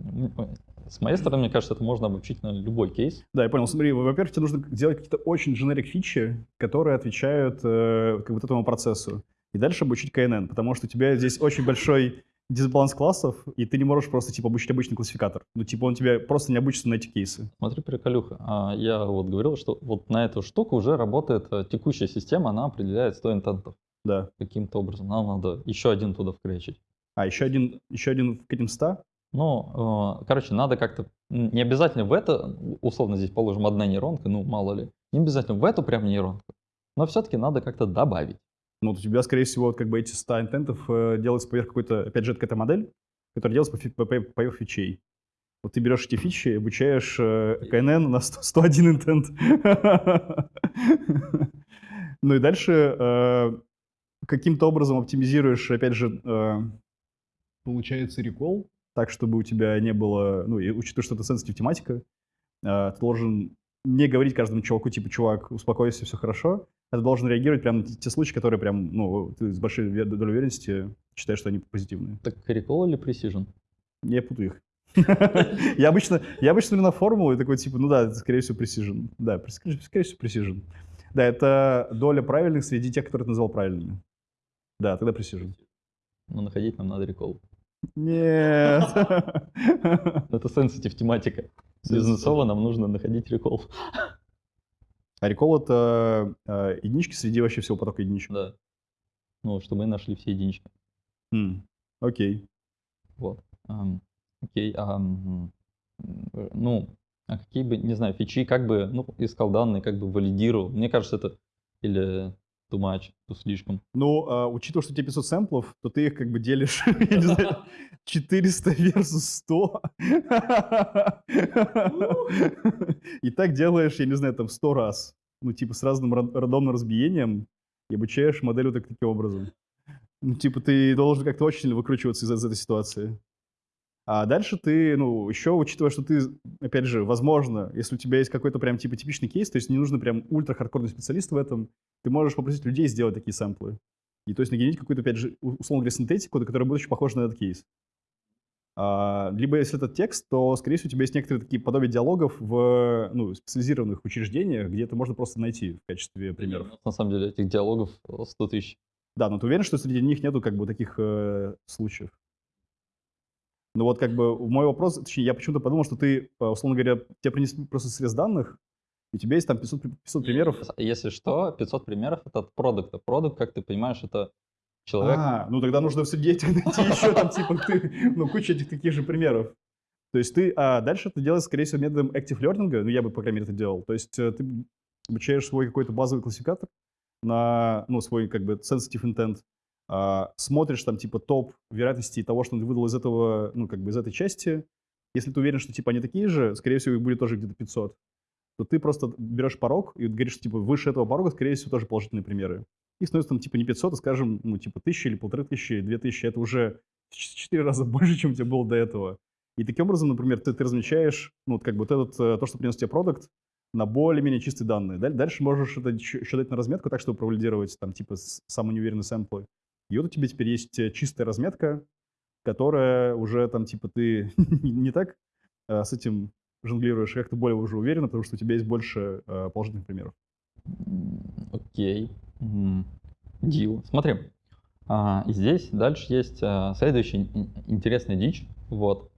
с моей стороны, мне кажется, это можно обобщить на любой кейс. Да, я понял. Смотри, во-первых, тебе нужно делать какие-то очень generic фичи, которые отвечают э, как вот этому процессу. И дальше обучить КНН, потому что у тебя здесь очень большой дисбаланс классов, и ты не можешь просто типа обучить обычный классификатор. Ну, типа он тебя просто не обучится на эти кейсы. Смотри, приколюха. А, Я вот говорил, что вот на эту штуку уже работает э, текущая система, она определяет 100 интентов Да. каким-то образом. Нам надо еще один туда вкречить. А, еще один, еще один к этим 100? Ну, э, короче, надо как-то, не обязательно в это, условно здесь положим одна нейронка, ну, мало ли, не обязательно в эту прям нейронку, но все-таки надо как-то добавить. Ну, вот у тебя, скорее всего, вот как бы эти 100 интентов э, делаются поверх какой-то, опять же, это какая-то модель, которая делается по фи- по- по- поверх фичей. Вот ты берешь эти фичи, обучаешь э, КНН на 100 101 интент. Ну и дальше э, каким-то образом оптимизируешь, опять же, э, получается, рекол, так, чтобы у тебя не было, ну, и учитывая, что это сенситив тематика, ты должен не говорить каждому чуваку, типа, чувак, успокойся, все хорошо, а ты должен реагировать прямо на те, случаи, которые прям, ну, ты с большой долей уверенности считаешь, что они позитивные. Так recall или precision? Я путаю их. Я обычно, я обычно смотрю на формулу и такой, типа, ну да, это, скорее всего, precision. Да, скорее скорее всего, precision. Да, это доля правильных среди тех, которые ты назвал правильными. Да, тогда precision. Но находить нам надо recall. Нет. Это sensitive тематика. Бизнесово нам нужно находить recall. А recall это э, единички среди вообще всего потока единичек. Да. Ну, чтобы мы нашли все единички. М, Окей. Вот. Окей. ам, м, Ну, а какие бы, не знаю, фичи, как бы, ну, искал данные, как бы валидировал. Мне кажется, это или too much, то слишком. Ну, а, учитывая, что у тебя 500 сэмплов, то ты их как бы делишь, я не знаю, 400 versus 100. И так делаешь, я не знаю, там 100 раз. Ну, типа с разным ран- рандомным разбиением и обучаешь модель вот так- таким образом. Ну, типа ты должен как-то очень выкручиваться из, из этой ситуации. А дальше ты, ну, еще учитывая, что ты, опять же, возможно, если у тебя есть какой-то прям типа типичный кейс, то есть не нужно прям ультра-хардкорный специалист в этом, ты можешь попросить людей сделать такие сэмплы. И то есть нагенерить какую-то, опять же, условно говоря, синтетику, которая будет очень похожа на этот кейс. А, либо если это текст, то, скорее всего, у тебя есть некоторые такие подобия диалогов в ну, специализированных учреждениях, где это можно просто найти в качестве примеров. На самом деле этих диалогов 100 тысяч. Да, но ты уверен, что среди них нету как бы таких э, случаев? Ну вот как бы мой вопрос, точнее, я почему-то подумал, что ты, э, условно говоря, тебе принесли просто срез данных, и у тебя есть там 500, при- 500 примеров. Если что, 500 примеров это от продукта. Продукт, как ты понимаешь, это человек. А, ну тогда нужно среди этих найти еще там, типа, ты, ну, куча этих таких же примеров. То есть ты, а дальше ты делаешь, скорее всего, методом active learning, ну, я бы, по крайней мере, это делал. То есть э, ты обучаешь свой какой-то базовый классификатор на, ну, свой, как бы, sensitive intent, смотришь там, типа, топ вероятности того, что он выдал из этого, ну, как бы, из этой части. Если ты уверен, что, типа, они такие же, скорее всего, их будет тоже где-то 500, то ты просто берешь порог и говоришь, типа, выше этого порога, скорее всего, тоже положительные примеры. И становится там, типа, не 500, а, скажем, ну, типа, 1000 или полторы тысячи, две тысячи. Это уже в 4 раза больше, чем у тебя было до этого. И таким образом, например, ты, ты размечаешь, ну, вот как бы вот этот, э, то, что принес тебе продукт, на более-менее чистые данные. Дальше можешь это еще дать на разметку так, чтобы провалидировать там типа самые неуверенные сэмплы. И вот у тебя теперь есть э, чистая разметка, которая уже там типа ты не так а, с этим жонглируешь, как-то более уже уверенно, потому что у тебя есть больше а, положительных примеров. Окей. Okay. Дил. Смотри, а, здесь дальше есть а, следующая интересная дичь. Вот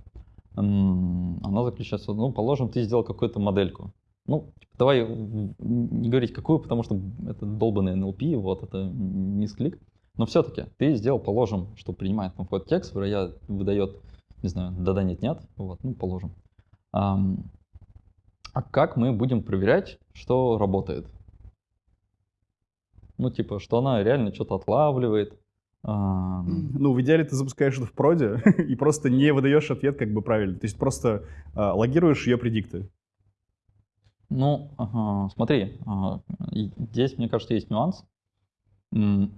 она заключается, ну, положим, ты сделал какую-то модельку. Ну, типа, давай не говорить какую, потому что это долбанный NLP, вот, это мисклик. Но все-таки ты сделал, положим, что принимает какой-то текст, выдает, не знаю, да-да, нет-нет, вот, ну, положим. А, а как мы будем проверять, что работает? Ну, типа, что она реально что-то отлавливает, а... Ну, в идеале ты запускаешь это в проде и просто не выдаешь ответ как бы правильно. То есть просто а, логируешь ее предикты. Ну, ага, смотри, а, здесь, мне кажется, есть нюанс,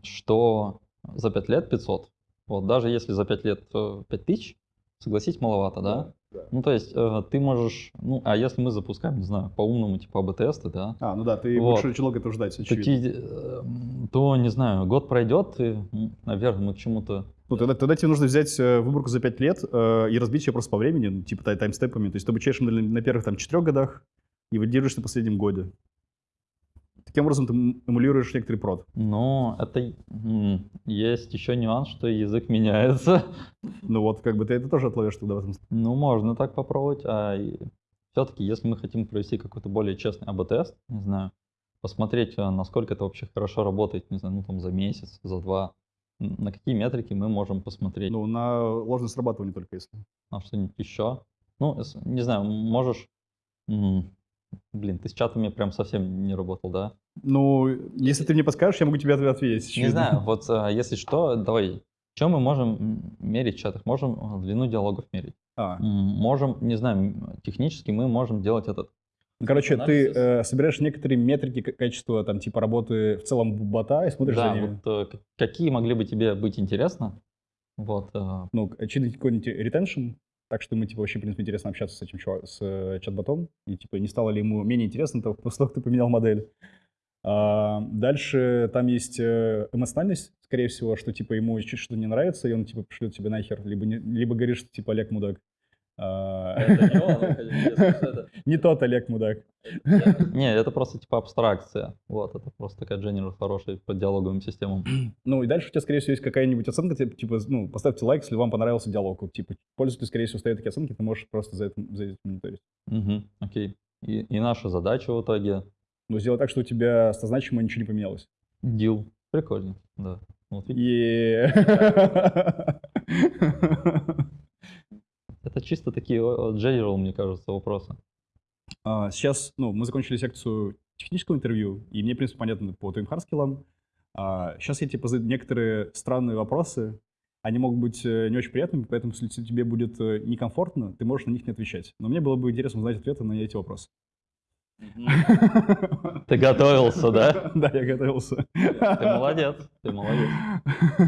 что за 5 лет 500. Вот даже если за 5 лет 5000, э, согласись, маловато, да? да? Ну, то есть э, ты можешь, ну, а если мы запускаем, не знаю, по-умному, типа АБ-тесты, да? А, ну да, ты вот. больше очень долго этого ждать, очевидно. Такие, э, то, не знаю, год пройдет, и, наверное, мы к чему-то... Ну, тогда, тогда тебе нужно взять э, выборку за 5 лет э, и разбить ее просто по времени, ну, типа тай таймстепами. То есть ты обучаешь на, на первых там 4 годах и валидируешь на последнем годе. Таким образом ты эмулируешь некоторый прод. Ну, это есть еще нюанс, что язык меняется. Ну вот, как бы ты это тоже отловишь тогда в этом Ну, можно так попробовать. А все-таки, если мы хотим провести какой-то более честный АБ-тест, не знаю, посмотреть, а, насколько это вообще хорошо работает, не знаю, ну там за месяц, за два, на какие метрики мы можем посмотреть? Ну, на ложное срабатывание только если. На что-нибудь еще? Ну, не знаю, можешь Блин, ты с чатами прям совсем не работал, да? Ну, если ты мне подскажешь, я могу тебе ответить. Не знаю, вот а, если что, давай. Что мы можем мерить в чатах? Можем а, длину диалогов мерить. А. Можем, не знаю, технически мы можем делать этот Короче, ты э, собираешь некоторые метрики качества, там, типа работы в целом бота и смотришь да, за ними. вот э, какие могли бы тебе быть интересны? Вот. Э... Ну, очевидно, какой-нибудь retention, так что мы, типа, вообще, в принципе, интересно общаться с этим чувак, с э, чат-ботом. И, типа, не стало ли ему менее интересно того, после того, как ты поменял модель. А, дальше там есть э, эмоциональность, скорее всего, что, типа, ему чуть что не нравится, и он, типа, пришлет тебе нахер. Либо, не, либо говорит, что, типа, Олег мудак. А, это не он, Не тот Олег мудак. Не, это просто типа абстракция. Вот, это просто такая general хорошая по диалоговым системам. Ну и дальше у тебя, скорее всего, есть какая-нибудь оценка, типа, ну, поставьте лайк, если вам понравился диалог. Типа, пользователь, скорее всего, ставит такие оценки, ты можешь просто за это, за это мониторить. Угу, окей. И, и наша задача в итоге? Ну, сделать так, что у тебя статзначимо ничего не поменялось. Deal. Прикольно, да. Вот, Это чисто такие general, мне кажется, вопросы. А, сейчас, ну, мы закончили секцию технического интервью, и мне, в принципе, понятно по твоим hard skill ам. А, сейчас я тебе позадаю некоторые странные вопросы. Они могут быть э, не очень приятными, поэтому если тебе будет э, некомфортно, ты можешь на них не отвечать. Но мне было бы интересно узнать ответы на эти вопросы. Ты готовился, да? Да, я готовился. Ты молодец, ты молодец.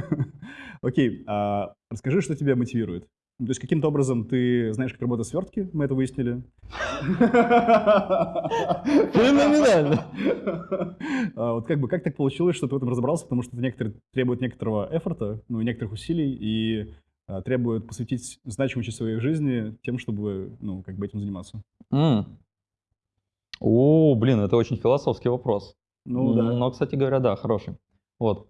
Окей, а расскажи, что тебя мотивирует. То есть каким-то образом ты знаешь, как работают свертки, мы это выяснили. Феноменально. А вот как бы как так получилось, что ты в этом разобрался, потому что это требует некоторого эфорта, ну и некоторых усилий, и а, требует посвятить значимую часть своей жизни тем, чтобы, ну, как бы этим заниматься. О, блин, это очень философский вопрос. Ну да. Но, кстати говоря, да, хороший. Вот.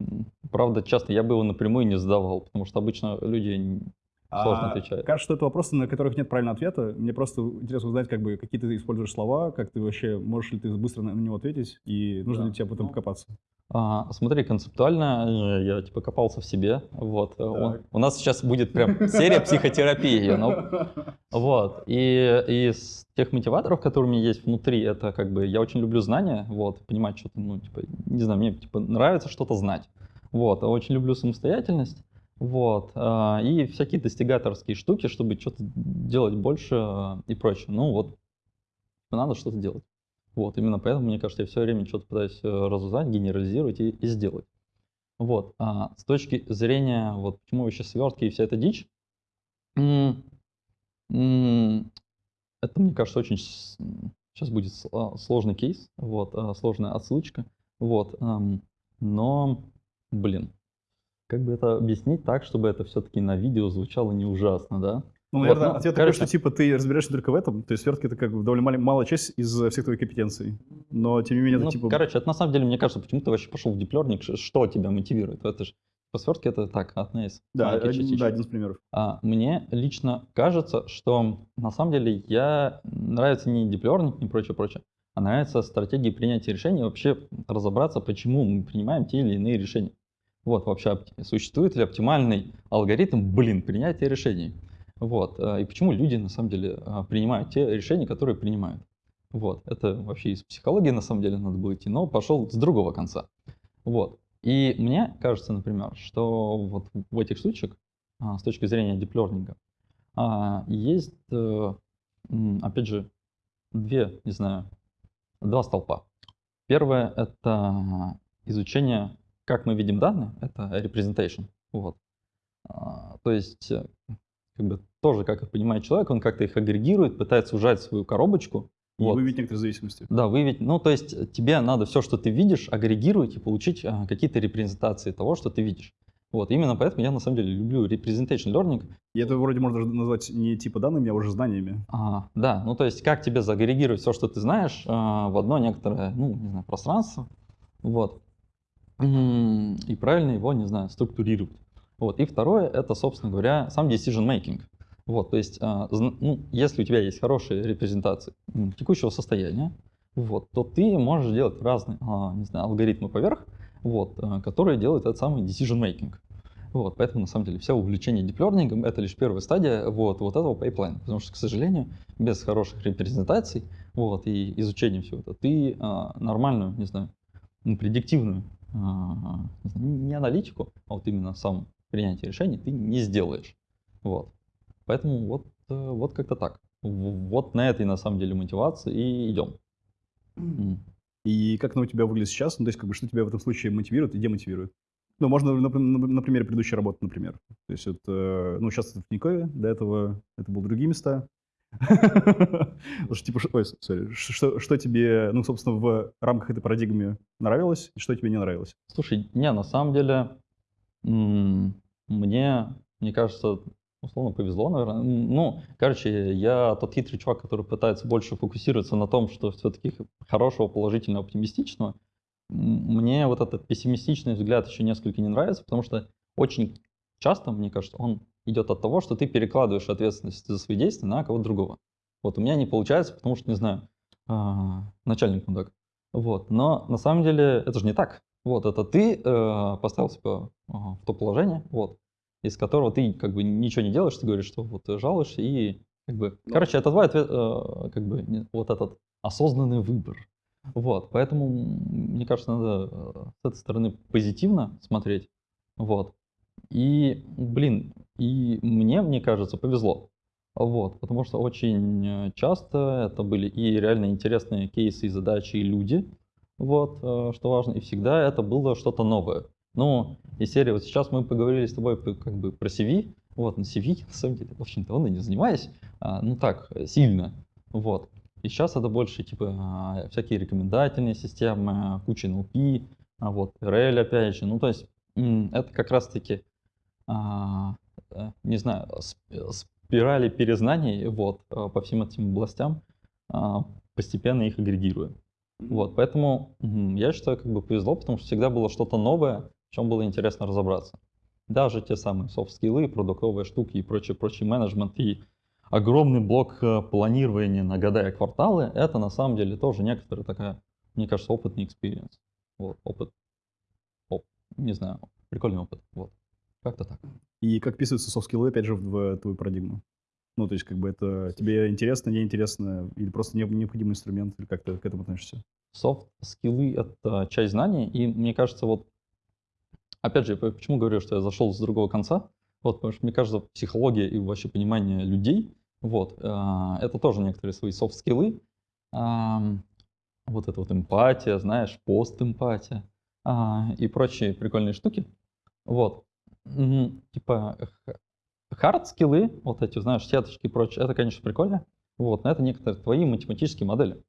Правда, часто я бы его напрямую не задавал, потому что обычно люди сложно А. Кажется, что это вопросы, на которых нет правильного ответа. Мне просто интересно узнать, как бы, какие ты используешь слова, как ты вообще, можешь ли ты быстро на него ответить, и нужно Да. ли тебе об этом Ну, покопаться. А, смотри, концептуально э, я типа копался в себе. Вот. э, Так. у нас сейчас будет прям серия психотерапии. you know. Вот. И из тех мотиваторов, которые у меня есть внутри, это как бы я очень люблю знания, вот, понимать что-то, ну, типа, не знаю, мне типа нравится что-то знать. Вот. А очень люблю самостоятельность. Вот. а, И всякие достигаторские штуки, чтобы что-то делать больше а, и прочее. Ну вот, надо что-то делать. Вот, именно поэтому, мне кажется, я все время что-то пытаюсь э, разузнать, генерализировать и, и сделать. Вот, а с точки зрения, вот почему вообще свертки и вся эта дичь, это, мне кажется, очень сейчас будет а, сложный кейс, вот, сложная отсылочка, вот, но, блин, как бы это объяснить так, чтобы это все-таки на видео звучало не ужасно, да? Ну, Вот, наверное, ну, ответ такой, что типа ты разбираешься только в этом, то есть свертки это как бы довольно мали- малая часть из э, всех твоих компетенций, но тем не менее это Ну, типа... короче, это на самом деле, мне кажется, почему ты вообще пошел в диплерник, ш- что тебя мотивирует? Это же по свертке это так, одна из да, один, частичек. да, один из примеров. А, мне лично кажется, что на самом деле я нравится не диплерник, не прочее, прочее, а нравится стратегии принятия решений, вообще разобраться, почему мы принимаем те или иные решения. Вот, вообще, существует ли оптимальный алгоритм, блин, принятия решений? Вот, э, и почему люди на самом деле а, принимают те решения, которые принимают. Вот, это вообще из психологии на самом деле надо было идти, но пошел с другого конца. Вот, и мне кажется, например, что вот в этих случаях, а, с точки зрения диплернинга, есть, э, опять же, две, не знаю, два столпа. Первое — это изучение, как мы видим данные, это representation. Вот. А, То есть, э, как бы тоже, как их понимает человек, он как-то их агрегирует, пытается ужать свою коробочку. И Вот. выявить некоторые зависимости. Да, выявить. Ну, то есть тебе надо все, что ты видишь, агрегировать и получить а, какие-то репрезентации того, что ты видишь. Вот, именно поэтому я на самом деле люблю representation learning. И это вроде можно даже назвать не типа данными, а уже знаниями. А, да, ну то есть как тебе загрегировать все, что ты знаешь, а, в одно некоторое, ну, не знаю, пространство, вот, и правильно его, не знаю, структурировать. Вот, и второе, это, собственно говоря, сам decision making. Вот, то есть, а, ну, если у тебя есть хорошие репрезентации текущего состояния, вот, то ты можешь делать разные, а, не знаю, алгоритмы поверх, вот, а, которые делают этот самый decision making. Вот, поэтому, на самом деле, все увлечение deep learning ом — это лишь первая стадия вот, вот этого pipeline а. Потому что, к сожалению, без хороших репрезентаций вот, и изучения всего этого, ты нормальную, не знаю, ну, предиктивную, не, аналитику, а вот именно сам принятие решений ты не сделаешь. Вот. Поэтому вот, э, вот как-то так. Вот на этой, на самом деле, мотивации и идем. И как оно у тебя выглядит сейчас? Ну, то есть, как бы, что тебя в этом случае мотивирует и демотивирует? Ну, можно на, на- на примере предыдущей работы, например. То есть, вот, э, ну, сейчас это в Тинькове, до этого это были другие места. Потому типа, что, что тебе, ну, собственно, в рамках этой парадигмы нравилось, и что тебе не нравилось? Слушай, не, на самом деле, мне, мне кажется, условно повезло, наверное. Ну, короче, я тот хитрый чувак, который пытается больше фокусироваться на том, что все-таки хорошего, положительного, оптимистичного. Мне вот этот пессимистичный взгляд еще несколько не нравится, потому что очень часто, мне кажется, он идет от того, что ты перекладываешь ответственность за свои действия на кого-то другого. Вот у меня не получается, потому что, не знаю, а, начальник мудак. Вот. Но на самом деле это же не так. Вот, это ты э, поставил себя ага, в то положение, вот, из которого ты как бы ничего не делаешь, ты говоришь, что вот жалуешься и как бы, Ну. короче, это твой ответ, э, как бы не- вот этот осознанный выбор. Вот, поэтому мне кажется, надо э, с этой стороны позитивно смотреть, вот. И, блин, и мне, мне кажется, повезло. Вот, потому что очень э, часто это были и реально интересные кейсы, и задачи, и люди, вот, э, что важно, и всегда это было что-то новое. Ну, из серии, вот сейчас мы поговорили с тобой как бы про CV, вот, на CV, на самом деле, очень давно не занимаюсь, а, ну так, э, сильно, вот. И сейчас это больше, типа, а, всякие рекомендательные системы, куча NLP, а вот, RL, опять же, ну, то есть, это как раз-таки, э, не знаю, сп- спирали перезнаний, вот, э, по всем этим областям, а, постепенно их агрегируя. Вот, поэтому я считаю, как бы повезло, потому что всегда было что-то новое, в чем было интересно разобраться. даже те самые софт-скиллы, продуктовые штуки и прочий, прочий менеджмент и огромный блок э, планирования на года и кварталы, это на самом деле тоже некоторая такая, мне кажется, опытный experience. Вот, опыт, оп, не знаю, прикольный опыт, вот, как-то так. И как вписываются soft skill ы, опять же, в твою парадигму? Ну, то есть, как бы это тебе интересно, неинтересно, или просто необходимый инструмент, или как ты к этому относишься? Soft skill ы — это часть знаний, и мне кажется, вот, опять же, почему говорю, что я зашел с другого конца, вот, потому что мне кажется, психология и вообще понимание людей, вот, э, это тоже некоторые свои soft skill ы, вот эта вот эмпатия, знаешь, пост-эмпатия а, и прочие прикольные штуки, вот, типа хард-скиллы, вот эти, знаешь, сеточки и прочее, это, конечно, прикольно, вот, но это некоторые твои математические модели.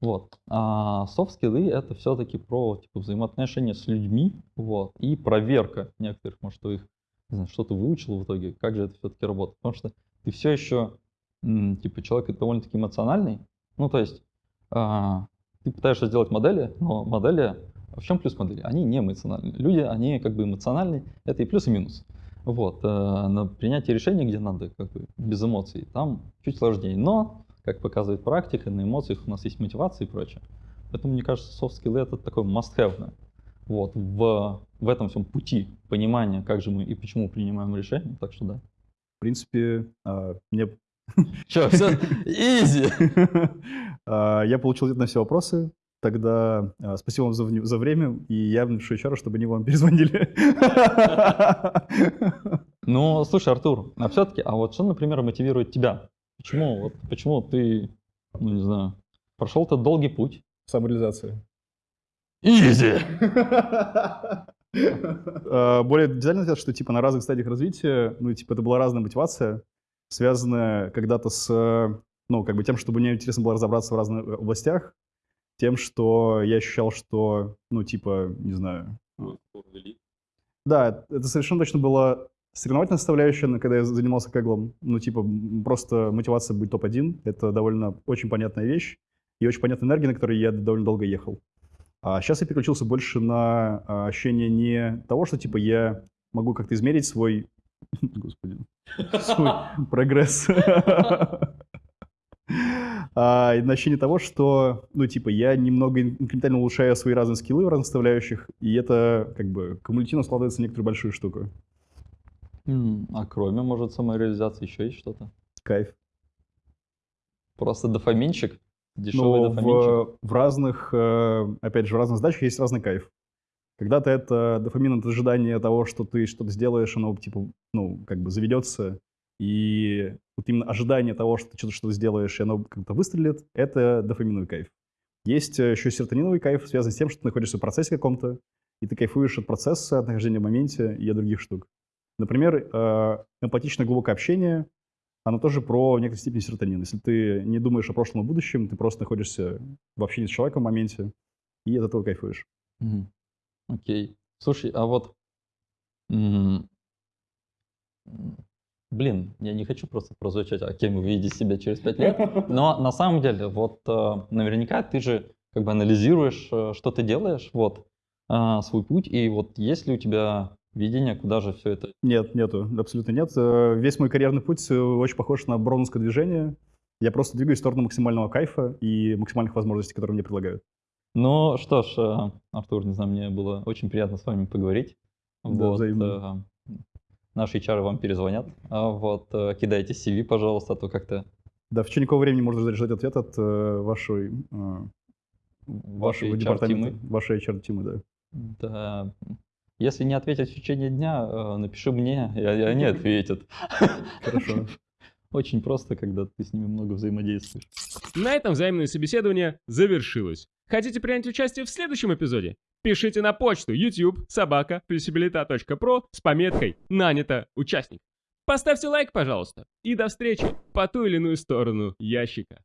Вот. А софт-скиллы это все-таки про типа, взаимоотношения с людьми, вот, и проверка некоторых, может, их, что ты выучил в итоге, как же это все-таки работает. Потому что ты все еще, типа, человек довольно-таки эмоциональный, ну, то есть, а, ты пытаешься сделать модели, но модели, в чем плюс модели? Они не эмоциональные. Люди, они как бы эмоциональные, это и плюс, и минус. Вот, э, на принятие решений, где надо как бы без эмоций, там чуть сложнее. Но как показывает практика, на эмоциях у нас есть мотивация и прочее. Поэтому, мне кажется, skills это такой must-have. Вот, в, в этом всем пути понимания, как же мы и почему принимаем решения, так что да. В принципе, а, мне... Че, все, изи! А, я получил ответ на все вопросы. Тогда а, спасибо вам за, за время, и я напишу HR, чтобы они вам перезвонили. Ну, слушай, Артур, а все-таки, а вот что, например, мотивирует тебя Почему, вот, почему ты, ну не знаю, прошел этот долгий путь? Самореализация. Изи! А, более детально сказать, что типа на разных стадиях развития, ну типа это была разная мотивация, связанная когда-то с, ну как бы тем, чтобы мне интересно было разобраться в разных областях, тем, что я ощущал, что, ну типа, не знаю. Да, это совершенно точно было Соревновательная составляющая, когда я занимался кеглом, ну, типа, просто мотивация быть топ-1, это довольно очень понятная вещь и очень понятная энергия, на которой я довольно долго ехал. А сейчас я переключился больше на а, ощущение не того, что, типа, я могу как-то измерить свой, господи, свой прогресс, а на ощущение того, что, ну, типа, я немного инкрементально улучшаю свои разные скиллы в разных составляющих, и это, как бы, кумулятивно складывается в некоторую большую штуку. А кроме, может, самореализации еще есть что-то? Кайф. Просто дофаминчик? Дешевый Но дофаминчик? В, в разных, э, опять же, в разных задачах есть разный кайф. Когда-то это дофамин, это ожидание того, что ты что-то сделаешь, оно, типа, ну, как бы заведется, и вот именно ожидание того, что ты что-то что сделаешь, и оно как-то выстрелит, это дофаминовый кайф. Есть э, еще серотониновый кайф, связанный с тем, что ты находишься в процессе каком-то, и ты кайфуешь от процесса, от нахождения в моменте и от других штук. Например, э, эмпатичное глубокое общение, оно тоже про некоторой степени серотонин. Если ты не думаешь о прошлом и будущем, ты просто находишься в общении с человеком в моменте, и от этого кайфуешь. Окей. Слушай, а вот... Блин, я не хочу просто прозвучать, а кем вы видите себя через пять лет, но на самом деле, вот э, наверняка ты же как бы анализируешь, э, что ты делаешь, вот, свой путь, и вот есть ли у тебя видения, куда же все это? Нет, нету, абсолютно нет. Э, весь мой карьерный путь э, очень похож на броуновское движение. Я просто двигаюсь в сторону максимального кайфа и максимальных возможностей, которые мне предлагают. Ну что ж, э, Артур, не знаю, мне было очень приятно с вами поговорить. Да, вот, взаимно. Наши HR вам перезвонят. А вот кидайте CV, пожалуйста, а то как-то... Да, в течение какого времени можно ждать ответ от э, вашей, э, вашего департамента, вашей HR-тимы, да? Да, если не ответят в течение дня, э, напиши мне, и они ответят. Хорошо. Очень просто, когда ты с ними много взаимодействуешь. На этом взаимное собеседование завершилось. Хотите принять участие в следующем эпизоде? Пишите на почту youtube собака про с пометкой «Нанято участник». Поставьте лайк, пожалуйста, и до встречи по ту или иную сторону ящика.